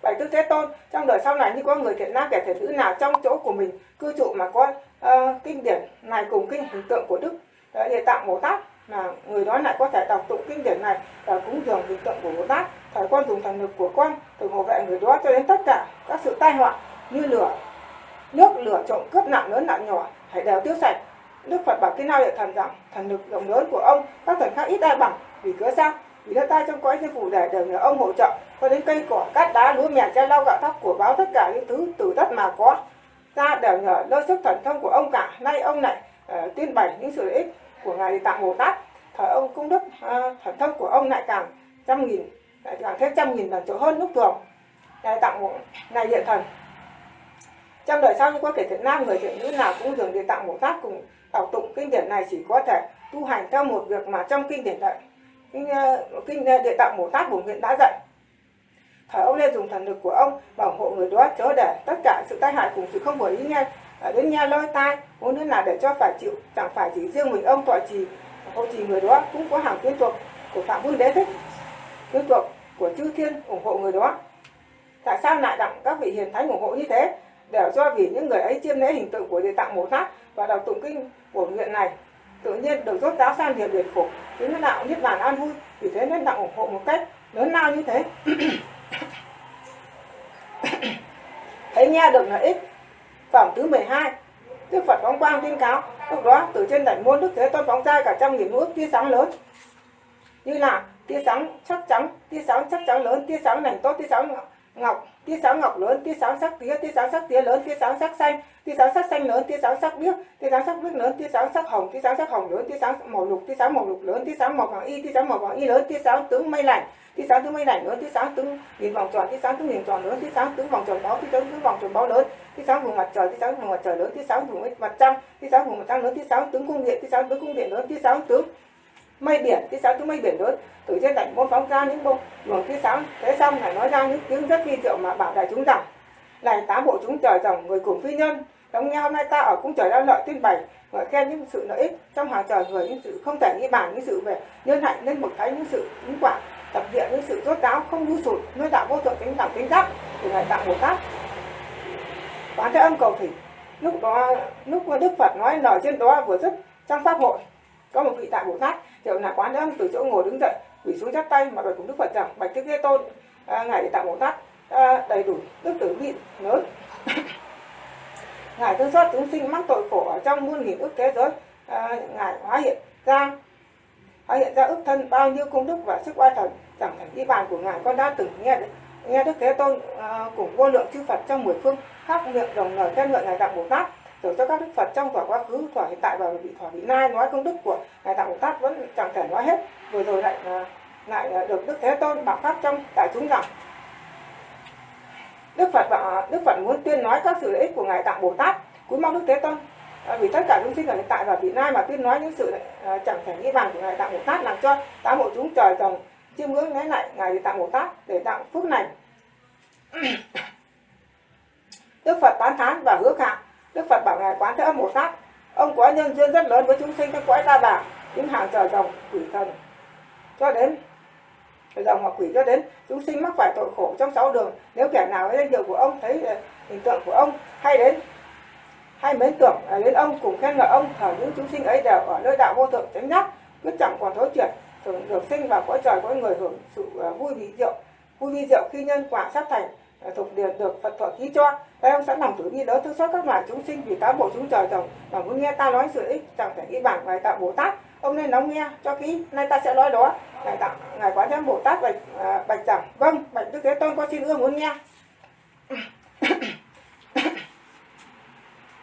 bảy tư thế tôn trong đời sau này như có người thiện nam kẻ thiện nữ nào trong chỗ của mình cư trụ mà có uh, kinh điển này cùng kinh hình tượng của đức. Uh, địa tạng bồ tát là người đó lại có thể đọc tụng kinh điển này và cúng dường hình tượng của bồ tát thời con dùng thần lực của con từ hộ vệ người đó cho đến tất cả các sự tai họa như lửa nước lửa trộm cướp nặng lớn nặng nhỏ hãy đều tiêu sạch. Đức phật bảo kinh nào địa thần rằng thần lực rộng lớn của ông các thần khác ít ai bằng vì cớ sao? Vì đất tay trong cõi thiên phủ để đều nhờ ông hỗ trợ cho đến cây cỏ cát đá lúa mèo che lau gạo thóc của báo tất cả những thứ từ đất mà có. Ra đều nhờ nơi sức thần thông của ông cả nay ông lại uh, tuyên bày những sự lợi ích của ngài tạng bồ tát. Thời ông cung đức uh, thần thông của ông lại càng trăm nghìn lại càng thêm trăm nghìn lần chỗ hơn lúc thường. Ngài tạng ngài hiện thần. Trong đời sau như có thể thiện nam người thiện nữ nào cũng thường địa tạng bồ tát cùng đọc tụng kinh điển này chỉ có thể tu hành theo một việc mà trong kinh điển đại kinh kinh ờ, ờ, địa tạng bồ tát bổn nguyện đã dạy. Phải ông nên dùng thần lực của ông bảo hộ người đó chớ để tất cả sự tai hại cùng sự không vừa ý nghe. Đến nghe lôi tai muốn nữa là để cho phải chịu, chẳng phải chỉ riêng mình ông tọa trì hộ trì người đó cũng có hàng quyến thuộc của phạm vương đế thích. Quyến thuộc của chư thiên ủng hộ người đó. Tại sao lại đặng các vị hiền thánh ủng hộ như thế? Đều do vì những người ấy chiêm lễ hình tượng của địa tạng bồ tát và đọc tụng kinh bổn nguyện này tự nhiên được rốt giáo san diệt biệt khổ. Chính nó đạo niết bàn an vui. Vì thế nên đạo ủng hộ một cách lớn lao như thế. Thấy nghe được lợi ích phẩm thứ 12 Đức Phật phóng quang tuyên cáo. Lúc đó, từ trên đảnh môn Đức Thế Tôn phóng ra cả trăm nghìn ước tia sáng lớn. Như là, tia sáng sắc trắng tia sáng sắc trắng lớn, tia sáng lành tốt, tia sáng ngọc, tia sáng ngọc lớn, tia sáng sắc tía, tia sáng sắc tía lớn, tia sáng sắc xanh tia sáng sắc xanh lớn tia sáng sắc biếc tia sáng sắc biếc lớn tia sáng sắc hồng tia sáng sắc hồng lớn tia sáng màu lục tia sáng màu lục lớn tia sáng màu vàng y tia sáng màu vàng y lớn tia sáng tướng mây lạnh, tia sáng tướng mây lạnh lớn tia sáng tướng nhìn vòng tròn tia sáng tướng nhìn tròn lớn tia sáng tướng vòng tròn báo tia sáng tướng vòng tròn báo lớn tia sáng vùng mặt trời tia sáng vùng mặt trời lớn tia sáng vùng mặt trăng tia sáng vùng mặt trăng lớn tia sáng tướng cung điện tia sáng tướng cung điện lớn tia sáng tướng mây biển tia sáng tướng mây biển lớn từ trên đỉnh môn phóng ra những bông luồng tia sáng thế xong lại nói ra những tiếng rất kỳ diệu mà bảo đại chúng rằng này tám bộ chúng trời dòng người cùng phi nhân đóng nghe hôm nay ta ở cung trời đã lợi tuyên bày ngợi khen những sự lợi ích trong hàng trời người những sự không thể nghĩ bàn những sự về nhân hạnh nên một thấy những sự ứng quả tập diện những sự rốt ráo không ngu sụt nơi đạo vô thượng tính đẳng tính giác từ ngài tạo bồ tát. Quán thế âm cầu thủy lúc đó lúc đức phật nói lời trên đó vừa dứt trong pháp hội có một vị đại bồ tát hiệu là quán thế âm từ chỗ ngồi đứng dậy quỳ xuống chắp tay mà bạch cùng đức phật rằng bạch thế tôn à, ngài đại bồ tát à, đầy đủ đức tử vị lớn ngài thương xót chúng sinh mắc tội khổ ở trong muôn nghìn ức thế giới. À, ngài hóa hiện ra hóa hiện ra ức thân bao nhiêu công đức và sức oai thần. Chẳng thành đi bàn của ngài con đã từng nghe nghe đức thế tôn à, cùng vô lượng chư phật trong mười phương khắp miệng đồng lời khen ngợi ngài tạng bồ tát rồi cho các đức phật trong thỏa quá khứ thỏa hiện tại và vị thỏa vị nay nói công đức của ngài tạng bồ tát vẫn chẳng thể nói hết. Vừa rồi lại à, lại à, được đức thế tôn bảo pháp trong đại chúng rằng Đức Phật bảo à, Đức Phật muốn tuyên nói các sự lợi ích của ngài Tạng Bồ Tát. Cúi mong Đức Thế Tôn. À, vì tất cả chúng sinh ở hiện tại và vị lai mà tuyên nói những sự à, chẳng thể nghĩ bằng của ngài Tạng Bồ Tát làm cho tám hộ chúng trời trồng chiêm ngưỡng lấy lại ngài Tạng Bồ Tát để tạo phước này Đức Phật tán thán và hứa khả Đức Phật bảo ngài Quán Thế Âm Bồ Tát. Ông có nhân duyên rất lớn với chúng sinh các cõi ta bà những hàng trời trồng quỷ thần. Cho đến dòng hoặc quỷ cho đến, chúng sinh mắc phải tội khổ trong sáu đường. Nếu kẻ nào với danh hiệu của ông, thấy ờ, hình tượng của ông, hay đến, hay mến tưởng ờ, đến ông, cùng khen ngợi ông, thờ những chúng sinh ấy đều ở nơi đạo vô thượng chánh giác quyết chẳng còn thối chuyển thường được sinh vào cõi trời cõi người hưởng sự ờ, vui vị diệu. Vui vi diệu khi nhân quả sắp thành thuộc điền được phật thọ ký cho. Đây ông sẵn lòng tử bi đỡ thương xót các loài chúng sinh vì tám bộ chúng trời rồng và muốn nghe ta nói sự ích, chẳng thể nghĩ bản bài tạo bồ tát ông nên lắng nghe cho kỹ nay ta sẽ nói đó. Ngài tặng ngài quán thế bồ tát bạch à, bạch rằng vâng bạch đức thế tôn có xin ưa muốn nghe.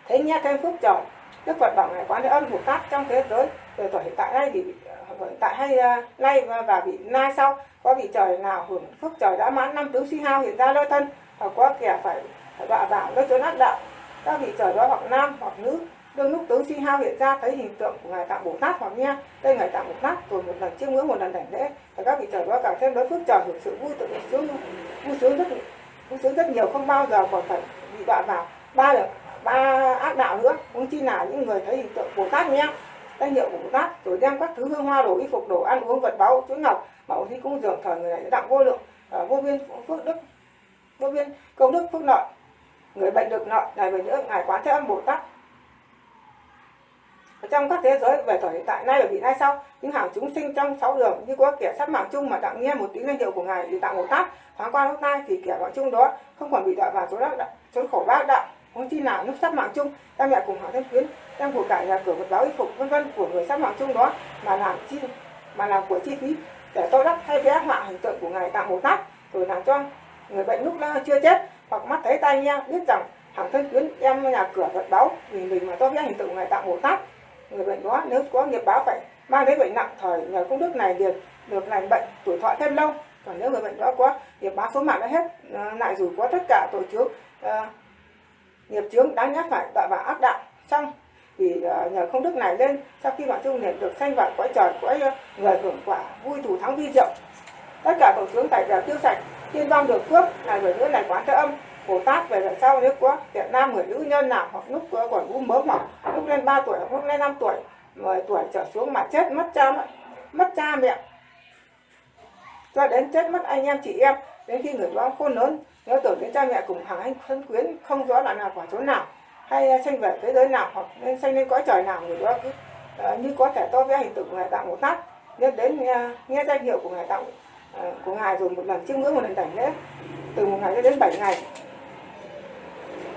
Thế nghe thêm phúc trời đức phật bảo ngài quán thế âm bồ tát trong thế giới. Từ tuổi hiện tại đây thì hiện tại hay uh, nay và, bị vị nay sau có vị trời nào hưởng phúc trời đã mãn năm tướng suy hao hiện ra lôi thân hoặc có kẻ phải đọa vào nơi chỗ nát đạo các vị trời đó hoặc nam hoặc nữ đương lúc tướng chi hao hiện ra thấy hình tượng của ngài tạng bồ tát hoặc nghe đây ngài tạng bồ tát rồi một lần chiêm ngưỡng một lần đảnh lễ. Và các vị trời đó càng thêm đối phước trời hưởng sự vui tự sướng vui sướng rất vui sướng rất nhiều không bao giờ còn phải bị đọa vào ba là ba ác đạo nữa. Cũng chi là những người thấy hình tượng bồ tát nghe danh hiệu của bồ tát rồi đem các thứ hương hoa đồ y phục đồ ăn uống vật báu chuỗi ngọc bảo thi cung dường thời người này đã đặng vô lượng à, vô biên phước đức vô biên công đức phước lợi người bệnh được lợi này về nữa ngài quán thế âm bồ tát trong các thế giới về thời hiện tại, nay và vị lai sau, những hàng chúng sinh trong sáu đường, như có kẻ sắp mạng chung mà tặng nghe một tiếng danh hiệu của ngài thì tặng một tát thoáng qua lúc nay thì kẻ mạng chung đó không còn bị đọa vào chỗ đạo chỗ khổ bác đạo không chi nào lúc sắp mạng chung ta mẹ cùng hàng thân quyến đem của cải nhà cửa vật báo y phục, vân vân của người sắp mạng chung đó mà làm chi, mà làm của chi phí, để tôi đắp hay vẽ họa hình tượng của ngài tặng một tát, rồi làm cho người bệnh lúc chưa chết, hoặc mắt thấy tai nghe biết rằng hàng thân quyến em nhà cửa vật báo vì mình mà tôi vẽ hình tượng của ngài tặng một tát người bệnh đó nếu có nghiệp báo phải mang đến bệnh nặng thời nhờ công đức này liền được lành bệnh tuổi thọ thêm lâu. Còn nếu người bệnh đó có nghiệp báo số mạng đã hết ờ, lại dù có tất cả tội chướng uh, nghiệp chướng đáng nhắc phải đọa vào ác đạo xong thì uh, nhờ công đức này lên sau khi bạn trung liền được sanh vào cõi trời cõi uh, người hưởng quả vui thủ thắng vi diệu. Tất cả tội chướng tại đều tiêu sạch tiên vong được phước này bởi nữa này quán thế âm. Bồ Tát về là sau nếu có Việt Nam người nữ nhân nào hoặc lúc còn u mớ mỏng lúc lên 3 tuổi hoặc lúc lên 5 tuổi 10 tuổi trở xuống mà chết mất cha mất cha mẹ. Cho đến chết mất anh em chị em đến khi người đó khôn lớn nhớ tưởng đến cha mẹ cùng hàng anh thân quyến không rõ là nào quả chỗ nào hay sanh về thế giới nào hoặc nên sanh lên cõi trời nào người đó cứ uh, như có thể to vẽ hình tượng ngài tạo một tát. Nên đến uh, nghe danh hiệu của ngài tạo uh, ờ, của ngài rồi một lần chiêm ngưỡng một lần đảnh lễ từ một ngày cho đến 7 ngày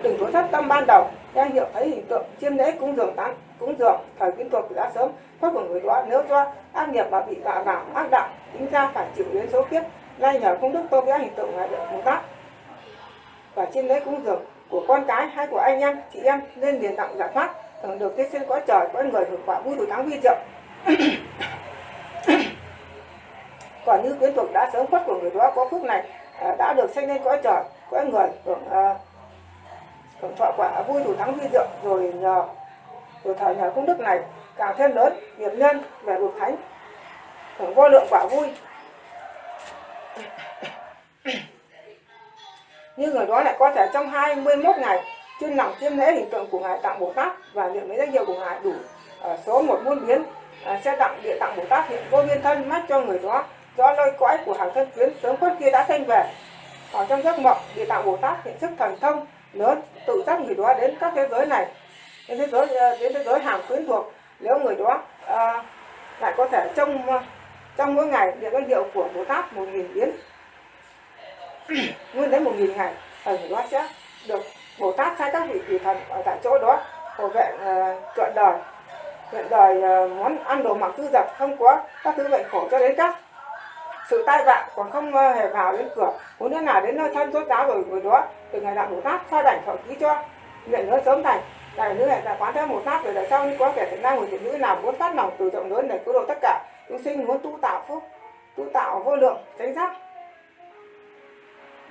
đừng có thất tâm ban đầu. Danh hiệu thấy hình tượng chiêm lễ cúng dường tán cúng dường thời kiến thuộc đã sớm. Thoát của người đó nếu do ác nghiệp mà bị đọa vào ác đạo tính ra phải chịu đến số kiếp. Nay nhờ công đức tôi vẽ hình tượng ngài được bồ tát. Và chiêm lễ cúng dường của con cái hay của anh em chị em nên liền tặng giải thoát. Thường được thế sinh cõi trời có người hưởng quả vui đủ thắng vi diệu. Còn như quyến thuộc đã sớm khuất của người đó có phước này à, đã được sinh lên cõi trời có người hưởng uh, hưởng thọ quả vui đủ thắng huy diệu rồi nhờ rồi thời nhờ công đức này càng thêm lớn nghiệp nhân về bậc thánh. Hưởng vô lượng quả vui. Như người đó lại có thể trong 21 ngày chuyên lòng chiêm lễ hình tượng của ngài tặng bồ tát và niệm mấy danh hiệu của ngài đủ ở số một muôn biến à, sẽ tặng địa tặng bồ tát hiện vô biên thân mắt cho người đó do lôi cõi của hàng thân tuyến sớm khuất kia đã thanh về. Ở trong giấc mộng địa tạng bồ tát hiện sức thần thông lớn tự dắt người đó đến các thế giới này đến thế giới ờ, đến thế giới hàng quyến thuộc nếu người đó à, lại có thể trong ờ, trong mỗi ngày niệm danh hiệu của bồ tát một nghìn biến nguyên đến một nghìn ngày ở người đó sẽ được bồ tát sai các vị quỷ thần ở tại chỗ đó hộ vệ uh, trọn đời. Hiện đời uh, món ăn đồ mặc tư dập không có các thứ bệnh khổ cho đến các sự tai vạ còn không ờ, hề vào đến cửa. Muốn thế nào đến nơi thân rốt giáo rồi người đó từ ngày đạo bồ tát sao đảnh thọ ký cho nguyện nữa sớm thành. Đại nữ hệ tại quán thế một tát rồi đại sau như có kẻ thiện nam người thiện nữ nào muốn phát lòng từ rộng lớn để cứu độ tất cả chúng sinh muốn tu tạo phúc tu tạo vô lượng tránh giác.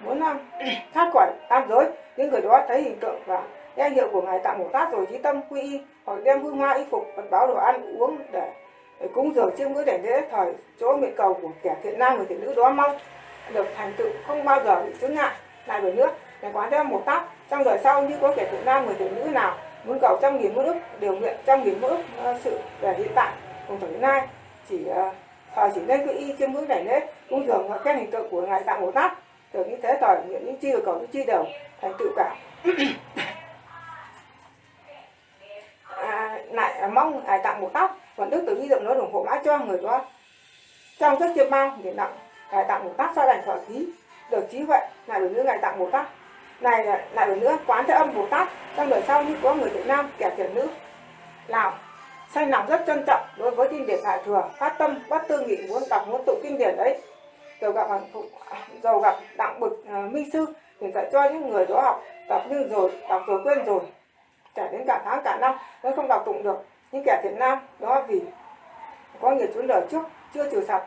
Muốn um, thoát khỏi tam giới những người đó thấy hình tượng và danh hiệu của ngài tạng bồ tát rồi trí tâm quy y hoặc đem hương hoa y phục vật báo đồ ăn uống để cúng dường chiêm ngưỡng để lễ thời chỗ nguyện cầu của kẻ thiện nam người thiện nữ đó mong được thành tựu không bao giờ bị chướng ngại. Lại về nước để quán theo một tóc trong đời sau như có kẻ thiện nam người thiện nữ nào muốn cầu trăm nghìn mơ ước điều nguyện trăm nghìn mơ ước ờ, sự về hiện tại cùng thời nay. Chỉ ờ, thời chỉ nên cứ y chiêm ngưỡng đảnh lễ cúng dường và khen hình tượng của ngài tạng bồ tát. Được như thế thời nguyện những chi và cầu những chi đều thành tựu cả. À, lại ờ, mong ngài tặng một tóc còn đức từ bi dụng nó ủng hộ mãi cho người đó. Trong rất chiêm bao để tặng ngài tặng một tát sau đành thọ khí được trí huệ lại được nữa ngài tặng một tát. Này lại được nữa quán thế âm bồ tát trong đời sau như có người việt nam kẻ thiện nữ. Lào sanh lòng rất trân trọng đối với kinh điển đại thừa phát tâm bất tư nghị muốn đọc muốn tụng kinh điển đấy. Giàu gặp giàu gặp đặng bực ờ, uh, minh sư thì dạy cho những người đó học tập nhưng rồi đọc rồi quên rồi. Trải đến cả tháng cả năm vẫn không đọc tụng được những kẻ thiện nam đó vì có nhiều chốn đời trước chưa trừ sạch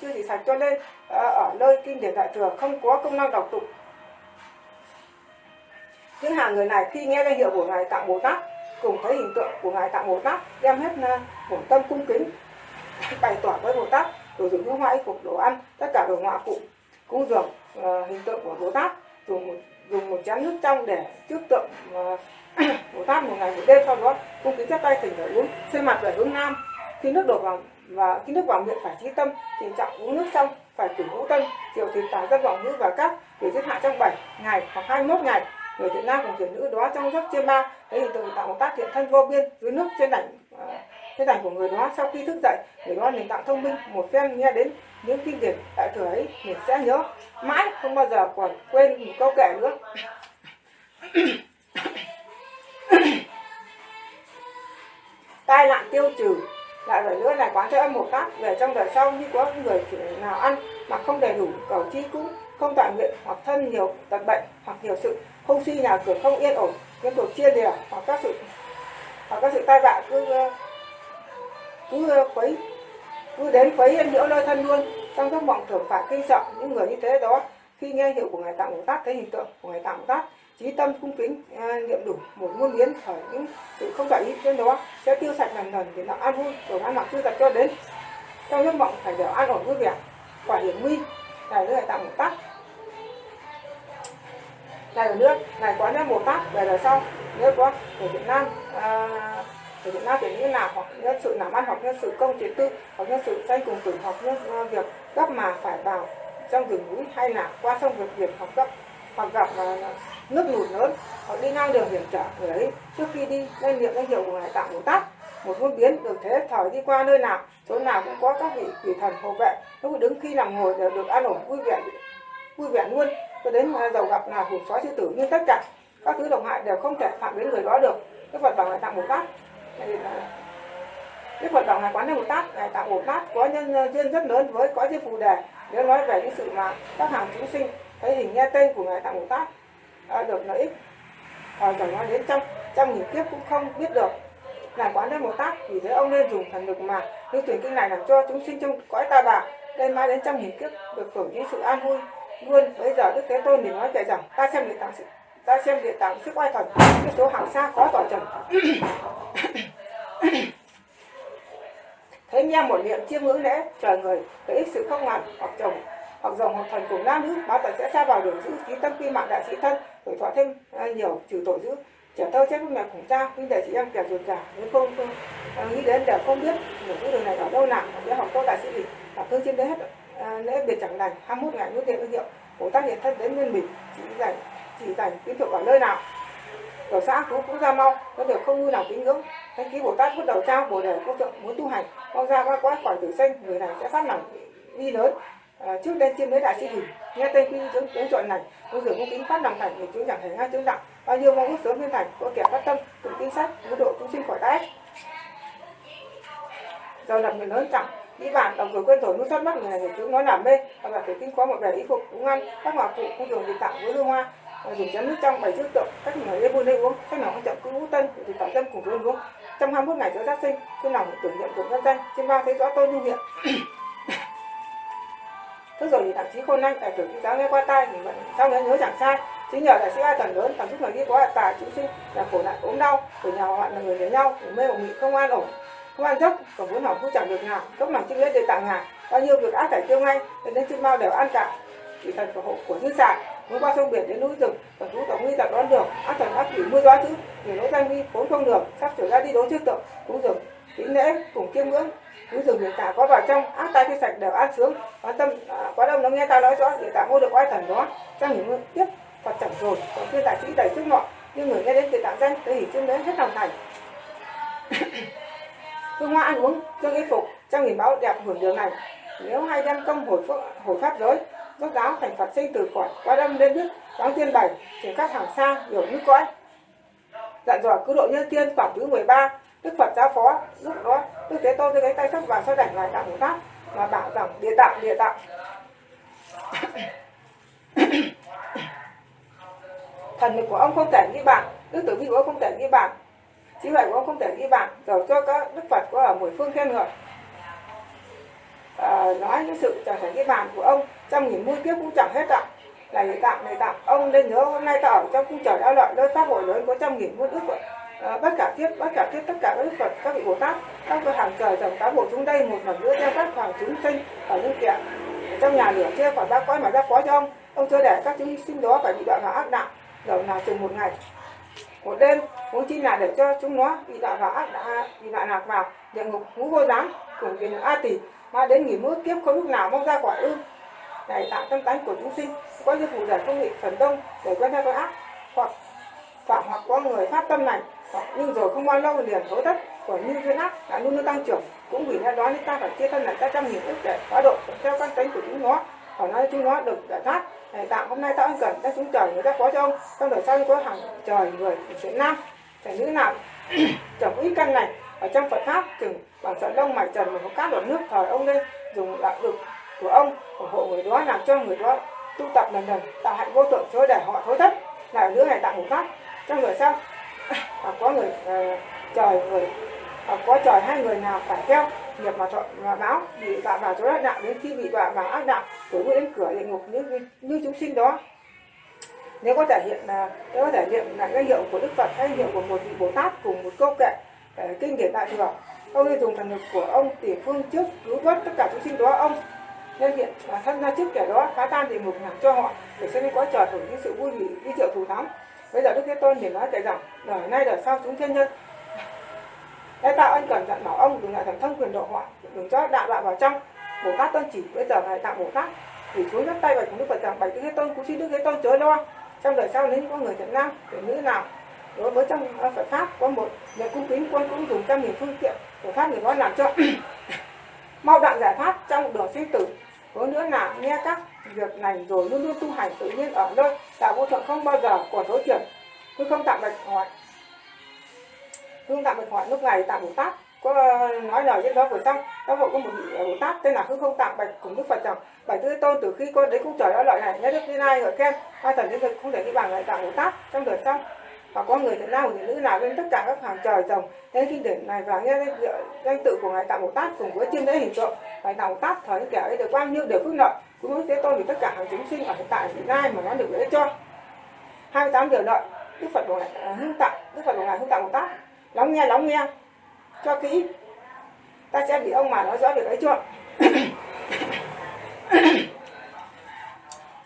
chưa trừ sạch cho nên à, ở nơi kinh điển đại thừa không có công năng đọc tụng. Những hàng người này khi nghe danh hiệu của ngài tạng bồ tát cùng thấy hình tượng của ngài tạng bồ tát đem hết à, bổn tâm cung kính bày tỏ với bồ tát đồ dùng nước hoa y phục đồ ăn tất cả đồ họa cụ cúng dường uh, hình tượng của bồ tát dùng một dùng một chén nước trong để trước tượng uh, bồ tát một ngày một đêm sau đó cung kính chắp tay thỉnh để uống xoay mặt về hướng nam. Khi nước đổ vào và khi nước vào miệng phải trí tâm, tình trọng uống nước xong phải cử ngũ tân chiều thì tả dân vọng ngữ và các để giết hạ trong 7 ngày hoặc 21 ngày. Người thiện nam cùng thiện nữ đó trong giấc chiêm ba thấy hình tượng tạo một tác thiện thân vô biên dưới nước trên đảnh à, trên đảnh của người đó. Sau khi thức dậy, người đó nền tảng thông minh, một phen nghe đến những kinh điển đại thừa ấy, mình sẽ nhớ mãi, không bao giờ còn quên một câu kể nữa. tai nạn tiêu trừ, lại rồi nữa là quán thế âm một phát. Về trong đời sau, như có người nào ăn mà không đầy đủ cầu chi cũng không toàn nguyện hoặc thân nhiều tật bệnh hoặc nhiều sự không suy nào cửa không yên ổn, liên tục chia lìa hoặc các sự, hoặc các sự tai vạ cứ ờ, cứ ờ, quấy, cứ đến quấy nhiễu nơi thân luôn. Trong giấc mộng thường phải kinh sợ những người như thế đó. Khi nghe hiệu của ngài tạng bồ tát, thấy hình tượng của ngài tạng bồ tát trí tâm cung kính à, niệm đủ một muôn biến khởi những sự không tại ý trên đó. Sẽ tiêu sạch lần lần để làm an vui rồi an lạc chưa tập cho đến. Trong giấc mộng phải đều an ổn vui vẻ. Quả hiểm nguy này nữa ngài tạng một tát. Này ở nước này có nên một tát về đời sau. Nếu có ở việt nam à, ở Việt Nam thì như nào? Hoặc nhân sự làm ăn hoặc nhân sự công chế tư hoặc nhân sự danh cùng tử hoặc nhân à, việc gấp mà phải vào trong rừng núi hay là qua sông vượt biển hoặc gấp hoặc gặp ờ, nước lụt lớn hoặc đi ngang đường hiểm trở người ấy trước khi đi lên niệm danh hiệu của ngài tạng bồ tát một muôn biến được thế thời đi qua nơi nào chỗ nào cũng có các vị quỷ thần hộ vệ. Lúc đứng khi nằm ngồi đều được an ổn vui vẻ vui vẻ luôn. Cho đến ờ, giàu gặp là hủ sói sư tử nhưng tất cả các thứ độc hại đều không thể phạm đến người đó được. Cái phật bảo ngài tạng bồ tát ờ, Đức Phật bảo ngài quán thế Bồ Tát, ngài tạng Bồ Tát có nhân duyên rất lớn với có chư phù đề. Nếu nói về những sự mà các hàng chúng sinh thấy hình nghe tên của ngài tạng Bồ Tát à, được lợi ích, à, chẳng nói đến trăm trăm nghìn kiếp cũng không biết được. Ngài quán thế Bồ Tát vì thế ông nên dùng thần lực mà lưu truyền kinh này làm cho chúng sinh trong cõi ta bà đây mãi đến trăm nghìn kiếp được hưởng những sự an vui luôn. Bây giờ Đức Thế Tôn thì nói kể rằng ta xem địa tạng sự ta xem địa tạng sức oai thần cái số hàng xa khó tỏ trần thấy nghe một niệm chiêm ngưỡng lễ trời người lợi ích sự không ngàn hoặc chồng hoặc dòng hoặc thần của nam nữ báo tận sẽ xa vào đường giữ trí tâm quy mạng đại sĩ thân tuổi thọ thêm à, nhiều trừ tội giữ. Trẻ thơ chết mẹ cùng cha nhưng để chị em kẻ ruột giả nếu không, không à, nghĩ đến đều không biết đường cái đường này ở đâu nào để học cô đại sĩ gì là thương trên đấy hết à, lễ biệt chẳng lành 21 ngày nuốt tiền ước hiệu. Bồ tát hiện thân đến nguyên mình chỉ dành chỉ dành tín thuộc ở nơi nào. Ở xã cũng cũng ra mau có điều không như nào kính ngưỡng. Thánh ký bồ tát bắt đầu trao bồ đề câu tượng muốn tu hành. Mau ra qua quá khỏi tử sinh người này sẽ phát lòng đi lớn à, trước đây chiêm lấy đại sĩ hình nghe tên quy chứng tướng chọn này có dường cung kính phát lòng thành thì chúng chẳng thể ngay chứng đặng bao nhiêu mong ước sớm viên thành có kẻ phát tâm cùng tin sách cứu độ chúng sinh khỏi tai do lập người lớn chẳng đi bản đồng rồi quên rồi nuốt thoát mắt người này thì chúng nói làm mê và là thể kinh có một vẻ y phục cũng ăn các hòa phụ không dùng gì tạo với hương hoa. Dùng chén nước trong bảy trước tượng cách người lên buôn lên uống cách nào không chậm cứ ngũ tân thì tạo tâm cùng luôn uống. Trong 21 ngày giữa giác sinh khi lòng tưởng niệm cùng nhân dân trên ba thấy rõ tôi như hiện thế rồi thì thậm chí khôn anh tài tử khi giáo nghe qua tai thì vẫn sau nhớ nhớ chẳng sai. Chính nhờ đại sĩ ai thần lớn thằng giúp người đi có tài chúng sinh, là khổ nạn ốm đau, của nhà họ là người đến nhau, của mê của nghị không an ổn, không ăn dốc còn muốn học cũng chẳng được nào. Dốc lòng chữ nghĩa để tặng ngài, bao nhiêu việc ác phải tiêu ngay nên chim mau đều ăn cả chỉ thần của hộ, của dư sản muốn qua sông biển đến núi rừng, còn thú tổng nguy tật đoán được ác thần ác quỷ mưa gió chứ, người lỗ danh vi vốn không được, sắp trở ra đi đối trước tượng cũng dừng kính lễ, cùng kiêm ngưỡng núi rừng người cả có vào trong ác tai khi sạch đều an sướng quan tâm à, quá đông nó nghe ta nói rõ để tạ mua được oai thần đó. Trong những tiếp phật chẳng rồi còn thiên đại sĩ đầy sức nọ nhưng người nghe đến từ tạng danh tới hỉ chương đến hết lòng thành. Hương hoa ăn uống trương y phục trong nghìn báo đẹp hưởng điều này. Nếu hai đem công hồi phước, hồi pháp giới rốt giáo thành phật sinh từ khỏi qua đâm lên nước quán tiên bảy chuyển các hàng xa hiểu như cõi. Dặn dò cứ độ nhân tiên phẩm thứ 13 đức phật giáo phó lúc đó đức thế tôn cái tay sắp vào sau đảnh ngài đạo bồ tát mà bảo rằng địa tạng địa tạng thần lực của ông không thể ghi bàn đức tử vi của ông không thể ghi bàn trí huệ của ông không thể ghi bàn rồi cho các đức phật có ở mười phương khen ngợi. À, nói những sự chẳng thể ghi bàn của ông trong nghìn mươi kiếp cũng chẳng hết ạ. Địa tạm địa tạm ông nên nhớ hôm nay ta ở trong cung trời đao lợi nơi pháp hội lớn có trăm nghìn muôn ước vậy Ờ, à, bất cả thiết bất cả thiết tất cả các phật các vị bồ tát các vị hàng trời dòng tá bộ chúng đây một lần nữa đem các hoàng chúng sinh ở những kiện trong nhà lửa chưa khỏi ba cõi mà ra phó cho ông. Ông chưa để các chúng sinh đó phải bị đoạn vào ác đạo. Đầu nào chừng một ngày một đêm muốn chi là để cho chúng nó bị đoạn vào ác đạo bị đoạn lạc vào. Địa ngục ngũ vô giám cùng tiền a tỷ mà đến nghỉ mưa kiếp không lúc nào mong ra quả ư. Này tạo tâm tánh của chúng sinh có như phụ giải không bị phần đông để quen theo cái ác hoặc phạm hoặc có người phát tâm này nhưng rồi không bao lâu liền thối thất của như thế ác đã luôn luôn tăng trưởng. Cũng vì lẽ đó nên ta phải chia thân lại ta trăm nghìn ức để quá độ theo căn tính của chúng nó. Còn nói chúng nó được giải thoát này tạm hôm nay ta ân cần ta chúng trời người ta phó cho ông. Trong đời sau có hàng trời người chuyện nam. Phải nữ nào? Chồng ít căn này ở trong Phật pháp, chừng bằng sợi lông mày trần mà có cát đổ nước thời ông lên, dùng đạo lực của ông ủng hộ người đó, làm cho người đó tu tập lần lần, tạo hạnh vô thượng cho để họ thối thất lại nữa này tạm một pháp trong đời sau à, có người uh, trời người à, có trời hai người nào phải theo nghiệp mà thuận mà báo bị đọa vào chỗ ác đạo đến khi bị đọa vào ác đạo tối đến cửa địa ngục như như chúng sinh đó. Nếu có thể hiện là nếu có thể hiện lại cái hiệu của đức phật hay hiệu của một vị bồ tát cùng một câu kệ ờ, kinh điển đại thừa ông nên dùng thần lực của ông tỷ phương trước cứu vớt tất cả chúng sinh đó ông nên hiện và thân ra trước kẻ đó phá tan địa ngục làm cho họ để xem có trời hưởng những sự vui vì đi triệu thù thắng bây giờ đức thế tôn thì nói tại rằng đời nay đời sau chúng thiên nhân. Lẽ tạo ân cần dặn bảo ông đừng lại thần thông quyền độ họ đừng cho đạo đạo vào trong. Bồ tát tôn chỉ, bây giờ ngài tạo bồ tát, thì xuống nhấc tay bạch đức phật rằng, bạch đức thế tôn cũng xin đức thế tôn chớ lo. Trong đời sau nếu có người thiện nam, thiện nữ nào, đối với trong ờ, Phật pháp có một người cung kính, quân cũng dùng trăm nghìn phương tiện của pháp người đó làm cho mau đặng giải thoát trong đường sinh tử. Hướng nữa là nghe các việc này rồi luôn luôn tu hành tự nhiên ở nơi đạo vô thượng không bao giờ còn đối chuyển tôi không tạm bạch hỏi không tạm bạch hỏi lúc này tạm bồ tát. Có ờ, nói lời với đó vừa xong đó hộ có một vị bồ tát tên là hư không tạm bạch cùng đức phật rằng bạch tư tôn từ khi con đến cung trời đó lợi này nhớ đức như lai gọi khen, hai thần thiên thực không thể đi bằng lại tạm bồ tát trong đời xong và có người thiện nam người nữ nào lên tất cả các hàng trời rồng đến kinh điển này và nghe danh tự của ngài tạm bồ tát cùng với chiêm lễ hình tượng. Ngài tạm bồ tát thời kẻ ấy được bao nhiêu đều phước lợi cũng nói thế tôn vì tất cả hàng chúng sinh ở hiện tại vị lai mà nó được lễ cho? 28 điều lợi đức phật Bồ ngài à, hưng tặng, đức phật Bồ ngài hưng tặng bồ tát lắng nghe lắng nghe. Cho kỹ. Ta sẽ bị ông mà nói rõ được ấy chưa?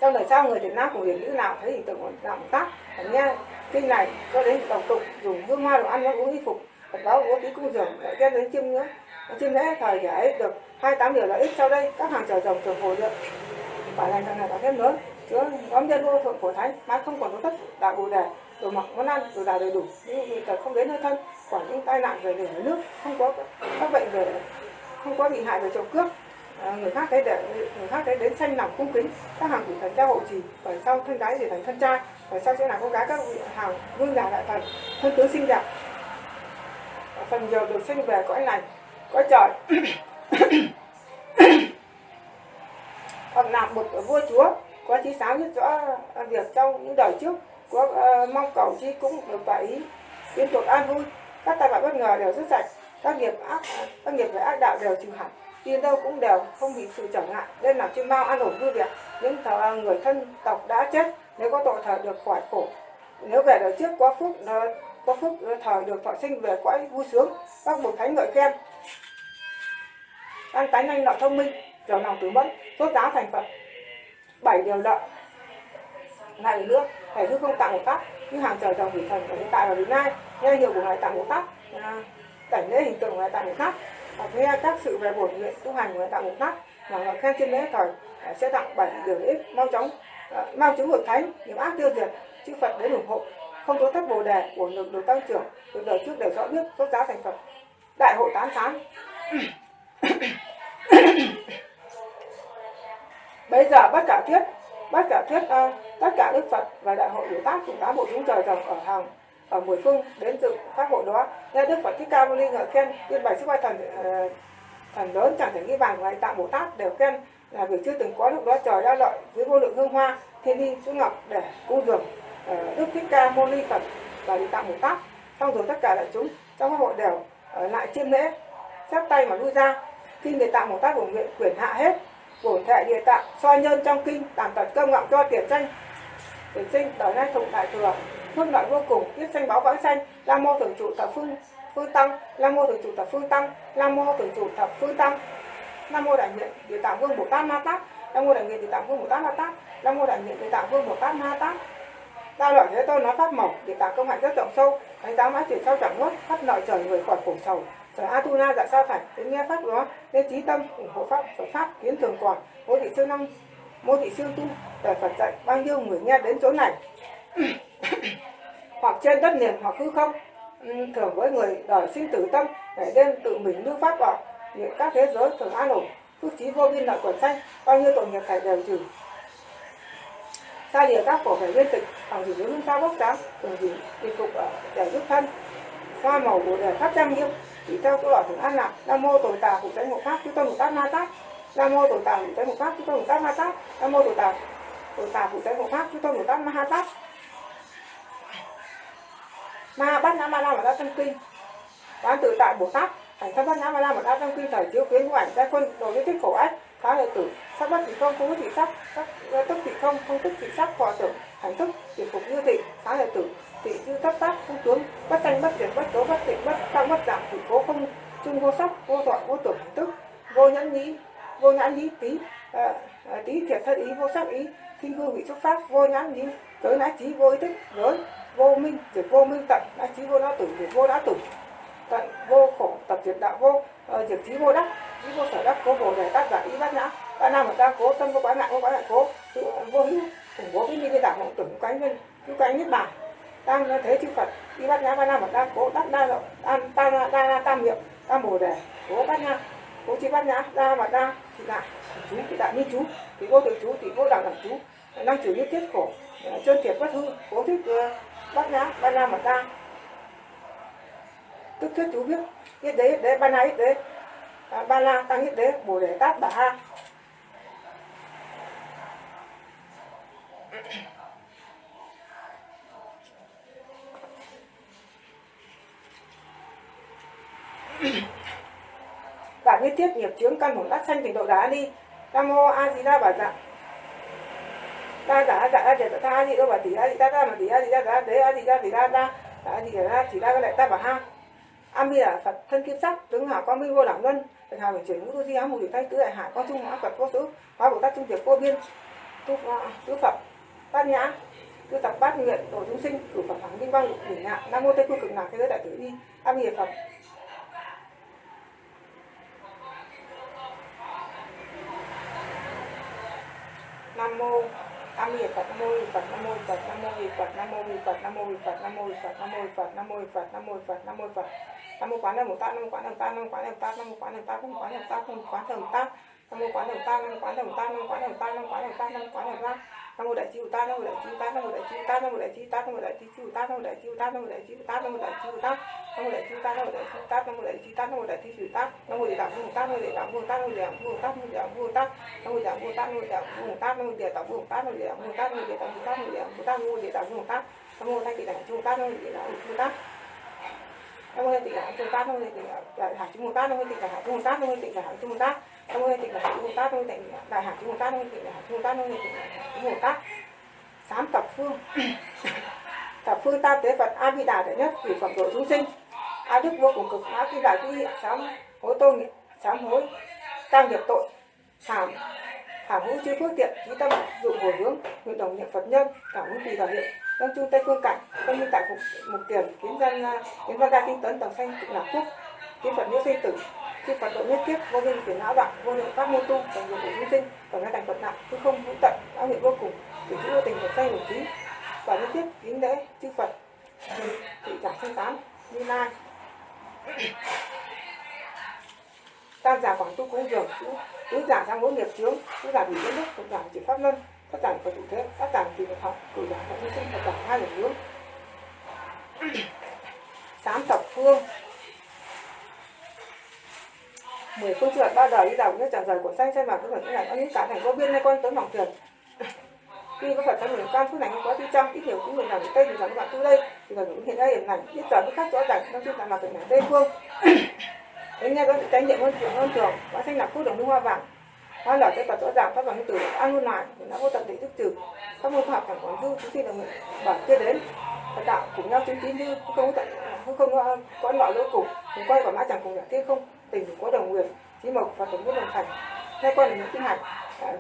Trong đời sau người Việt Nam của điển nữ nào, thấy hình tượng của đạo tác phải nghe kinh này, cho đến tổng tụng dùng hương hoa đồ ăn, nó uống y phục. Phật báo bố tí cung dường lại đem đến chiêm nữa xin lễ thời giải ấy được 28 điều lợi ích sau đây. Các hàng chờ rồng thường hồi lượng phải lành thằng này có thêm nữa? Chứa nhóm nhân vô thượng phổ thánh mãi không còn có thất đạo bù đề đồ mặc món ăn đồ đà đầy đủ. Nhưng người thật không đến nơi thân quản những tai nạn về đường nước không có các bệnh về không có bị hại về trộm cướp à, người khác thấy để người khác thấy đến xanh lòng cung kính. Các hàng quỷ thần theo hộ trì phải sau thân gái thì thành thân trai phải sau sẽ là con gái các vị hàng vương giả đại thần thân tướng xinh đẹp phần nhiều được sinh về cõi lành cõi trời. Hoặc là một vua chúa có chí sáng nhất rõ việc trong những đời trước có uh, mong cầu chi cũng được tại ý liên tục an vui. Các tai vạ bất ngờ đều rất sạch các nghiệp ác các nghiệp về ác đạo đều trừ hẳn đi đâu cũng đều không bị sự trở ngại. Nên làm chim bao an ổn vui vẻ những thờ, à, người thân tộc đã chết nếu có tội thờ được khỏi khổ. Nếu về đời trước có phúc ờ, có phúc ờ, thờ được thọ sinh về cõi vui sướng các bậc thánh ngợi khen ăn tánh nhanh lợi thông minh trở lòng tử mẫn tốt giáo thành phật. Bảy điều lợi này nữa thầy hư không tặng một tát như hàng trời dòng thủy thần ở hiện tại và đến nay nghe hiệu của ngài tặng một tát à, cảnh lễ hình tượng của ngài tặng một tát và nghe các sự về bổn nguyện, tu hành của ngài tặng một tát và ngài khen trên lễ thời à, sẽ tặng bảy điều lễ ích, mau chóng à, mau chứng hội thánh những ác tiêu diệt, chư phật đến ủng hộ. Không có thất bồ đề của lực được tăng trưởng từ đời trước đều rõ biết tốt giá thành phật. Đại hội tán sáng bây giờ bất cả thiết bất cả thiết uh, ờ, tất cả đức phật và đại hội biểu tác cùng tám bộ chúng trời rồng ở hàng ở mười phương đến dự các hội đó. Nghe đức phật thích ca mâu ni ngợi khen tiên bày sức vai thần uh, thần lớn chẳng thể nghi vàng lại tạng bồ tát đều khen là việc chưa từng có lúc đó trời đã lợi với vô lượng hương hoa thiên đi xuống ngọc để cung dường uh, đức thích ca mâu ni phật và địa tạng bồ tát. Xong rồi tất cả đại chúng trong các hội đều uh, lại chiêm lễ chắp tay mà lui ra khi địa tạng bồ tát của nguyện quyển hạ hết bổn thệ địa tạng soi nhân trong kinh, tàn tật cơm ngọng cho tiền sinh tiền sinh đời nay thụng đại thừa hương lợi vô cùng tiếp sanh báo vãng sanh, la mô thường trụ thập phương phương tăng, la mô thường trụ thập phương tăng, la mô thường trụ thập phương tăng. Nam mô đại nguyện địa tạng vương bồ tát ma tát nam mô đại nguyện địa tạng vương bồ tát ma tát nam mô đại nguyện địa tạng vương bồ tát ma tát. Đa loại thế tôn nói pháp mỏng, địa tạng công hạnh rất rộng sâu đánh giá mãi chuyển sau chẳng nuốt khắp nội trời người khỏi khổ sầu atuna dạ sao phải đến nghe pháp đó? Nên trí tâm, ủng hộ pháp, phật pháp, kiến thường còn. Mô thị siêu năm, mô thị siêu tu đời phật dạy bao nhiêu người nghe đến chỗ này? Hoặc trên đất liền, hoặc hư không? Ừ, thường với người đời sinh tử tâm để đêm tự mình lưu pháp vào những các thế giới thường an ổn, phước trí vô biên lợi quần xanh bao nhiêu tội nghiệp thầy đều trừ. Xa lìa các cổ phải liên tịch, bằng gì hướng sao bốc sáng thường gì đi phục ở để giúp thân. Hoa màu của đời pháp trang nghiêm chỉ theo chỗ bảo thường ăn là nam mô tổ tà phụ tránh hộ pháp chúng tôi một tác ma tác nam mô tổ tà phụ tránh hộ pháp chúng tôi một tác ma tác nam mô tổ tà tổ tà phụ tránh hộ pháp chúng tôi một tác ma ha tác ma bắt nam ma la mà đã tâm kinh. Quán tự tại bồ tát. Thành thân bắt nam ma la mà đã tâm kinh thời chiếu kiến của ảnh giai quân đồ với thích khổ ách. Phá lợi tử sắc bất thì không không thị sắc sắc tức thị không không tức thị sắc, hòa tưởng, hành thức thì phục như thị. Phá lợi tử thị chư thất sắc không tướng bất sanh bất diệt bất tố bất tịnh bất tăng bất giảm thị cố không chung vô sắc vô thọ vô tưởng tức vô nhãn nhĩ vô nhãn nhĩ tí à, à, tí thiệt thân ý vô sắc ý thiên hương vị xúc pháp vô nhãn nhĩ tới nãi trí vô ý thức lớn vô minh diệt vô minh tận nãi trí vô đã tử diệt vô đã tử tận vô khổ tập diệt đạo vô uh, diệt trí vô đắc trí vô sở đắc cố bồ đề tác giả ý bát nhã ba nam ở ta cố tâm vô quá nạn vô quá nạn cố tự vô hữu cùng vô với ni cái đạo mộng tưởng cánh nhân cứu cánh nhất bản đang thế chư phật. Đi bát nhã ba la mật đang cố đắc đa an tam ta đa đa tam hiệu tam bồ đề. Cố bát nhã cố chi bát nhã đa mật đa thì đại chú thì đại như chú thì vô tự chú thì vô đẳng đẳng chú. Năng chủ như thiết khổ chân thiệt bất hư cố thích ờ, bát nhã ba la mật đa. Tức thuyết chú biết biết đấy đấy ba la ít đấy. À, ba la tăng hết đấy bồ đề tát bà ha và như tiết nghiệp chướng căn hồn đắc sanh trình độ đá đi. Nam mô a di đà bà dạ. Ta giả dạ a di đà a di đà bà tỷ, a di ta mà tỷ, a di đà đà đế, a di đà tỷ ta đà a di đà chỉ đà cái lại ta bà ha. A di đà phật thân kim sắc, tướng hảo quang minh vô đẳng luân thành hào biển chuyển ngũ tu di ám mùi tay tứ đại hải quang trung hóa Phật vô số hóa Bồ Tát trung tiệp vô biên, tu tứ Phật, bát nhã, tu tập bát nguyện độ chúng sinh, cử Phật thắng vinh quang đỉnh ngạ nam mô tây phương cực lạc thế giới đại tử đi a di Phật. Nam mô a di phật nam mô phật nam mô phật nam mô phật nam mô phật nam mô phật nam mô phật nam mô phật nam mô phật nam mô phật nam mô phật nam mô quán nam mô tát nam mô quán nam tát nam mô quán nam tát nam mô quán nam tát nam mô quán nam tát nam mô quán nam tát nam mô quán nam tát nam mô quán nam tát nam mô quán nam tát nam mô quán nam tát nam mô quán nam tát nam mô đại chi tát nam mô đại chi tát nam mô đại chi tát nam mô đại chi tát nam mô đại chi tát nam mô đại chi tát nam mô đại chi tát nam mô đại chi tát nam mô đại chi tát nam mô đại chi tát nam mô đại chi tát nam mô đại chi tát nam mô địa tạng vương tát nam mô địa tạng vương tát nam mô địa tạng vương tát nam mô địa tạng vương tát nam mô địa tạng vương tát nam mô địa tạng vương tát nam mô địa tạng vương tát nam mô địa tạng vương tát nam mô địa tạng vương tát nam mô địa tạng vương tát nam mô địa tạng vương tát nam mô thanh tịnh đẳng tát nam mô địa tạng vương tát nam mô tịnh đẳng trung tát nam mô tịnh đại hải tát nam mô tịnh đại hải trung tát nam mô tịnh đại hải trung tát nam mô tịnh đại hải trung tát nam mô tịnh đại hải trung tát nam mô tịnh đại hải trung tát nam mô tịnh đại hải trung tác sám tập phương. Tập phương tam tế phật a di đà đệ nhất cử phẩm độ chúng sinh. A đức vô cùng cực, a di đà quy, sám hối tôn sám hối tam nghiệp tội thảm thảm hữu chư phước tiện trí tâm dụng hồi hướng nguyện đồng niệm phật nhân, cảm ứng tùy vào hiện tâm trung tây phương cảnh tâm minh tại phục mục tiền, kiến dân, kiến văn gia kinh tấn, tầng xanh cực lạc phúc kiến phật nhiễu sinh tử khi hoạt động huyết tiếp vô hình tuyến não đoạn, vô hiệu pháp môn tu và nhiều bộ vi sinh và ngăn đẳng vật nặng chứ không hữu tận, đã hiện vô cùng để giữ vô tình một tay một trí và nhất tiếp kính lễ, chư phật. Thị giả sinh tám như lai. Tam giả quảng tu cúng dường, tứ giả sang mỗi nghiệp chướng, tứ giả bị biến đức cũng giả chỉ pháp luân, các giảng có chủ thế, các giảng tùy được học, cử giả đại vi sinh và giảng hai lần nữa. Tám thập phương mười phương trượt ba đời đi đầu như chẳng rời của xanh xanh vào cái phải là có những cả thành vô biên hay con tấn mỏng trượt khi có phật trong mình can phước này không có thi trăm ít nhiều cũng người làm tây thì rằng các bạn tu đây. Thì là những hiện nay hiện này biết giờ biết khác rõ ràng, trong chuyên là hình này tây phương. Đến nghe có sự trách nhiệm hơn, chuyện hơn thường. Hóa xanh là phước đồng hoa vàng? Hoa lở cái phật rõ ràng phát bằng từ an luôn lại, thì đã vô tận định thức trừ. Các môn khoa học chẳng còn dư chúng sinh là người bảo chưa đến. Phật đạo cùng nhau chứng tín như không có tận không có có loại lỗ cục cùng quay quả mã chẳng cùng giả thiên không tình có đồng nguyệt chí mộc và tổng biết đồng thành. Hai con là những tinh hạch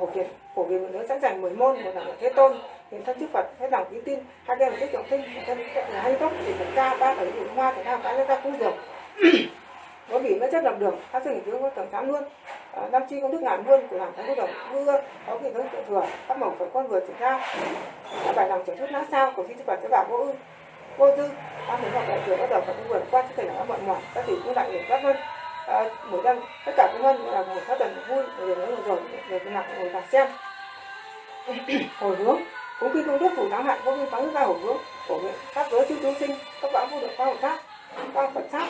phổ biến phổ biến một nữa sẵn sàng mười môn một là thế tôn hiện thân chư phật hết lòng kính tin. Hai bên là tiết trọng tinh thân là hay tốt thì phần ca ba phải dùng hoa thể thao cái ra cũng được có bị nó chất làm đường phát sinh tướng có tầng sáng luôn. À, năm chi công đức ngàn luôn của làm thánh quốc đồng mưa có kỳ tướng tự thừa các mỏng phải con vừa triển ra. Các bài lòng trở chút nát sao của chư phật sẽ bảo vô ư. Vô dư ba muốn học đại thừa bắt đầu phải vượt qua chứ thể là mọi mỏi các tỷ cũng lại được các hơn à, mỗi năm tất cả các hơn là một phát tuần vui rồi nữa rồi rồi cái nặng ngồi vào xem. Hồi hướng cũng khi công đức phủ thắng hạn có viên phán ra hồi hướng của nguyện các giới chư chúng sinh các bão vô được qua hội tác quang phật sát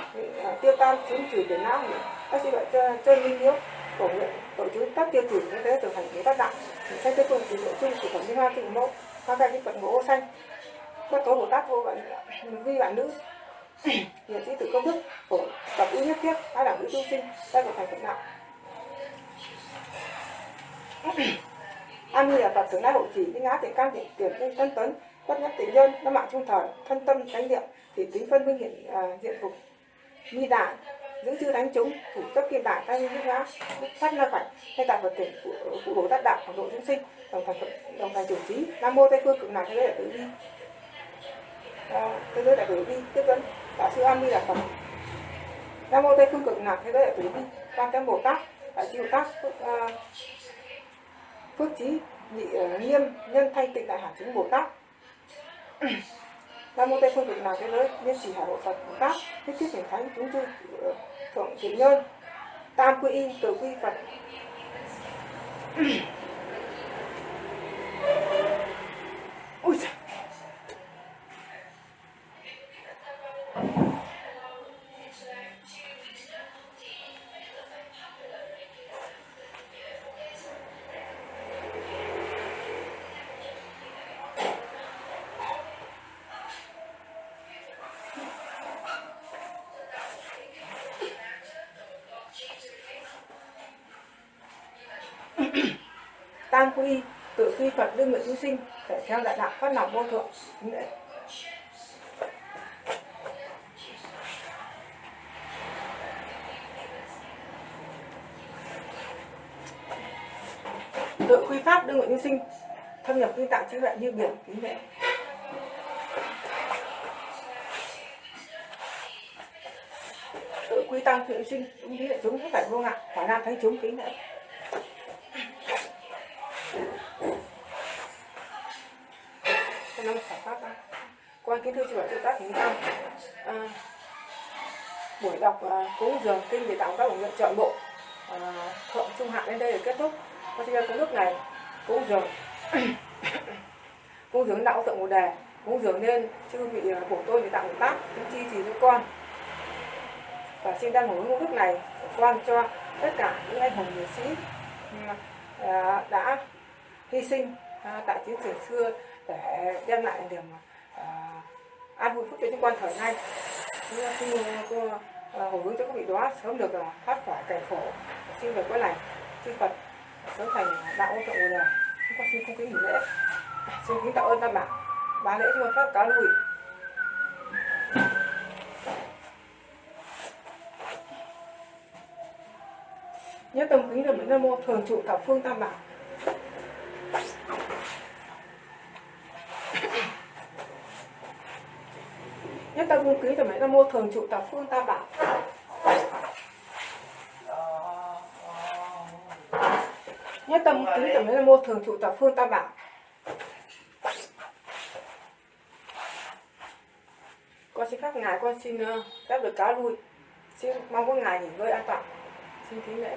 tiêu tan chứng trừ tiền não các sư loại chơi minh yếu của nguyện tổ chức tác tiêu trừ như thế trở thành cái tác đạo. Sách tiếp tục từ nội chung của phẩm liên hoa tịnh mẫu hoa khai cái phật mẫu xanh. Bất tố bồ tát vô bạn vi bạn nữ hiện sĩ tử công thức. Của tập ưu nhất thiết hai đẳng ưu tu sinh. Đây là thành phần đạo. An nguy là phật thường lai hộ chỉ. Tinh ngã thì can tịnh tiền tinh tân tấn bất nhất tình nhân nó mạng trung thời thân tâm chánh niệm. Thì tính phân minh hiện à, diện phục. Nghi đại giữ chư đánh chúng. Thủ cấp kim đại tay như ngã phát na phải hay tại phật tiền phụ phụ bồ tát đạo phật độ chúng sinh. Đồng thành đồng thành chủ trí nam mô tây phương cực lạc. Thế giới đại tử vi. Thế giới đại tử vi. Tiếp dẫn. Dạ, đại sư an ni là phật nam mô tây phương cực lạc thế giới đại tử vi quan tâm bồ tát đại sư bồ tát uh, phước ờ, trí nhị uh, nghiêm nhân thanh tịnh đại hải chứng bồ tát. Nam mô tây phương cực lạc thế giới nhân chỉ hải hộ phật bồ tát thiết thiết hiển thánh chúng chư ờ, thượng thiện nhân tam quy y từ quy phật. đang đại dạ đạo dạ, phát lòng vô thượng. Tự quy pháp đương nguyện nhân sinh, thâm nhập kinh tạng trí tuệ như biển, kính lệ tự quy tăng thượng sinh, chúng lý hệ chúng hết thảy vô ngại quả nam thấy chúng, kính lệ kính thưa chư bảo chư tác hình tâm à, buổi đọc à, cúng dường kinh để tặng các bổn nguyện chọn bộ. À, thượng trung hạ đến đây để kết thúc. Con xin công đức này. Cúng dường. Cúng dường đạo tượng một đề. Cúng dường nên chư vị à, bổ tôi để tặng tác chúng chi trì cho con. Và xin đăng hưởng công đức này quan cho tất cả những anh hùng liệt sĩ à, à, đã hy sinh à, tại chiến trường xưa để đem lại niềm à, an một phút cho những quan thở nay xin uh, cô uh, hồi hướng cho các vị đó, sớm được uh, thoát khỏi cảnh khổ. Xin được quay lành chư Phật. Sớm thành đạo ô tụng là chúng con xin không kính nghỉ lễ. À, xin kính tạ ơn tam bảo. Ba lễ cho pháp cáo lui. Nhất tâm kính là được nam mô thường trụ thập phương tam bảo nhất tâm cung nam mô thường trụ thập phương ta bảo nhất tâm kính được nam mô thường trụ thập phương ta bảo con xin phép ngài, con xin ờ, phép được cá lui. Xin mong các ngài nghỉ ngơi an toàn. Xin kính lễ.